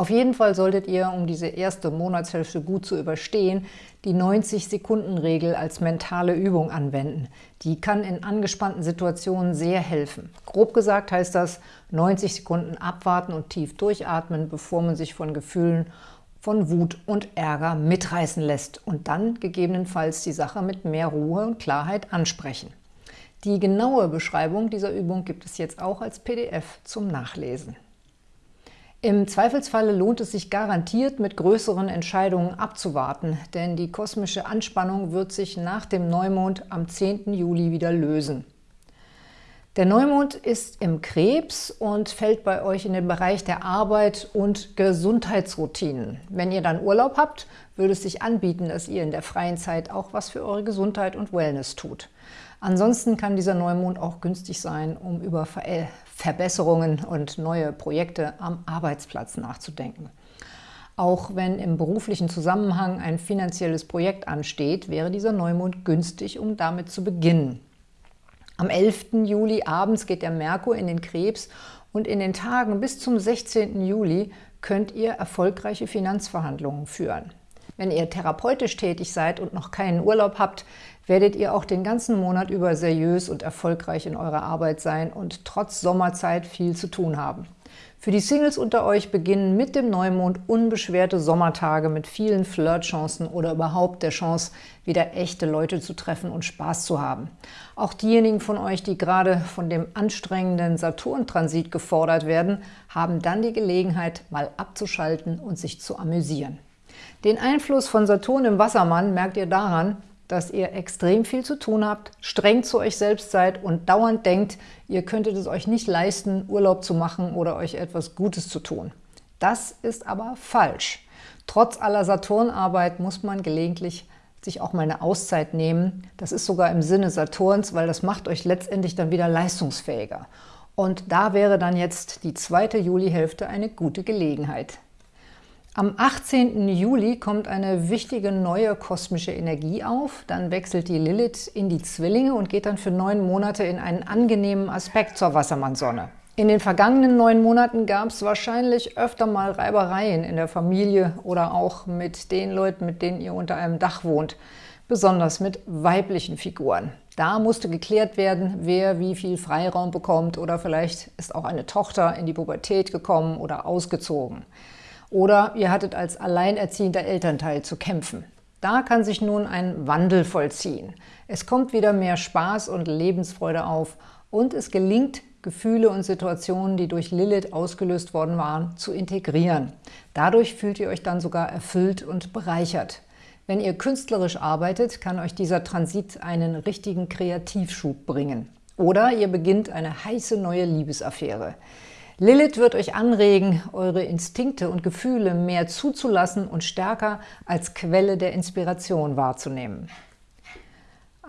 Auf jeden Fall solltet ihr, um diese erste Monatshälfte gut zu überstehen, die 90-Sekunden-Regel als mentale Übung anwenden. Die kann in angespannten Situationen sehr helfen. Grob gesagt heißt das, 90 Sekunden abwarten und tief durchatmen, bevor man sich von Gefühlen von Wut und Ärger mitreißen lässt und dann gegebenenfalls die Sache mit mehr Ruhe und Klarheit ansprechen. Die genaue Beschreibung dieser Übung gibt es jetzt auch als PDF zum Nachlesen. Im Zweifelsfalle lohnt es sich garantiert, mit größeren Entscheidungen abzuwarten, denn die kosmische Anspannung wird sich nach dem Neumond am 10. Juli wieder lösen. Der Neumond ist im Krebs und fällt bei euch in den Bereich der Arbeit und Gesundheitsroutinen. Wenn ihr dann Urlaub habt, würde es sich anbieten, dass ihr in der freien Zeit auch was für eure Gesundheit und Wellness tut. Ansonsten kann dieser Neumond auch günstig sein, um über Verbesserungen und neue Projekte am Arbeitsplatz nachzudenken. Auch wenn im beruflichen Zusammenhang ein finanzielles Projekt ansteht, wäre dieser Neumond günstig, um damit zu beginnen. Am 11. Juli abends geht der Merkur in den Krebs und in den Tagen bis zum 16. Juli könnt ihr erfolgreiche Finanzverhandlungen führen. Wenn ihr therapeutisch tätig seid und noch keinen Urlaub habt, werdet ihr auch den ganzen Monat über seriös und erfolgreich in eurer Arbeit sein und trotz Sommerzeit viel zu tun haben. Für die Singles unter euch beginnen mit dem Neumond unbeschwerte Sommertage mit vielen Flirtchancen oder überhaupt der Chance, wieder echte Leute zu treffen und Spaß zu haben. Auch diejenigen von euch, die gerade von dem anstrengenden Saturn-Transit gefordert werden, haben dann die Gelegenheit, mal abzuschalten und sich zu amüsieren. Den Einfluss von Saturn im Wassermann merkt ihr daran, dass ihr extrem viel zu tun habt, streng zu euch selbst seid und dauernd denkt, ihr könntet es euch nicht leisten, Urlaub zu machen oder euch etwas Gutes zu tun. Das ist aber falsch. Trotz aller Saturnarbeit muss man gelegentlich sich auch mal eine Auszeit nehmen. Das ist sogar im Sinne Saturns, weil das macht euch letztendlich dann wieder leistungsfähiger. Und da wäre dann jetzt die zweite Julihälfte eine gute Gelegenheit. Am 18. Juli kommt eine wichtige neue kosmische Energie auf. Dann wechselt die Lilith in die Zwillinge und geht dann für neun Monate in einen angenehmen Aspekt zur Wassermannsonne. In den vergangenen neun Monaten gab es wahrscheinlich öfter mal Reibereien in der Familie oder auch mit den Leuten, mit denen ihr unter einem Dach wohnt, besonders mit weiblichen Figuren. Da musste geklärt werden, wer wie viel Freiraum bekommt oder vielleicht ist auch eine Tochter in die Pubertät gekommen oder ausgezogen. Oder ihr hattet als alleinerziehender Elternteil zu kämpfen. Da kann sich nun ein Wandel vollziehen. Es kommt wieder mehr Spaß und Lebensfreude auf und es gelingt, Gefühle und Situationen, die durch Lilith ausgelöst worden waren, zu integrieren. Dadurch fühlt ihr euch dann sogar erfüllt und bereichert. Wenn ihr künstlerisch arbeitet, kann euch dieser Transit einen richtigen Kreativschub bringen. Oder ihr beginnt eine heiße neue Liebesaffäre. Lilith wird euch anregen, eure Instinkte und Gefühle mehr zuzulassen und stärker als Quelle der Inspiration wahrzunehmen.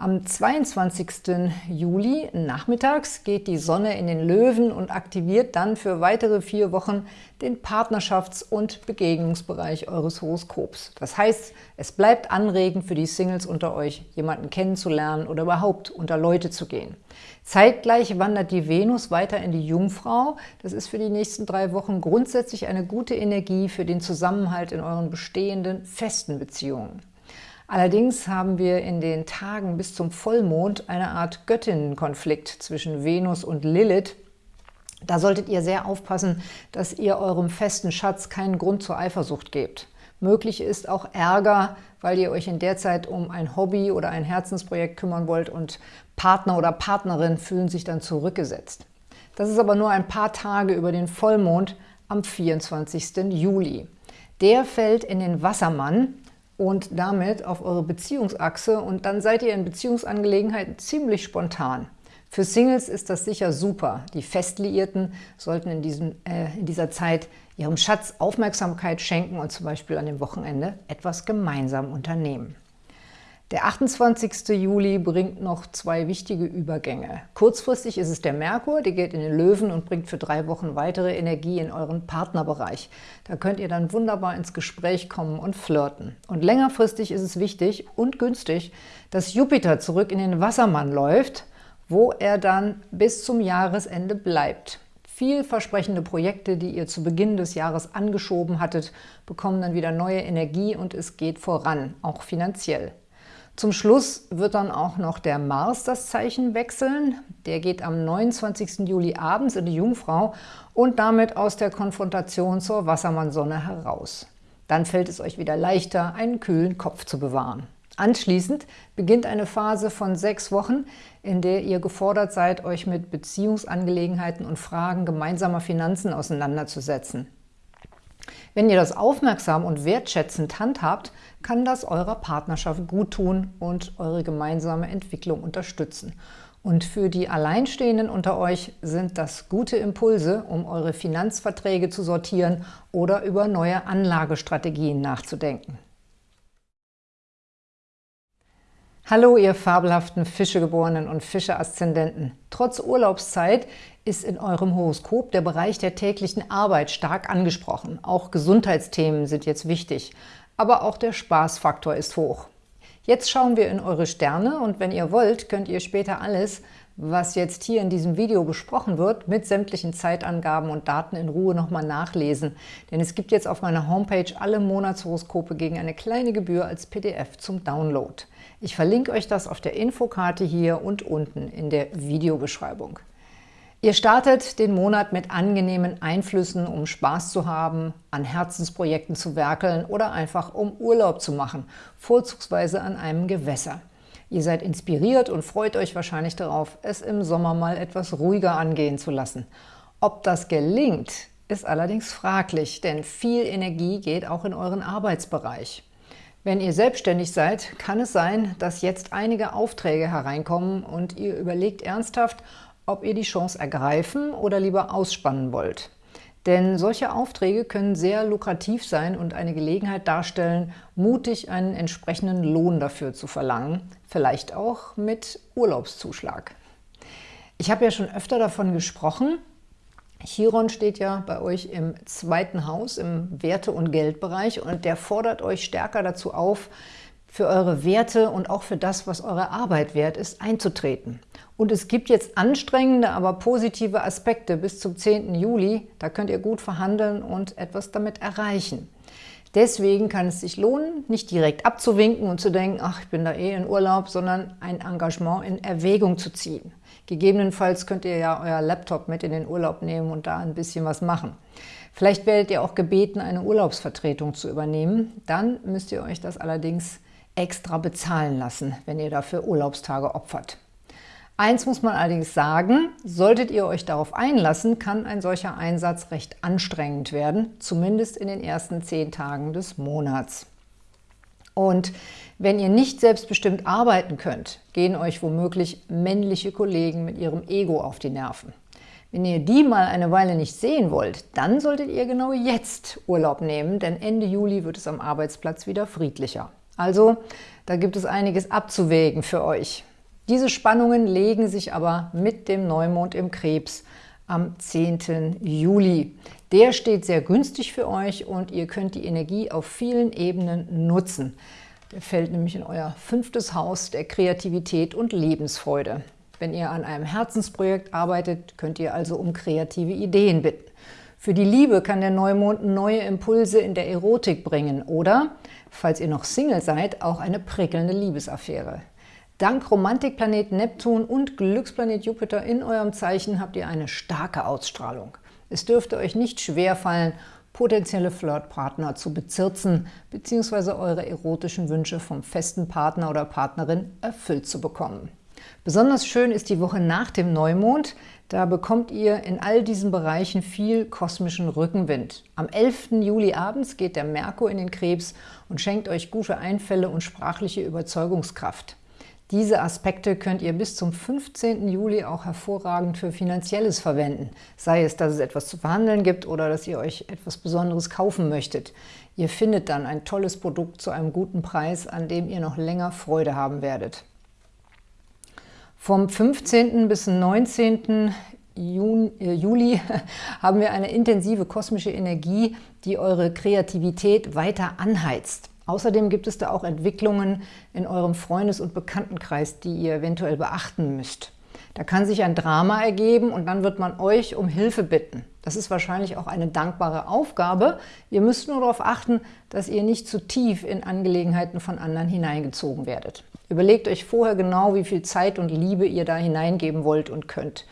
Am 22. Juli nachmittags geht die Sonne in den Löwen und aktiviert dann für weitere vier Wochen den Partnerschafts- und Begegnungsbereich eures Horoskops. Das heißt, es bleibt anregend für die Singles unter euch, jemanden kennenzulernen oder überhaupt unter Leute zu gehen. Zeitgleich wandert die Venus weiter in die Jungfrau. Das ist für die nächsten drei Wochen grundsätzlich eine gute Energie für den Zusammenhalt in euren bestehenden festen Beziehungen. Allerdings haben wir in den Tagen bis zum Vollmond eine Art Göttinnenkonflikt zwischen Venus und Lilith. Da solltet ihr sehr aufpassen, dass ihr eurem festen Schatz keinen Grund zur Eifersucht gebt. Möglich ist auch Ärger, weil ihr euch in der Zeit um ein Hobby oder ein Herzensprojekt kümmern wollt und Partner oder Partnerin fühlen sich dann zurückgesetzt. Das ist aber nur ein paar Tage über den Vollmond am 24. Juli. Der fällt in den Wassermann und damit auf eure Beziehungsachse und dann seid ihr in Beziehungsangelegenheiten ziemlich spontan. Für Singles ist das sicher super. Die Festliierten sollten in, diesem, äh, in dieser Zeit ihrem Schatz Aufmerksamkeit schenken und zum Beispiel an dem Wochenende etwas gemeinsam unternehmen. Der 28. Juli bringt noch zwei wichtige Übergänge. Kurzfristig ist es der Merkur, der geht in den Löwen und bringt für drei Wochen weitere Energie in euren Partnerbereich. Da könnt ihr dann wunderbar ins Gespräch kommen und flirten. Und längerfristig ist es wichtig und günstig, dass Jupiter zurück in den Wassermann läuft, wo er dann bis zum Jahresende bleibt. Vielversprechende Projekte, die ihr zu Beginn des Jahres angeschoben hattet, bekommen dann wieder neue Energie und es geht voran, auch finanziell. Zum Schluss wird dann auch noch der Mars das Zeichen wechseln. Der geht am 29. Juli abends in die Jungfrau und damit aus der Konfrontation zur Wassermannsonne heraus. Dann fällt es euch wieder leichter, einen kühlen Kopf zu bewahren. Anschließend beginnt eine Phase von sechs Wochen, in der ihr gefordert seid, euch mit Beziehungsangelegenheiten und Fragen gemeinsamer Finanzen auseinanderzusetzen. Wenn ihr das aufmerksam und wertschätzend handhabt, kann das eurer Partnerschaft guttun und eure gemeinsame Entwicklung unterstützen. Und für die Alleinstehenden unter euch sind das gute Impulse, um eure Finanzverträge zu sortieren oder über neue Anlagestrategien nachzudenken. Hallo, ihr fabelhaften Fischegeborenen und Fische-Aszendenten. Trotz Urlaubszeit ist in eurem Horoskop der Bereich der täglichen Arbeit stark angesprochen. Auch Gesundheitsthemen sind jetzt wichtig, aber auch der Spaßfaktor ist hoch. Jetzt schauen wir in eure Sterne und wenn ihr wollt, könnt ihr später alles, was jetzt hier in diesem Video besprochen wird, mit sämtlichen Zeitangaben und Daten in Ruhe nochmal nachlesen. Denn es gibt jetzt auf meiner Homepage alle Monatshoroskope gegen eine kleine Gebühr als PDF zum Download. Ich verlinke euch das auf der Infokarte hier und unten in der Videobeschreibung. Ihr startet den Monat mit angenehmen Einflüssen, um Spaß zu haben, an Herzensprojekten zu werkeln oder einfach um Urlaub zu machen, vorzugsweise an einem Gewässer. Ihr seid inspiriert und freut euch wahrscheinlich darauf, es im Sommer mal etwas ruhiger angehen zu lassen. Ob das gelingt, ist allerdings fraglich, denn viel Energie geht auch in euren Arbeitsbereich. Wenn ihr selbstständig seid, kann es sein, dass jetzt einige Aufträge hereinkommen und ihr überlegt ernsthaft, ob ihr die Chance ergreifen oder lieber ausspannen wollt. Denn solche Aufträge können sehr lukrativ sein und eine Gelegenheit darstellen, mutig einen entsprechenden Lohn dafür zu verlangen, vielleicht auch mit Urlaubszuschlag. Ich habe ja schon öfter davon gesprochen, Chiron steht ja bei euch im zweiten Haus, im Werte- und Geldbereich und der fordert euch stärker dazu auf, für eure Werte und auch für das, was eure Arbeit wert ist, einzutreten. Und es gibt jetzt anstrengende, aber positive Aspekte bis zum 10. Juli. Da könnt ihr gut verhandeln und etwas damit erreichen. Deswegen kann es sich lohnen, nicht direkt abzuwinken und zu denken, ach, ich bin da eh in Urlaub, sondern ein Engagement in Erwägung zu ziehen. Gegebenenfalls könnt ihr ja euer Laptop mit in den Urlaub nehmen und da ein bisschen was machen. Vielleicht werdet ihr auch gebeten, eine Urlaubsvertretung zu übernehmen. Dann müsst ihr euch das allerdings extra bezahlen lassen, wenn ihr dafür Urlaubstage opfert. Eins muss man allerdings sagen, solltet ihr euch darauf einlassen, kann ein solcher Einsatz recht anstrengend werden, zumindest in den ersten zehn Tagen des Monats. Und wenn ihr nicht selbstbestimmt arbeiten könnt, gehen euch womöglich männliche Kollegen mit ihrem Ego auf die Nerven. Wenn ihr die mal eine Weile nicht sehen wollt, dann solltet ihr genau jetzt Urlaub nehmen, denn Ende Juli wird es am Arbeitsplatz wieder friedlicher. Also, da gibt es einiges abzuwägen für euch. Diese Spannungen legen sich aber mit dem Neumond im Krebs am 10. Juli. Der steht sehr günstig für euch und ihr könnt die Energie auf vielen Ebenen nutzen. Der fällt nämlich in euer fünftes Haus der Kreativität und Lebensfreude. Wenn ihr an einem Herzensprojekt arbeitet, könnt ihr also um kreative Ideen bitten. Für die Liebe kann der Neumond neue Impulse in der Erotik bringen oder, falls ihr noch Single seid, auch eine prickelnde Liebesaffäre. Dank Romantikplanet Neptun und Glücksplanet Jupiter in eurem Zeichen habt ihr eine starke Ausstrahlung. Es dürfte euch nicht schwer fallen, potenzielle Flirtpartner zu bezirzen bzw. eure erotischen Wünsche vom festen Partner oder Partnerin erfüllt zu bekommen. Besonders schön ist die Woche nach dem Neumond. Da bekommt ihr in all diesen Bereichen viel kosmischen Rückenwind. Am 11. Juli abends geht der Merkur in den Krebs und schenkt euch gute Einfälle und sprachliche Überzeugungskraft. Diese Aspekte könnt ihr bis zum 15. Juli auch hervorragend für Finanzielles verwenden, sei es, dass es etwas zu verhandeln gibt oder dass ihr euch etwas Besonderes kaufen möchtet. Ihr findet dann ein tolles Produkt zu einem guten Preis, an dem ihr noch länger Freude haben werdet. Vom 15. bis 19. Juni, äh, Juli haben wir eine intensive kosmische Energie, die eure Kreativität weiter anheizt. Außerdem gibt es da auch Entwicklungen in eurem Freundes- und Bekanntenkreis, die ihr eventuell beachten müsst. Da kann sich ein Drama ergeben und dann wird man euch um Hilfe bitten. Das ist wahrscheinlich auch eine dankbare Aufgabe. Ihr müsst nur darauf achten, dass ihr nicht zu tief in Angelegenheiten von anderen hineingezogen werdet. Überlegt euch vorher genau, wie viel Zeit und Liebe ihr da hineingeben wollt und könnt.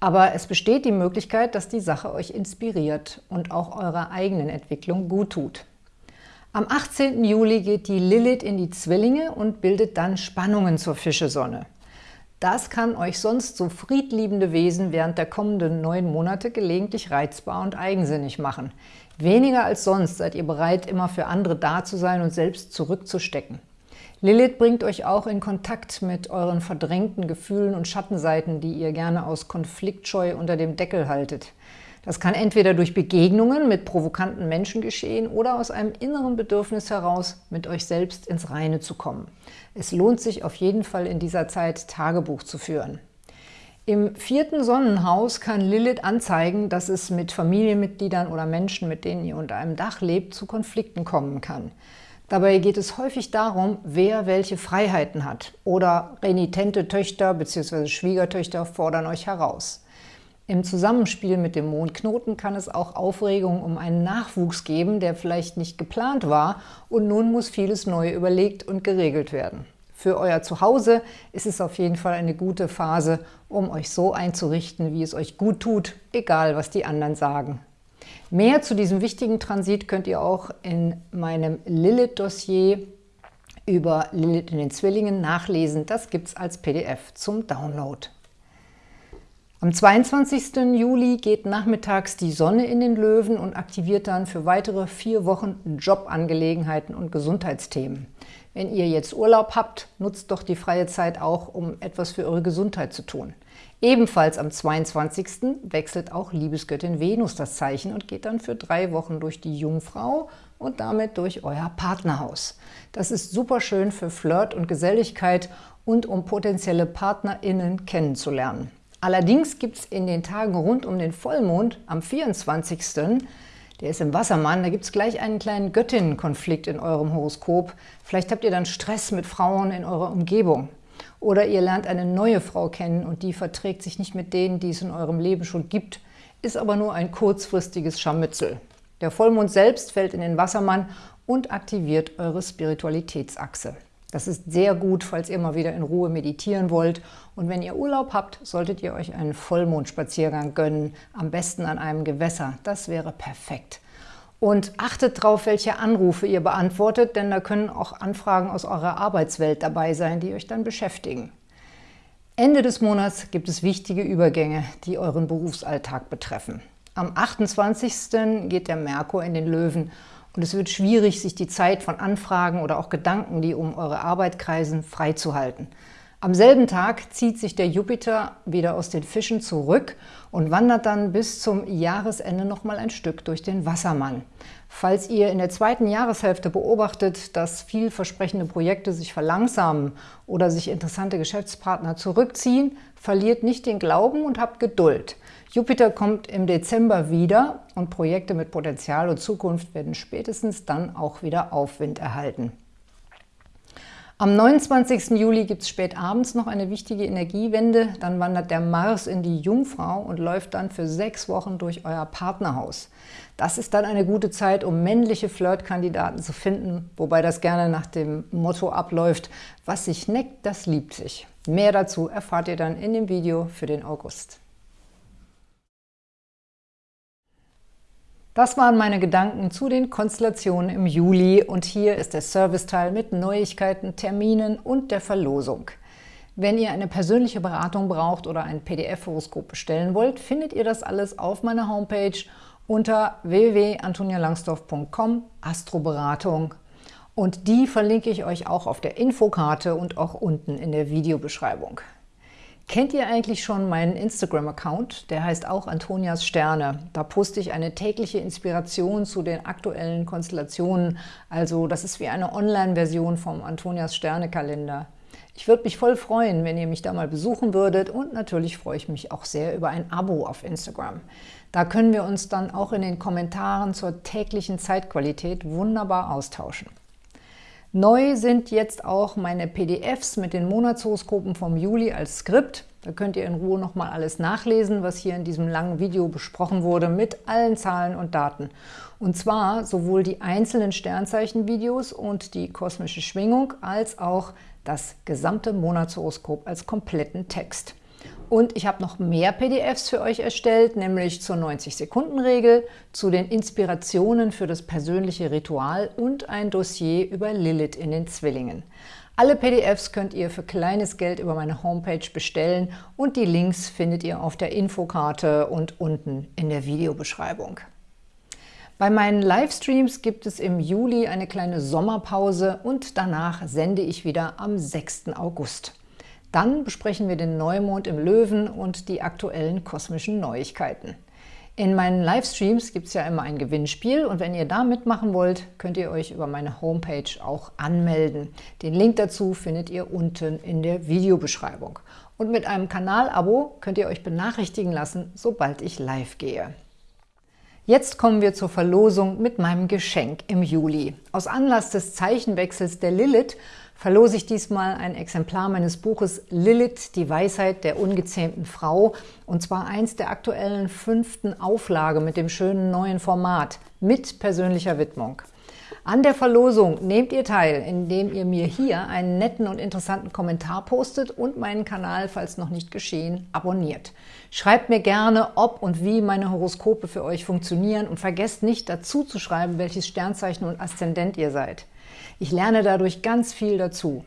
Aber es besteht die Möglichkeit, dass die Sache euch inspiriert und auch eurer eigenen Entwicklung gut tut. Am 18. Juli geht die Lilith in die Zwillinge und bildet dann Spannungen zur Fischesonne. Das kann euch sonst so friedliebende Wesen während der kommenden neun Monate gelegentlich reizbar und eigensinnig machen. Weniger als sonst seid ihr bereit, immer für andere da zu sein und selbst zurückzustecken. Lilith bringt euch auch in Kontakt mit euren verdrängten Gefühlen und Schattenseiten, die ihr gerne aus Konfliktscheu unter dem Deckel haltet. Das kann entweder durch Begegnungen mit provokanten Menschen geschehen oder aus einem inneren Bedürfnis heraus, mit euch selbst ins Reine zu kommen. Es lohnt sich auf jeden Fall in dieser Zeit, Tagebuch zu führen. Im vierten Sonnenhaus kann Lilith anzeigen, dass es mit Familienmitgliedern oder Menschen, mit denen ihr unter einem Dach lebt, zu Konflikten kommen kann. Dabei geht es häufig darum, wer welche Freiheiten hat oder renitente Töchter bzw. Schwiegertöchter fordern euch heraus. Im Zusammenspiel mit dem Mondknoten kann es auch Aufregung um einen Nachwuchs geben, der vielleicht nicht geplant war und nun muss vieles neu überlegt und geregelt werden. Für euer Zuhause ist es auf jeden Fall eine gute Phase, um euch so einzurichten, wie es euch gut tut, egal was die anderen sagen. Mehr zu diesem wichtigen Transit könnt ihr auch in meinem Lilith-Dossier über Lilith in den Zwillingen nachlesen. Das gibt es als PDF zum Download. Am 22. Juli geht nachmittags die Sonne in den Löwen und aktiviert dann für weitere vier Wochen Jobangelegenheiten und Gesundheitsthemen. Wenn ihr jetzt Urlaub habt, nutzt doch die freie Zeit auch, um etwas für eure Gesundheit zu tun. Ebenfalls am 22. wechselt auch Liebesgöttin Venus das Zeichen und geht dann für drei Wochen durch die Jungfrau und damit durch euer Partnerhaus. Das ist super schön für Flirt und Geselligkeit und um potenzielle PartnerInnen kennenzulernen. Allerdings gibt es in den Tagen rund um den Vollmond am 24., der ist im Wassermann, da gibt es gleich einen kleinen Göttinnenkonflikt in eurem Horoskop. Vielleicht habt ihr dann Stress mit Frauen in eurer Umgebung. Oder ihr lernt eine neue Frau kennen und die verträgt sich nicht mit denen, die es in eurem Leben schon gibt, ist aber nur ein kurzfristiges Scharmützel. Der Vollmond selbst fällt in den Wassermann und aktiviert eure Spiritualitätsachse. Das ist sehr gut, falls ihr mal wieder in Ruhe meditieren wollt. Und wenn ihr Urlaub habt, solltet ihr euch einen Vollmondspaziergang gönnen, am besten an einem Gewässer. Das wäre perfekt. Und achtet darauf, welche Anrufe ihr beantwortet, denn da können auch Anfragen aus eurer Arbeitswelt dabei sein, die euch dann beschäftigen. Ende des Monats gibt es wichtige Übergänge, die euren Berufsalltag betreffen. Am 28. geht der Merkur in den Löwen und es wird schwierig, sich die Zeit von Anfragen oder auch Gedanken, die um eure Arbeit kreisen, freizuhalten. Am selben Tag zieht sich der Jupiter wieder aus den Fischen zurück und wandert dann bis zum Jahresende noch mal ein Stück durch den Wassermann. Falls ihr in der zweiten Jahreshälfte beobachtet, dass vielversprechende Projekte sich verlangsamen oder sich interessante Geschäftspartner zurückziehen, verliert nicht den Glauben und habt Geduld. Jupiter kommt im Dezember wieder und Projekte mit Potenzial und Zukunft werden spätestens dann auch wieder Aufwind erhalten. Am 29. Juli gibt es spät abends noch eine wichtige Energiewende. Dann wandert der Mars in die Jungfrau und läuft dann für sechs Wochen durch euer Partnerhaus. Das ist dann eine gute Zeit, um männliche Flirtkandidaten zu finden, wobei das gerne nach dem Motto abläuft, was sich neckt, das liebt sich. Mehr dazu erfahrt ihr dann in dem Video für den August. Das waren meine Gedanken zu den Konstellationen im Juli und hier ist der Serviceteil mit Neuigkeiten, Terminen und der Verlosung. Wenn ihr eine persönliche Beratung braucht oder ein PDF-Horoskop bestellen wollt, findet ihr das alles auf meiner Homepage unter www.antonialangsdorf.com Astroberatung Und die verlinke ich euch auch auf der Infokarte und auch unten in der Videobeschreibung. Kennt ihr eigentlich schon meinen Instagram-Account? Der heißt auch Antonias Sterne. Da poste ich eine tägliche Inspiration zu den aktuellen Konstellationen. Also das ist wie eine Online-Version vom Antonias Sterne-Kalender. Ich würde mich voll freuen, wenn ihr mich da mal besuchen würdet und natürlich freue ich mich auch sehr über ein Abo auf Instagram. Da können wir uns dann auch in den Kommentaren zur täglichen Zeitqualität wunderbar austauschen. Neu sind jetzt auch meine PDFs mit den Monatshoroskopen vom Juli als Skript. Da könnt ihr in Ruhe nochmal alles nachlesen, was hier in diesem langen Video besprochen wurde, mit allen Zahlen und Daten. Und zwar sowohl die einzelnen Sternzeichen-Videos und die kosmische Schwingung, als auch das gesamte Monatshoroskop als kompletten Text. Und ich habe noch mehr PDFs für euch erstellt, nämlich zur 90-Sekunden-Regel, zu den Inspirationen für das persönliche Ritual und ein Dossier über Lilith in den Zwillingen. Alle PDFs könnt ihr für kleines Geld über meine Homepage bestellen und die Links findet ihr auf der Infokarte und unten in der Videobeschreibung. Bei meinen Livestreams gibt es im Juli eine kleine Sommerpause und danach sende ich wieder am 6. August. Dann besprechen wir den Neumond im Löwen und die aktuellen kosmischen Neuigkeiten. In meinen Livestreams gibt es ja immer ein Gewinnspiel und wenn ihr da mitmachen wollt, könnt ihr euch über meine Homepage auch anmelden. Den Link dazu findet ihr unten in der Videobeschreibung. Und mit einem Kanalabo könnt ihr euch benachrichtigen lassen, sobald ich live gehe. Jetzt kommen wir zur Verlosung mit meinem Geschenk im Juli. Aus Anlass des Zeichenwechsels der Lilith verlose ich diesmal ein Exemplar meines Buches Lilith, die Weisheit der ungezähmten Frau, und zwar eins der aktuellen fünften Auflage mit dem schönen neuen Format, mit persönlicher Widmung. An der Verlosung nehmt ihr teil, indem ihr mir hier einen netten und interessanten Kommentar postet und meinen Kanal, falls noch nicht geschehen, abonniert. Schreibt mir gerne, ob und wie meine Horoskope für euch funktionieren und vergesst nicht dazu zu schreiben, welches Sternzeichen und Aszendent ihr seid. Ich lerne dadurch ganz viel dazu.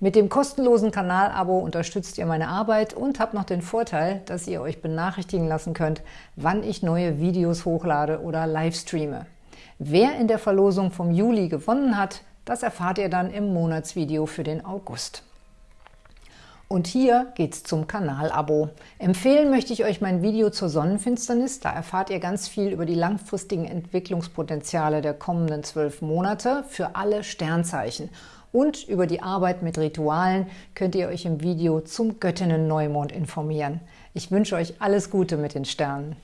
Mit dem kostenlosen Kanalabo unterstützt ihr meine Arbeit und habt noch den Vorteil, dass ihr euch benachrichtigen lassen könnt, wann ich neue Videos hochlade oder livestreame. Wer in der Verlosung vom Juli gewonnen hat, das erfahrt ihr dann im Monatsvideo für den August. Und hier geht's zum Kanalabo. Empfehlen möchte ich euch mein Video zur Sonnenfinsternis. Da erfahrt ihr ganz viel über die langfristigen Entwicklungspotenziale der kommenden zwölf Monate für alle Sternzeichen. Und über die Arbeit mit Ritualen könnt ihr euch im Video zum Göttinnen-Neumond informieren. Ich wünsche euch alles Gute mit den Sternen.